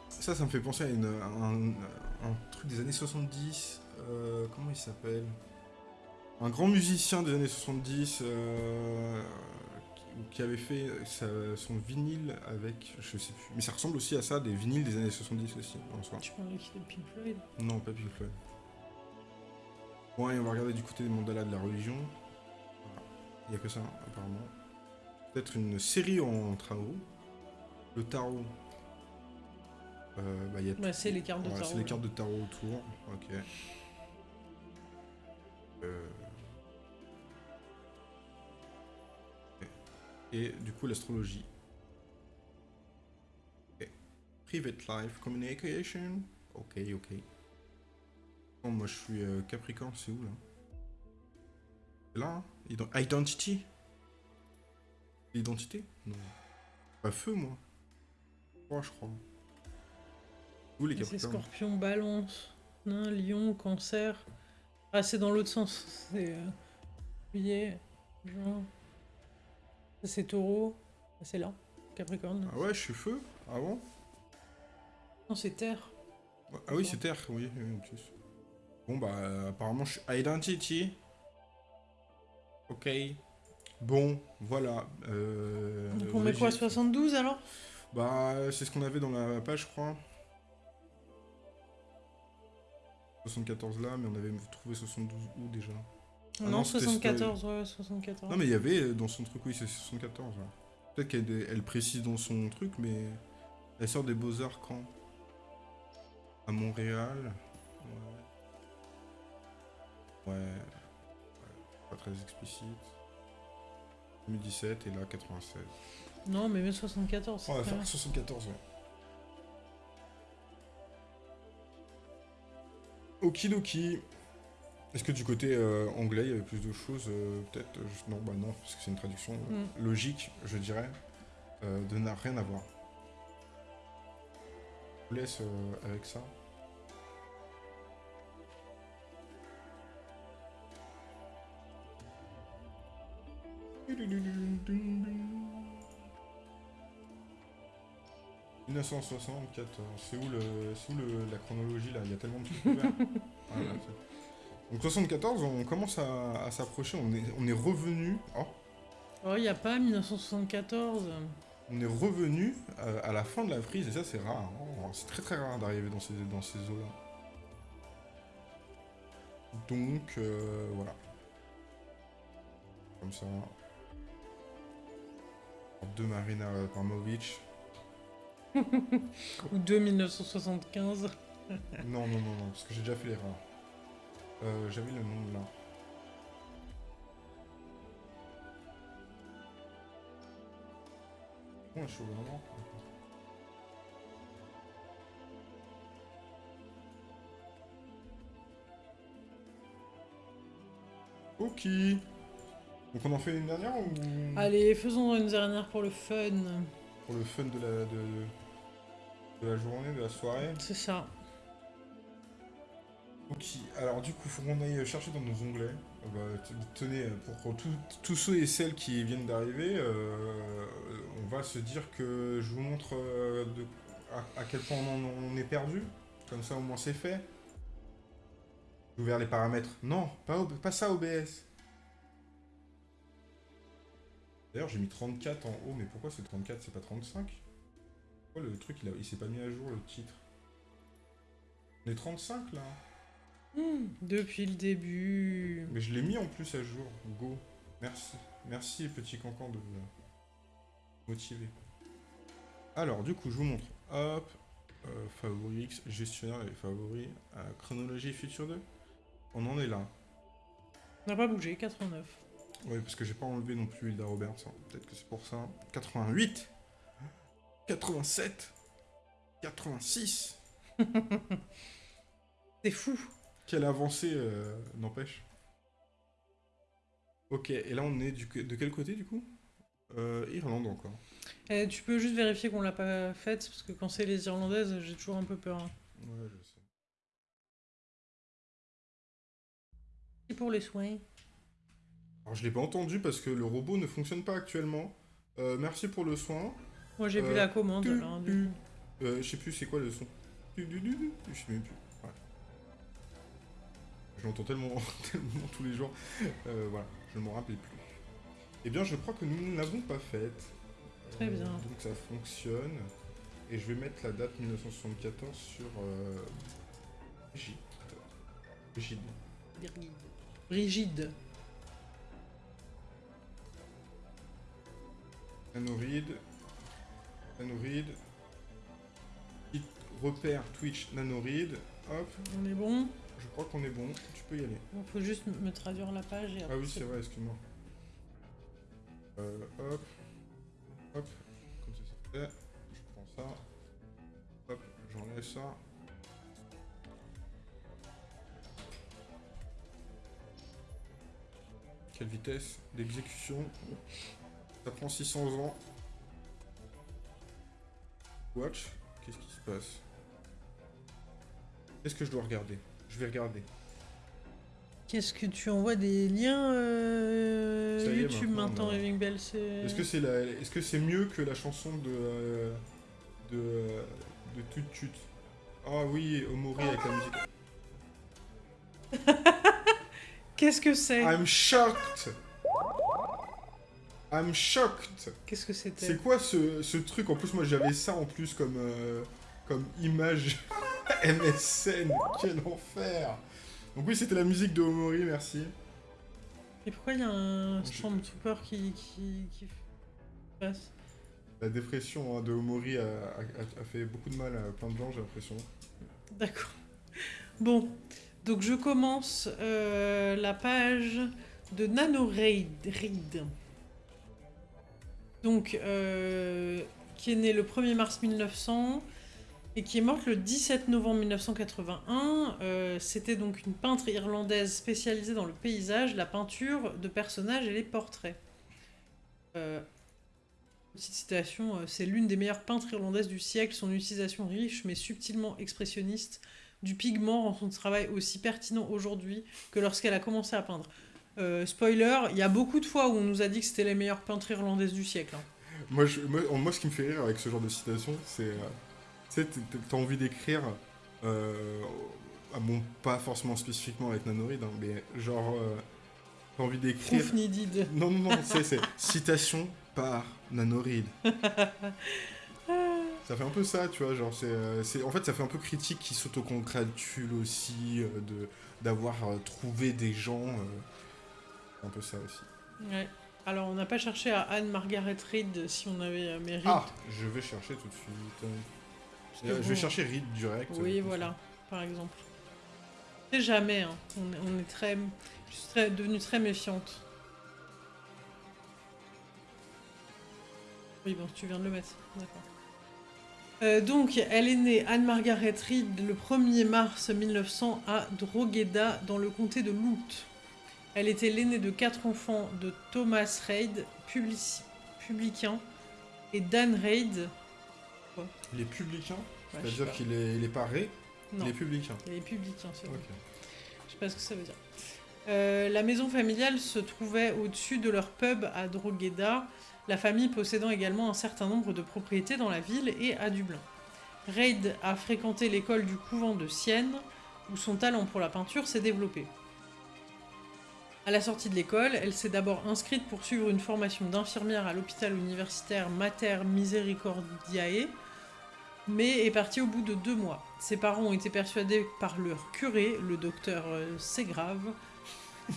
ça, ça me fait penser à, une, à un, un truc des années 70. euh, comment il s'appelle? Un grand musicien des années 70 euh, qui, avait fait sa- son vinyle avec, je sais plus, mais ça ressemble aussi à ça, des vinyles des années 70 aussi, en soi. Tu parles de Pink Floyd Non, pas Pink Floyd. Bon, allez, on va regarder du côté des mandalas de la religion. Voilà. Il n'y a que ça, apparemment. Peut-être une série en tarot. Le tarot. Euh, bah, y a c'est les cartes de Ouais, tarot. C'est les cartes de tarot autour. Ok. Euh. Et du coup, l'astrologie. Ok. Private life communication. Ok, ok. Bon, moi, je suis euh, Capricorne, c'est où là? C'est là hein? Ident- Identity L'identité? Non. Pas feu, moi. Trois, je crois. Où les Et C'est Capricornes? Scorpion, Balance, Nain, Lion, Cancer, Ah, c'est dans l'autre sens. C'est euh, juillet, juin. C'est taureau. C'est là. Capricorne. Ah ouais, je suis feu Ah bon? Non, c'est terre. Ah oui, c'est terre, oui. Bon, bah, euh, apparemment, je suis identity. Ok. Bon, voilà. Euh, Donc on met quoi, Brigitte. 72 alors? Bah, c'est ce qu'on avait dans la page, je crois. 74 là, mais on avait trouvé 72 où déjà Ah Non, non, c'était 74, ouais, 74. Non, mais il y avait euh, dans son truc, oui, c'est 74. ouais. Peut-être qu'elle elle précise dans son truc, mais elle sort des Beaux-Arts quand? À Montréal? Ouais. Ouais. ouais. Pas très explicite. 2017 et là 96. Non, mais mets 74. c'est On va faire bien. 74, ouais. Okidoki. Est-ce que du côté euh, anglais, il y avait plus de choses euh, Peut-être. euh, je- Non, bah non, parce que c'est une traduction Mm. logique, je dirais, de n'a rien à voir. Je vous laisse avec ça. « 1974, c'est où, le, c'est où le- la chronologie là? Il y a tellement de trucs ouverts. C'est- Donc 74, on commence à, à s'approcher, on est, on est revenu. Oh, Oh, il n'y a pas 1974. on est revenu euh, à la fin de la frise et ça c'est rare. hein. C'est très très rare d'arriver dans ces, dans ces eaux là. Donc euh, voilà. Comme ça. De Marina Abramovic. Ou 2 1975. Non, non, non, non, parce que j'ai déjà fait l'erreur. Euh, J'avais le nom là. Oh, je suis endroit. Ok. Donc on en fait une dernière ou Allez, faisons une dernière pour le fun. pour le fun de la de, de la journée, de la soirée C'est ça. Ok, alors du coup, faut qu'on aille chercher dans nos onglets. Euh, bah, tenez, pour tous- ceux et celles qui viennent d'arriver, euh, on va se dire que je vous montre euh, à, quel point on, est perdu. Comme ça, au moins, c'est fait. J'ai ouvert les paramètres. Non, pas, ça, OBS. D'ailleurs, j'ai mis 34 en haut, mais pourquoi c'est 34, c'est pas 35 Pourquoi le truc, il, il s'est pas mis à jour, le titre? On est 35, là Depuis le début. Mais je l'ai mis en plus à jour. Go. Merci. Merci, petit cancan, de me motiver. Alors, du coup, je vous montre. Hop. Euh, favoris X, gestionnaire et favoris. euh, chronologie future 2. On en est là. On n'a pas bougé, 89. Oui, parce que j'ai pas enlevé non plus Hilda Roberts. hein. Peut-être que c'est pour ça. 88. 87. 86. C'est fou. Quelle avancée, euh, n'empêche. Ok, et là on est du, de quel côté du coup? Euh, Irlande encore. Eh, tu peux juste vérifier qu'on l'a pas faite, parce que quand c'est les Irlandaises, j'ai toujours un peu peur. hein. Ouais, je sais. Et pour les soins? Alors je l'ai pas entendu parce que le robot ne fonctionne pas actuellement. Euh, merci pour le soin. Moi j'ai vu Euh, la commande. Euh, je sais plus c'est quoi le son. Je sais même plus. Je l'entends tellement, tellement tous les jours. Euh, voilà, je ne m'en rappelle plus. Eh bien, je crois que nous ne l'avons pas faite. Très bien. Donc ça fonctionne. Et je vais mettre la date 1974 sur euh, Brigitte. Brigitte. Rigide. Nanoride. Nanoride. Petit repère Twitch Nanoride. Hop, On est bon je crois qu'on est bon. Tu peux y aller. Il faut juste me traduire la page et Ah après, oui, c'est vrai, excuse-moi. Euh, hop. Hop. Comme ça, c'est fait. Je prends ça. Hop, j'enlève ça. Quelle vitesse d'exécution. Ça prend 600 ans. Watch. Qu'est-ce qui se passe? Qu'est-ce que je dois regarder? Je vais regarder. Qu'est-ce que tu envoies des liens euh, est, YouTube maintenant, Raving Bell c'est... Est-ce que c'est la... est-ce que c'est mieux que la chanson de euh, de euh, de Tut Tut? Ah oui, Omori avec la musique. Qu'est-ce que c'est? I'm shocked. I'm shocked. Qu'est-ce que c'était? C'est quoi ce, ce truc? En plus, moi j'avais ça en plus comme euh, comme image MSN. Quel enfer. Donc oui, c'était la musique de Omori, merci. Et pourquoi il y a un Stormtrooper qui, qui, qui passe? La dépression hein, de Omori a, a- a fait beaucoup de mal à plein de gens, j'ai l'impression. D'accord. Bon, donc je commence euh, la page de NanoRaid. Reid. Donc, euh, qui est né le 1er mars 1900 et qui est morte le 17 novembre 1981. Euh, C'était donc une peintre irlandaise spécialisée dans le paysage, la peinture de personnages et les portraits. Euh, Petite citation, euh, c'est l'une des meilleures peintres irlandaises du siècle. Son utilisation riche mais subtilement expressionniste du pigment rend son travail aussi pertinent aujourd'hui que lorsqu'elle a commencé à peindre. Euh, spoiler, il y a beaucoup de fois où on nous a dit que c'était les meilleures peintres irlandaises du siècle. hein. Moi, ce qui me fait rire avec ce genre de citation, c'est. Tu sais, t'as envie d'écrire. Euh, bon, pas forcément spécifiquement avec Nanorid, hein, mais genre. euh, t'as envie d'écrire. Non, non, non, c'est citation par Nanorid. Ça fait un peu ça, tu vois, genre, c'est, euh, en fait, ça fait un peu critique qui s'autocongratule aussi euh, de, d'avoir trouvé des gens. un peu ça aussi. Ouais. Alors, on n'a pas cherché à Anne-Margaret Reid si on avait mérite. Ah, je vais chercher tout de suite. Je vais chercher Reed direct. Oui, euh, voilà, par exemple. C'est jamais, hein. on, est- on est très... Je suis très, devenue très méfiante. Oui, bon, tu viens de le mettre, d'accord. Euh, donc, elle est née Anne-Margaret Reid le 1er mars 1900 à Drogheda, dans le comté de Louth. Elle était l'aînée de quatre enfants de Thomas Reid, publicain, et Dan Reid. Ça. Il est publicain Ouais, C'est-à-dire qu'il est, il est pas ré, Non, il est publicain. il est publicain, c'est. Je sais pas ce que ça veut dire. Euh, la maison familiale se trouvait au-dessus de leur pub à Drogheda, la famille possédant également un certain nombre de propriétés dans la ville et à Dublin. Reid a fréquenté l'école du couvent de Sienne, où son talent pour la peinture s'est développé. À la sortie de l'école, elle s'est d'abord inscrite pour suivre une formation d'infirmière à l'hôpital universitaire Mater Misericordiae, mais est partie au bout de deux mois. Ses parents ont été persuadés par leur curé, le docteur euh, Ségrave.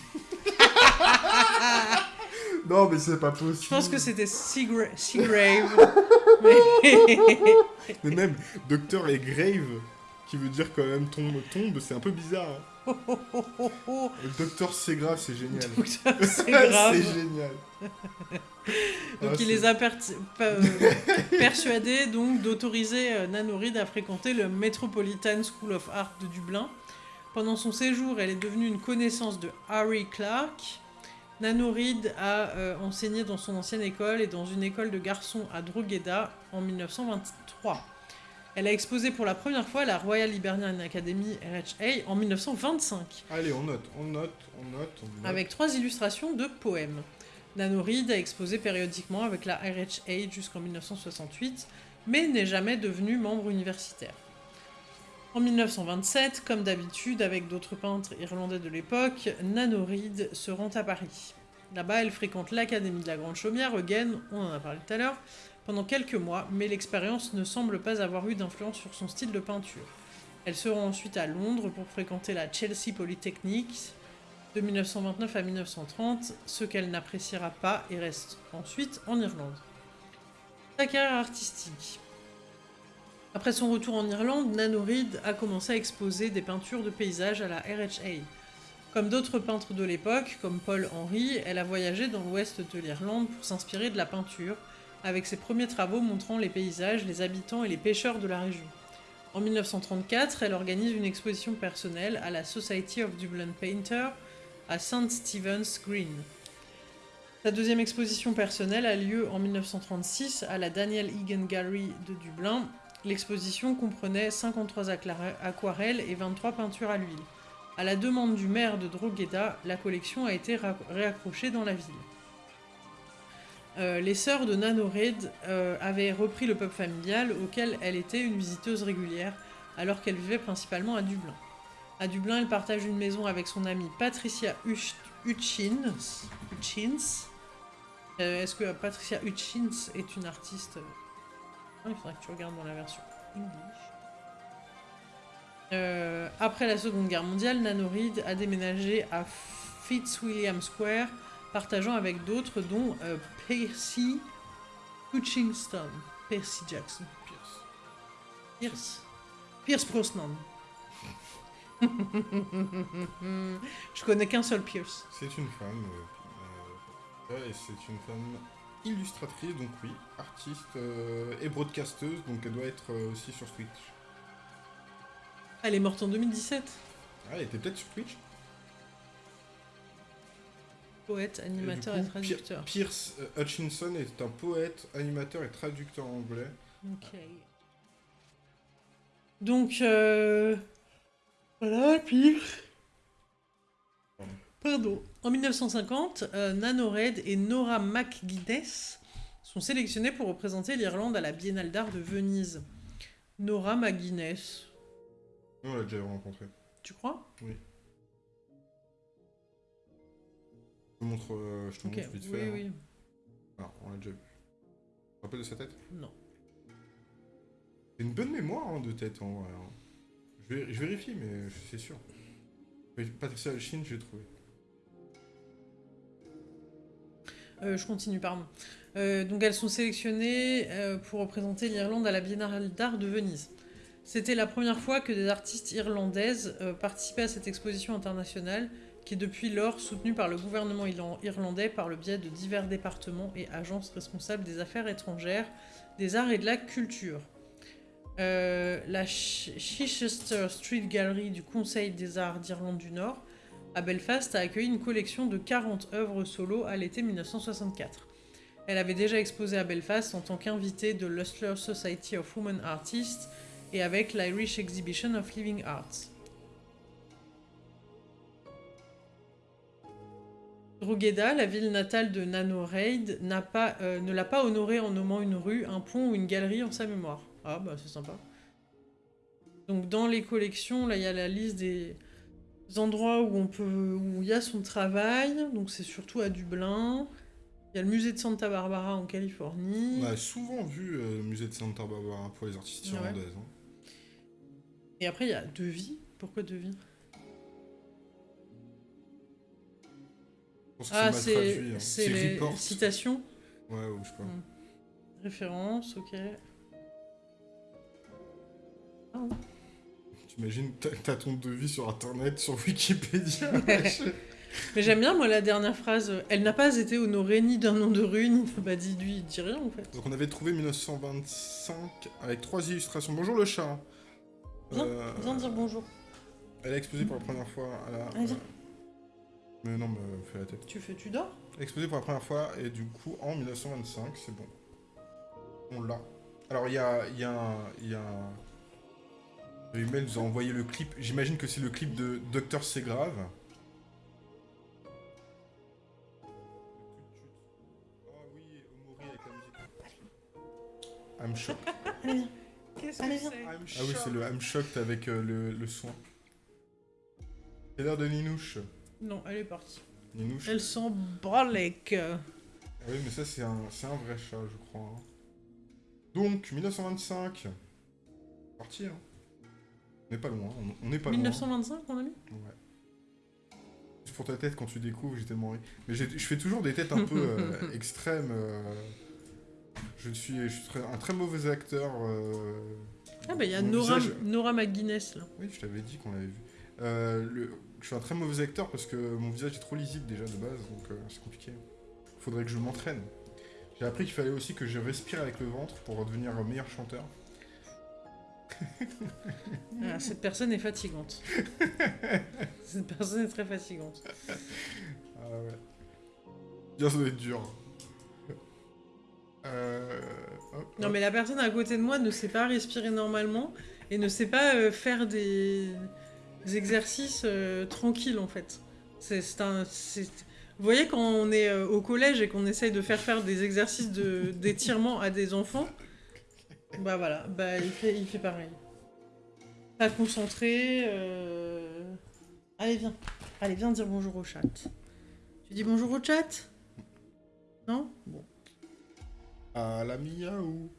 Non, mais c'est pas possible. Je pense que c'était Seagra- Seagrave. mais... Mais même Docteur et Grave, qui veut dire quand même tombe, tombe, c'est un peu bizarre. hein. Le Docteur c'est grave, c'est génial. docteur c'est génial. Donc Ah, il les a per- euh, persuadés donc d'autoriser euh, Nanorid à fréquenter le Metropolitan School of Art de Dublin. Pendant son séjour, elle est devenue une connaissance de Harry Clark. Nanorid a euh, enseigné dans son ancienne école et dans une école de garçons à Drogheda en 1923. Elle a exposé pour la première fois à la Royal Hibernian Academy RHA en 1925 Allez, on note, on note, on note, on note. avec trois illustrations de poèmes. Nanorid a exposé périodiquement avec la RHA jusqu'en 1968, mais n'est jamais devenu membre universitaire. En 1927, comme d'habitude avec d'autres peintres irlandais de l'époque, Nanorid se rend à Paris. Là-bas, elle fréquente l'Académie de la Grande Chaumière, Eugen, on en a parlé tout à l'heure, pendant quelques mois, mais l'expérience ne semble pas avoir eu d'influence sur son style de peinture. Elle se rend ensuite à Londres pour fréquenter la Chelsea Polytechnic, de 1929 à 1930, ce qu'elle n'appréciera pas et reste ensuite en Irlande. Sa carrière artistique. Après son retour en Irlande, Nanorid a commencé à exposer des peintures de paysages à la RHA. Comme d'autres peintres de l'époque, comme Paul Henry, elle a voyagé dans l'ouest de l'Irlande pour s'inspirer de la peinture, avec ses premiers travaux montrant les paysages, les habitants et les pêcheurs de la région. En 1934, elle organise une exposition personnelle à la Society of Dublin Painter à St. Stephen's Green. Sa deuxième exposition personnelle a lieu en 1936 à la Daniel Egan Gallery de Dublin. L'exposition comprenait 53 acclara- aquarelles et 23 peintures à l'huile. À la demande du maire de Drogheda, la collection a été réaccrochée dans la ville. Euh, les sœurs de Nanored euh, avaient repris le pub familial auquel elle était une visiteuse régulière alors qu'elle vivait principalement à Dublin. À Dublin, elle partage une maison avec son amie Patricia Hutchins. Euh, est-ce que Patricia Hutchins est une artiste? Il faudrait que tu regardes dans la version English. après la Seconde Guerre mondiale, Nanorid a déménagé à Fitzwilliam Square, partageant avec d'autres, dont Percy Hutchinson. Percy Jackson. Pierce. Pierce. Pierce Brosnan. Je connais qu'un seul Pierce. C'est une femme. Euh, euh, c'est une femme illustratrice, donc oui, artiste euh, et broadcasteuse, donc elle doit être aussi sur Twitch. Elle est morte en 2017. Ah, elle était peut-être sur Twitch Poète, animateur et, traducteur. Pierce Hutchinson est un poète, animateur et traducteur anglais. Ok. Donc, euh... voilà, Pierce. Pardon. En 1950, euh, Nanored et Nora McGuinness sont sélectionnés pour représenter l'Irlande à la Biennale d'art de Venise. Nora McGuinness. On l'a déjà rencontré. Tu crois? Oui. te montre, euh, je te montre vite fait. Oui, hein. oui. on l'a déjà vu. Tu te rappelles de sa tête? Non. C'est une bonne mémoire hein, de tête en vrai. Hein. Je, vérifie, mais c'est sûr. Patricia Chine, j'ai trouvé. Euh, je continue, pardon. Euh, donc elles sont sélectionnées pour représenter l'Irlande à la Biennale d'art de Venise. C'était la première fois que des artistes irlandaises participaient à cette exposition internationale qui est depuis lors soutenu par le gouvernement irlandais par le biais de divers départements et agences responsables des affaires étrangères, des arts et de la culture. Euh, la Chichester Street Gallery du Conseil des arts d'Irlande du Nord à Belfast a accueilli une collection de 40 œuvres solo à l'été 1964. Elle avait déjà exposé à Belfast en tant qu'invitée de l'Ustler Society of Women Artists et avec l'Irish Exhibition of Living Arts. Drogheda, la ville natale de Nano Raid, pas, euh, ne l'a pas honoré en nommant une rue, un pont ou une galerie en sa mémoire. Ah bah c'est sympa. Donc dans les collections, là il y a la liste des endroits où on peut, où il y a son travail. Donc c'est surtout à Dublin. Il y a le musée de Santa Barbara en Californie. On a souvent vu euh, le musée de Santa Barbara pour les artistes irlandaises. Hein. Et après il y a Devis. Pourquoi Devis? Ah, c'est c'est les citations Ouais, ou je sais pas. Hmm. Référence, ok. Ah. T'imagines, t'as ton devis sur internet, sur Wikipédia. Mais j'aime bien, moi, la dernière phrase. Elle n'a pas été honorée ni d'un nom de rue, ni bah, dit, lui, dit rien en fait. Donc on avait trouvé 1925 avec trois illustrations. Bonjour le chat. Viens, euh, viens dire bonjour. Elle a exposé pour la première fois à la. Mais non, mais fais la tête. Tu fais, tu dors? Exposé pour la première fois, et du coup, en 1925, c'est bon. On l'a. Alors, il y a, y a un... Y a un... nous a envoyé le clip. J'imagine que c'est le clip de Docteur C'est grave. Ah oui, Omori avec la musique. I'm shocked. Qu'est-ce que c'est Ah oui, c'est le I'm shocked avec euh, le, le son. C'est l'heure de Ninouche. Non, elle est partie. Ninouche. Elle sent bralek. Ah oui, mais ça, c'est un, un, vrai chat, je crois. Hein. Donc, 1925. Parti, hein. On n'est pas loin, on n'est pas 1925, on a mis Ouais. Pour ta tête, quand tu découvres, j'ai tellement ri. Mais je fais toujours des têtes un peu euh, extrêmes. Euh. je, suis, je suis un très mauvais acteur. Euh. Ah bah il y a Nora, Nora McGuinness, là. Oui, je t'avais dit qu'on l'avait vu. le je suis un très mauvais acteur parce que mon visage est trop lisible déjà de base, donc c'est compliqué. Faudrait que je m'entraîne. J'ai appris qu'il fallait aussi que je respire avec le ventre pour devenir un meilleur chanteur. Ah, cette personne est fatigante. cette personne est très fatigante. Ah ouais. Bien, ça doit être dur. Euh, non, mais la personne à côté de moi ne sait pas respirer normalement et ne sait pas euh, faire des exercices euh, tranquilles en fait. C'est un. Vous voyez quand on est euh, au collège et qu'on essaye de faire faire des exercices d'étirement à des enfants, bah voilà, bah il fait, il fait pareil. Pas concentré. Euh... Allez viens, allez viens dire bonjour au chat. Tu dis bonjour au chat? Non? Bon. À la miaou.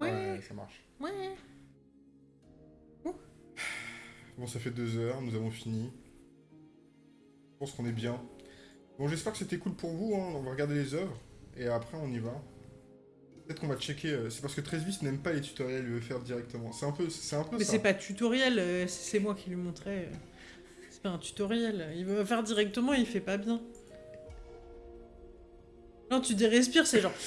Ouais. ouais, ça marche. Ouais. Bon, ça fait deux heures, nous avons fini. Je pense qu'on est bien. Bon, j'espère que c'était cool pour vous. Hein. On va regarder les œuvres. Et après, on y va. Peut-être qu'on va checker. Euh, c'est parce que Tresvis n'aime pas les tutoriels, il veut faire directement. C'est un peu, c'est un peu Mais c'est pas tutoriel, euh, c'est moi qui lui montrais. Euh. C'est pas un tutoriel. Il veut faire directement, il fait pas bien. Non, tu dis respire, c'est genre.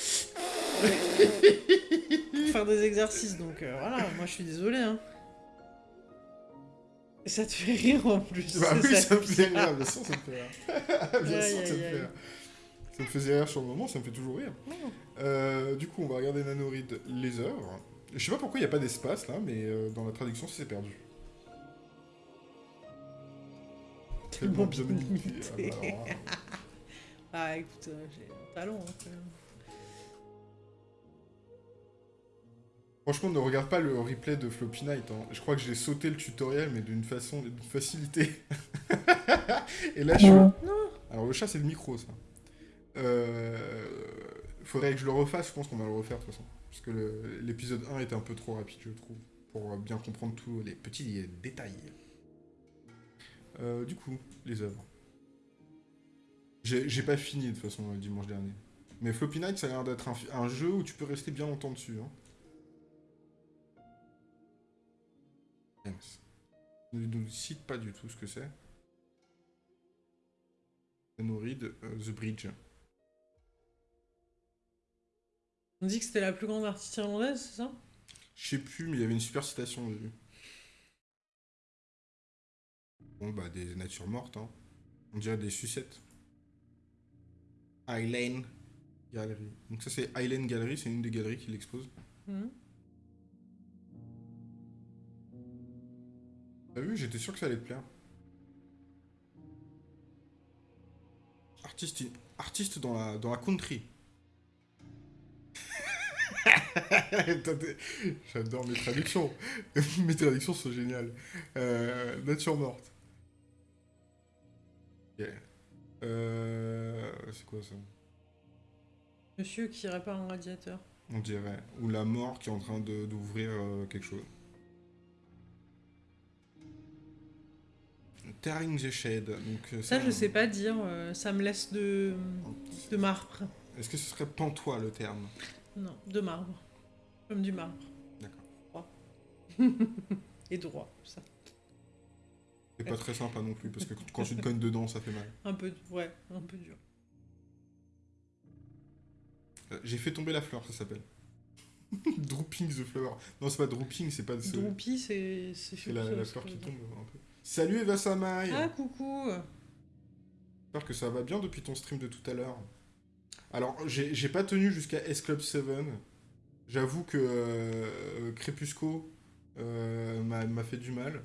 faire des exercices, donc voilà, moi je suis désolé. Hein. Ça te fait rire en plus. Bah oui, ça, me fait rire, bien sûr, ça me fait rire. bien sûr, ça me fait rire. Ça me faisait rire sur le moment, ça me fait toujours rire. Euh, du coup, on va regarder Nanoride les œuvres. Je sais pas pourquoi il n'y a pas d'espace là, mais euh, dans la traduction, c'est perdu. Tellement bien limité. Ah, bah, ah, écoute, euh, j'ai un talent. Hein, Franchement, ne regarde pas le replay de Floppy Night. Hein. Je crois que j'ai sauté le tutoriel, mais d'une façon, d'une facilité. Et là, je suis... Non Alors, le chat, c'est le micro, ça. Euh... Faudrait que je le refasse, je pense qu'on va le refaire, de toute façon. Parce que l'épisode 1 était un peu trop rapide, je trouve, pour bien comprendre tous les petits détails. Euh, du coup, les œuvres. J'ai pas fini, de toute façon, dimanche dernier. Mais Floppy Night, ça a l'air d'être un, jeu où tu peux rester bien longtemps dessus. Hein. Ne nous cite pas du tout ce que c'est. Nourrid, euh, The Bridge. On dit que c'était la plus grande artiste irlandaise, c'est ça? Je sais plus, mais il y avait une super citation, j'ai vu. Bon, bah, des natures mortes, hein. On dirait des sucettes. Eileen Gallery. Donc ça, c'est Eileen Gallery, c'est une des galeries qui l'expose. Mhm. T'as vu, j'étais sûr que ça allait te plaire. Artiste, artiste dans, la, dans la country. J'adore mes traductions. mes traductions sont géniales. Euh, nature morte. Euh, c'est quoi ça? Monsieur qui répare un radiateur. On dirait. Ou la mort qui est en train d'ouvrir euh, quelque chose. Tearing the Shade. Donc, euh, ça, je sais pas dire, ça me laisse de, de marbre. Est-ce que ce serait pantois le terme? Non, de marbre. Comme du marbre. D'accord. Et droit, ça. C'est pas très sympa non plus, parce que quand tu te cognes dedans, ça fait mal. Un peu, ouais, un peu dur. Euh, j'ai fait tomber la fleur, ça s'appelle. Drooping the flower. Non, c'est pas drooping, c'est pas... Droopy, c'est... C'est la, la fleur qui tombe un peu. Salut Eva Samai Ah, coucou J'espère que ça va bien depuis ton stream de tout à l'heure. Alors, j'ai pas tenu jusqu'à S-Club 7. J'avoue que euh, Crépusco euh, m'a fait du mal.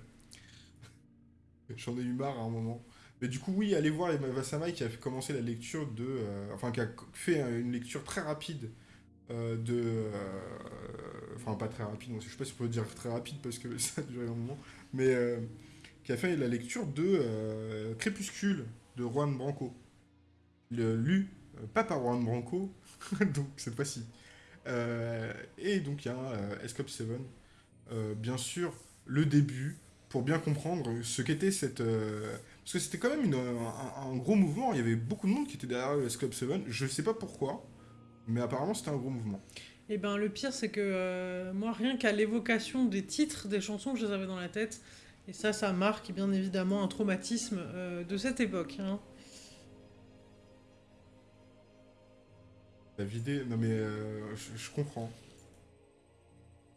J'en ai eu marre à un moment. Mais du coup, oui, allez voir Eva Samai qui a commencé la lecture de... Euh, enfin, qui a fait une lecture très rapide de... enfin, pas très rapide, je sais pas si on peut dire très rapide parce que ça a duré un moment. Mais qui a fait la lecture de euh, Crépuscule de Juan Branco. Le, lu, euh, pas par Juan Branco, donc cette fois-ci. Euh, et donc il y a un Escape 7. bien sûr, le début, pour bien comprendre ce qu'était cette... parce que c'était quand même un, gros mouvement, il y avait beaucoup de monde qui était derrière le Escape 7, je sais pas pourquoi, mais apparemment c'était un gros mouvement. Et eh ben le pire c'est que moi rien qu'à l'évocation des titres des chansons, je les avais dans la tête. Et ça, ça marque bien évidemment un traumatisme euh, de cette époque. Hein. La vidéo, non mais euh, je, comprends.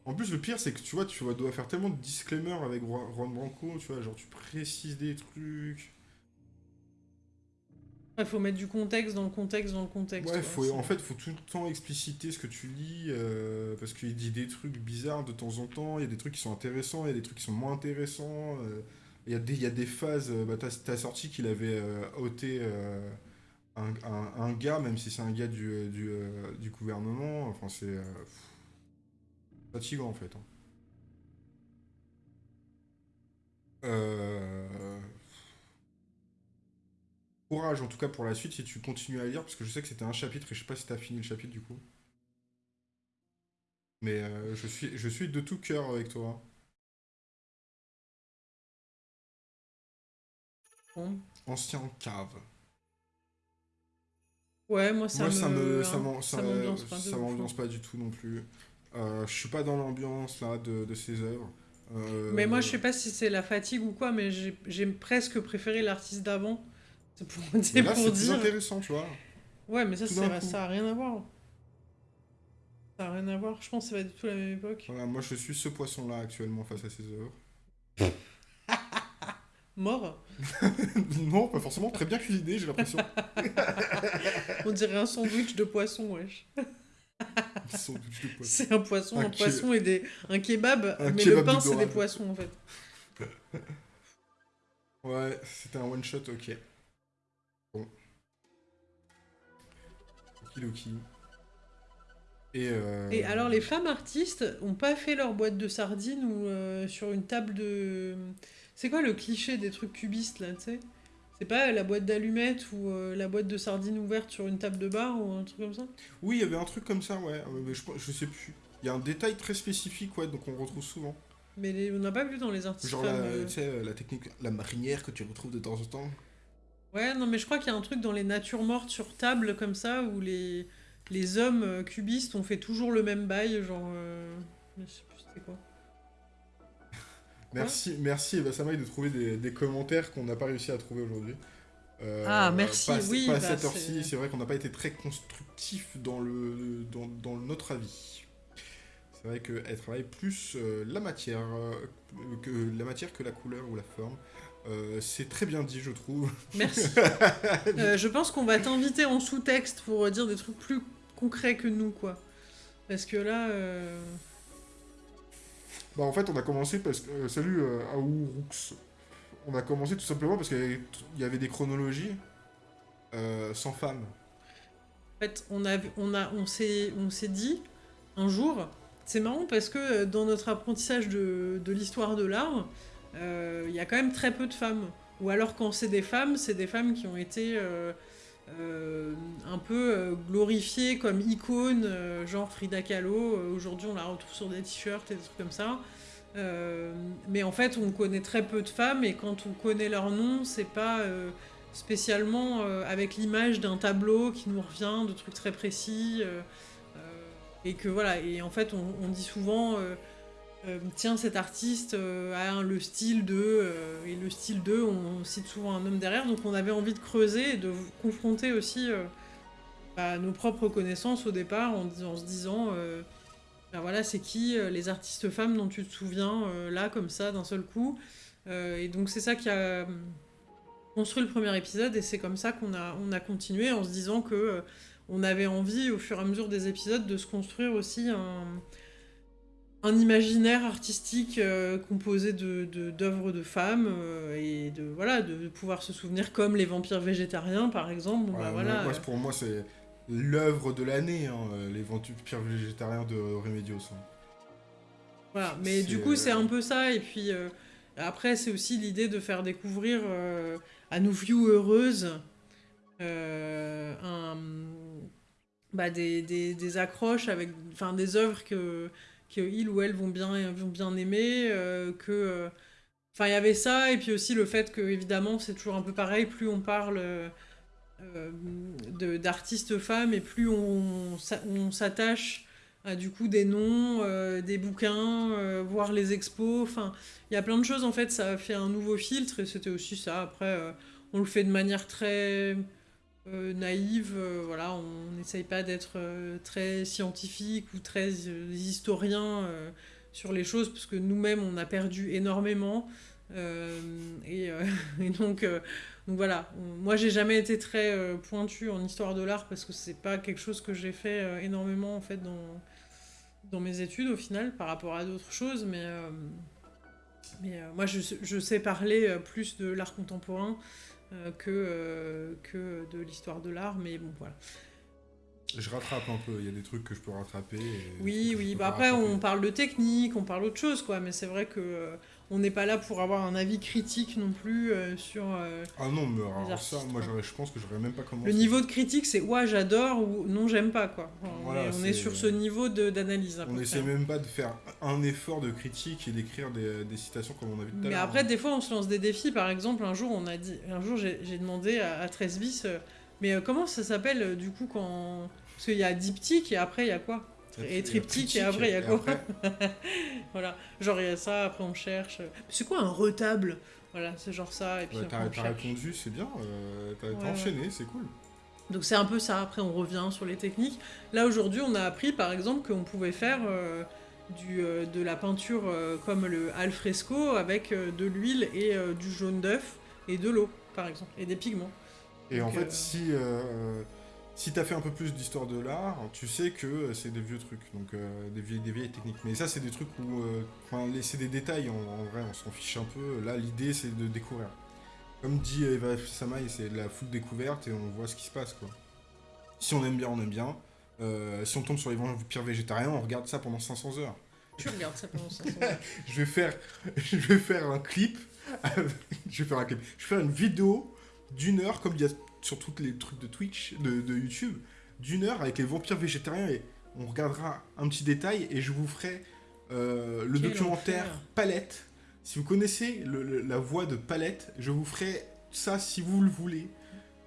En plus, le pire, c'est que tu vois, tu dois faire tellement de disclaimers avec Ron Branco, tu vois, genre tu précises des trucs. Il faut mettre du contexte dans le contexte dans le contexte. Ouais, faut, en fait, il faut tout le temps expliciter ce que tu lis, euh, parce qu'il dit des trucs bizarres de temps en temps, il y a des trucs qui sont intéressants, il y a des trucs qui sont moins intéressants. Euh. Il y, a des, il y a des phases, euh, bah, t'as as sorti qu'il avait euh, ôté euh, un, un- un gars, même si c'est un gars du, euh, du, euh, du gouvernement. Enfin, c'est euh, fatigant en fait. hein. Euh, Courage en tout cas pour la suite si tu continues à lire, parce que je sais que c'était un chapitre et je sais pas si t'as fini le chapitre du coup. Mais euh, je suis, je suis de tout cœur avec toi. Bon. Ancien cave. Ouais, moi ça Moi, me. ça me, ça m'ambiance pas de hein. pas du tout non plus. Euh, je suis pas dans l'ambiance là de, de ces œuvres. Euh, Mais moi je sais pas si c'est la fatigue ou quoi, mais j'ai j'ai presque préféré l'artiste d'avant. C'est pour, mais c'est là, pour c'est plus dire. intéressant, tu vois. Ouais, mais ça, ça a rien à voir. Ça a rien à voir. Je pense que c'est pas du tout la même époque. Voilà, moi, je suis ce poisson-là actuellement face à ces œuvres. Mort non, pas forcément très bien cuisiné, j'ai l'impression. On dirait un sandwich de poisson, wesh. Sandwich de poisson. C'est un poisson, Un un, ke- poisson et des... un kebab, Un mais kebab le pain, c'est des poissons, en fait. Ouais, c'était un one shot, ok. Bon. Okidoki. Et, euh... Et alors, les femmes artistes ont pas fait leur boîte de sardines ou euh, sur une table de... C'est quoi le cliché des trucs cubistes, là, tu sais? C'est pas la boîte d'allumettes ou euh, la boîte de sardines ouverte sur une table de bar ou un truc comme ça? Oui, il y avait un truc comme ça, ouais. euh, Mais je, je sais plus. Il y a un détail très spécifique, ouais, donc on retrouve souvent. Mais les- on n'a pas vu dans les artistes Genre la, euh. tu sais, euh, la technique, la marinière que tu retrouves de temps en temps. Ouais, non, mais je crois qu'il y a un truc dans les natures mortes sur table comme ça où les, les hommes cubistes ont fait toujours le même bail, genre. Je sais plus c'était quoi. Merci, merci Eva Samaï de trouver des, des commentaires qu'on n'a pas réussi à trouver aujourd'hui. Euh, Ah, merci, pas, oui, Pas à bah, cette heure-ci, c'est- vrai qu'on n'a pas été très constructif dans, le, dans, dans notre avis. C'est vrai qu'elle travaille plus euh, la matière, euh, que la matière que la couleur ou la forme. C'est très bien dit, je trouve. Merci. Je pense qu'on va t'inviter en sous-texte pour dire des trucs plus concrets que nous, quoi. Parce que là. Bah en fait on a commencé parce que... euh, salut euh, Aouroux. On a commencé tout simplement parce qu'il y avait- des chronologies euh, sans femmes. En fait, on, on, on s'est dit un jour, c'est marrant parce que euh, dans notre apprentissage de, de l'histoire de l'art, il y a quand même très peu de femmes. Ou alors quand c'est des femmes, c'est des femmes qui ont été euh, un peu euh, glorifiées comme icônes, euh, genre Frida Kahlo. Aujourd'hui, on la retrouve sur des t-shirts et des trucs comme ça. Mais en fait, on connaît très peu de femmes et quand on connaît leur nom, c'est pas spécialement avec l'image d'un tableau qui nous revient, de trucs très précis. et que voilà, et en fait, on, on dit souvent, euh, tiens, cet artiste euh, a le style de. euh, et le style de, on cite souvent un homme derrière, donc on avait envie de creuser et de confronter aussi nos propres connaissances au départ en, se disant. ben voilà, c'est qui les artistes femmes dont tu te souviens là, comme ça, d'un seul coup. Et donc c'est ça qui a construit le premier épisode et c'est comme ça qu'on a, on a continué en se disant que on avait envie au fur et à mesure des épisodes de se construire aussi un, un imaginaire artistique euh, composé de, de- d'œuvres de, femmes euh, et de, voilà, de pouvoir se souvenir comme les vampires végétariens par exemple. Bah, voilà, moi, pour moi, c'est l'œuvre de l'année, hein, les vampires végétariens de Remedios. hein. Voilà, mais du coup, c'est euh, un peu ça. Et puis euh, après, c'est aussi l'idée de faire découvrir à nos euh, un, bah, des, des, des accroches avec enfin, des œuvres que, que ils ou elles vont bien, vont bien aimer. euh, que, euh, Enfin, il y avait ça, et puis aussi le fait que, évidemment, c'est toujours un peu pareil, plus on parle euh, d'artistes femmes, et plus on, s'a- on s'attache à du coup des noms, euh, des bouquins, euh, voir les expos, enfin, il y a plein de choses, en fait, ça a fait un nouveau filtre, et c'était aussi ça, après, on le fait de manière très euh, naïve, euh, voilà, on n'essaye pas d'être euh, très scientifique ou très euh, historien sur les choses, parce que nous-mêmes, on a perdu énormément. et, donc, voilà, moi j'ai jamais été très pointue en histoire de l'art parce que c'est pas quelque chose que j'ai fait énormément en fait dans, dans mes études au final par rapport à d'autres choses, mais, Mais moi, je, sais parler plus de l'art contemporain que, que de l'histoire de l'art, mais bon, voilà. Je rattrape un peu, il y a des trucs que je peux rattraper. oui, oui, bah après on parle de technique, on parle d'autre chose, quoi, mais c'est vrai que on n'est pas là pour avoir un avis critique non plus euh, sur. Euh, ah non, mais alors ça, moi je pense que j'aurais même pas commencé. Le niveau de critique, c'est ouais, j'adore ou non, j'aime pas quoi. on, est, sur ce niveau d'analyse. On essaie même pas de faire un effort de critique et d'écrire des, des, citations comme on a vu tout à l'heure. Mais après, des fois, on se lance des défis. Par exemple, un jour, on a dit, un jour, j'ai demandé à, à 13 bis, euh, mais comment ça s'appelle du coup quand parce qu'il y a diptyque et après il y a quoi? Et triptyque, et après, il y a quoi Voilà, genre il y a ça, après on cherche. C'est quoi un retable? Voilà, c'est genre ça, et puis T'as répondu, c'est bien, euh, t'as enchaîné, c'est cool. Donc c'est un peu ça, après on revient sur les techniques. Là aujourd'hui on a appris par exemple qu'on pouvait faire euh, du, euh, de la peinture comme le alfresco avec de l'huile et du jaune d'œuf et de l'eau par exemple, et des pigments. Et en fait si si t'as fait un peu plus d'histoire de l'art, tu sais que c'est des vieux trucs, donc euh, des, vieilles, des, vieilles, techniques. Mais ça, c'est des trucs où, euh, c'est des détails, en, vrai, on s'en fiche un peu. Là, l'idée, c'est de découvrir. Comme dit Eva Samaï, c'est de la foule découverte et on voit ce qui se passe, quoi. Si on aime bien, on aime bien. Euh, si on tombe sur les vampires végétariens, on regarde ça pendant 500 heures. Tu regardes ça pendant 500 heures. je, vais faire, je vais faire un clip. je vais faire un clip. Je vais faire une vidéo d'une heure, comme il y a sur tous les trucs de Twitch, de, YouTube, d'une heure avec les vampires végétariens et on regardera un petit détail et je vous ferai euh, le documentaire Palette. Si vous connaissez la voix de Palette, je vous ferai ça si vous le voulez.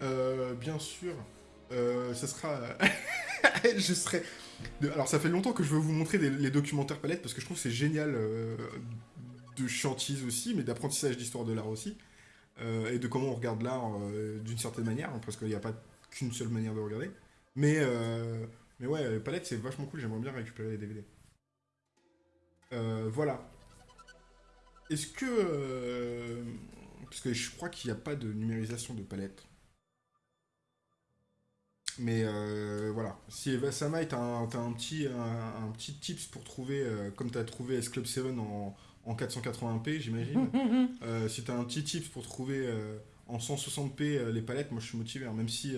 Euh, bien sûr, euh, ça sera... je serai... Alors ça fait longtemps que je veux vous montrer les documentaires Palette parce que je trouve c'est génial de chantise aussi, mais d'apprentissage d'histoire de l'art aussi. Euh, et de comment on regarde l'art euh, d'une certaine manière, hein, parce qu'il n'y a pas qu'une seule manière de regarder. Mais, euh, mais ouais, Palette, c'est vachement cool, j'aimerais bien récupérer les DVD. voilà. Est-ce que... parce que je crois qu'il n'y a pas de numérisation de palette. Mais voilà, si Eva Samai, t'as un, un, petit, un, petit tips pour trouver, comme tu as trouvé S-Club 7 en, en 480p, j'imagine. Euh, si tu as un petit tips pour trouver euh, en 160p euh, les palettes, moi je suis motivé, hein, même si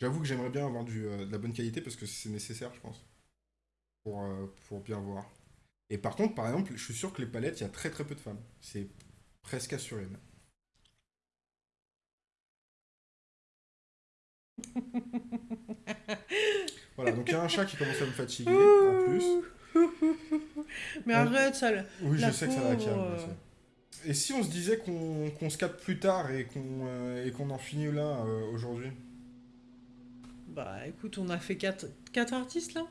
j'avoue que j'aimerais bien avoir du, de la bonne qualité parce que c'est nécessaire, je pense, pour, pour bien voir. Et par contre, par exemple, je suis sûr que les palettes, il y a très très peu de femmes. C'est presque assuré. voilà, donc il y a un chat qui commence à me fatiguer en plus. Mais arrête, ça. Oui, je sais que ça va calmer. Euh. Et si on se disait qu'on se capte plus tard et qu'on euh, en finit là euh, aujourd'hui? Bah écoute, on a fait 4 quatre, artistes là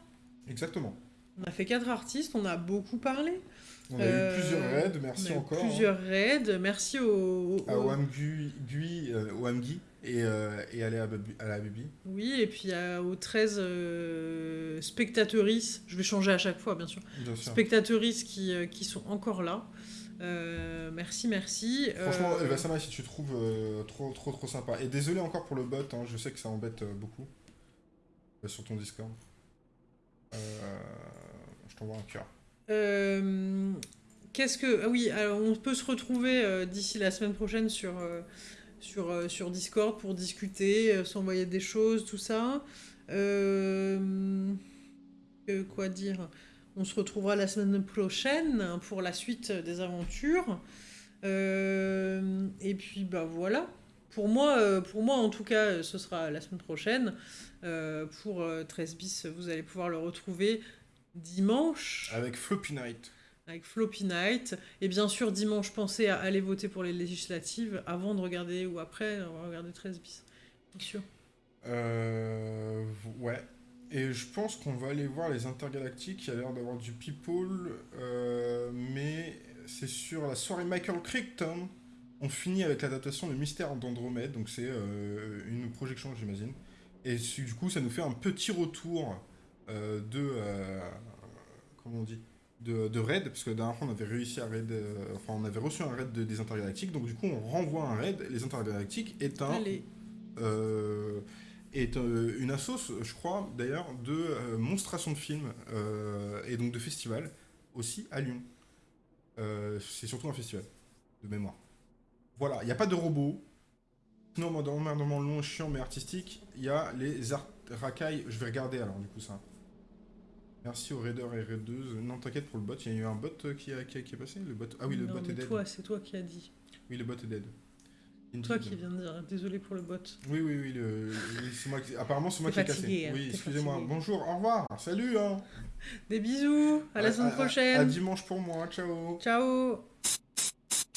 Exactement. On a fait 4 artistes, on a beaucoup parlé. On a eu plusieurs raids, merci encore. Plusieurs raids, merci au. au... À Oamgui, et, euh, et aller à, la Bibi. Oui, et puis aux 13 euh, je vais changer à chaque fois bien sûr, bien spectatrices qui, euh, qui, sont encore là. Euh, merci, merci. Franchement, Eva Sama, si tu trouves trop, trop, trop sympa. Et désolé encore pour le bot, hein, je sais que ça embête beaucoup sur ton Discord. je t'envoie un cœur. Qu'est-ce que. Ah oui, alors on peut se retrouver d'ici la semaine prochaine sur sur, euh, sur Discord pour discuter, euh, s'envoyer des choses, tout ça. Euh, quoi dire? On se retrouvera la semaine prochaine pour la suite des aventures. et puis, bah voilà. Pour moi, pour moi, en tout cas, ce sera la semaine prochaine. pour 13 bis, vous allez pouvoir le retrouver dimanche. Avec Floppy Night avec Floppy Night. Et bien sûr, dimanche, pensez à aller voter pour les législatives avant de regarder ou après, on va regarder 13 bis. Bien sûr. Euh, ouais. Et je pense qu'on va aller voir les intergalactiques. Il y a l'air d'avoir du people. Euh, mais c'est sur la soirée Michael Crichton. On finit avec l'adaptation de Mystère d'Andromède. Donc c'est euh, une projection, j'imagine. Et du coup, ça nous fait un petit retour de. comment on dit de, raid, parce que dernière fois on avait réussi à raid, euh, enfin on avait reçu un raid des intergalactiques, donc du coup on renvoie un raid. Les intergalactiques est un, euh, est euh, une assoce, je crois d'ailleurs, de monstration de films et donc de festivals aussi à Lyon. Euh, c'est surtout un festival de mémoire. Voilà, il n'y a pas de robots. Moi, dans mon long, chiant mais artistique, il y a les art racailles. Je vais regarder alors, du coup, ça. Merci aux raiders et raideuses. Non, t'inquiète pour le bot, il y a eu un bot qui, a, qui, est passé le bot... Ah oui, le Non, bot mais est dead. toi, c'est toi qui as dit. Oui, le bot est dead. Toi Indeed. qui viens de dire désolé pour le bot. Oui, oui, oui, le... moi qui- apparemment c'est moi qui ai cassé. hein, oui, excusez-moi. Bonjour, au revoir, salut. Hein. Des bisous, à la semaine À prochaine. dimanche pour moi, ciao. Ciao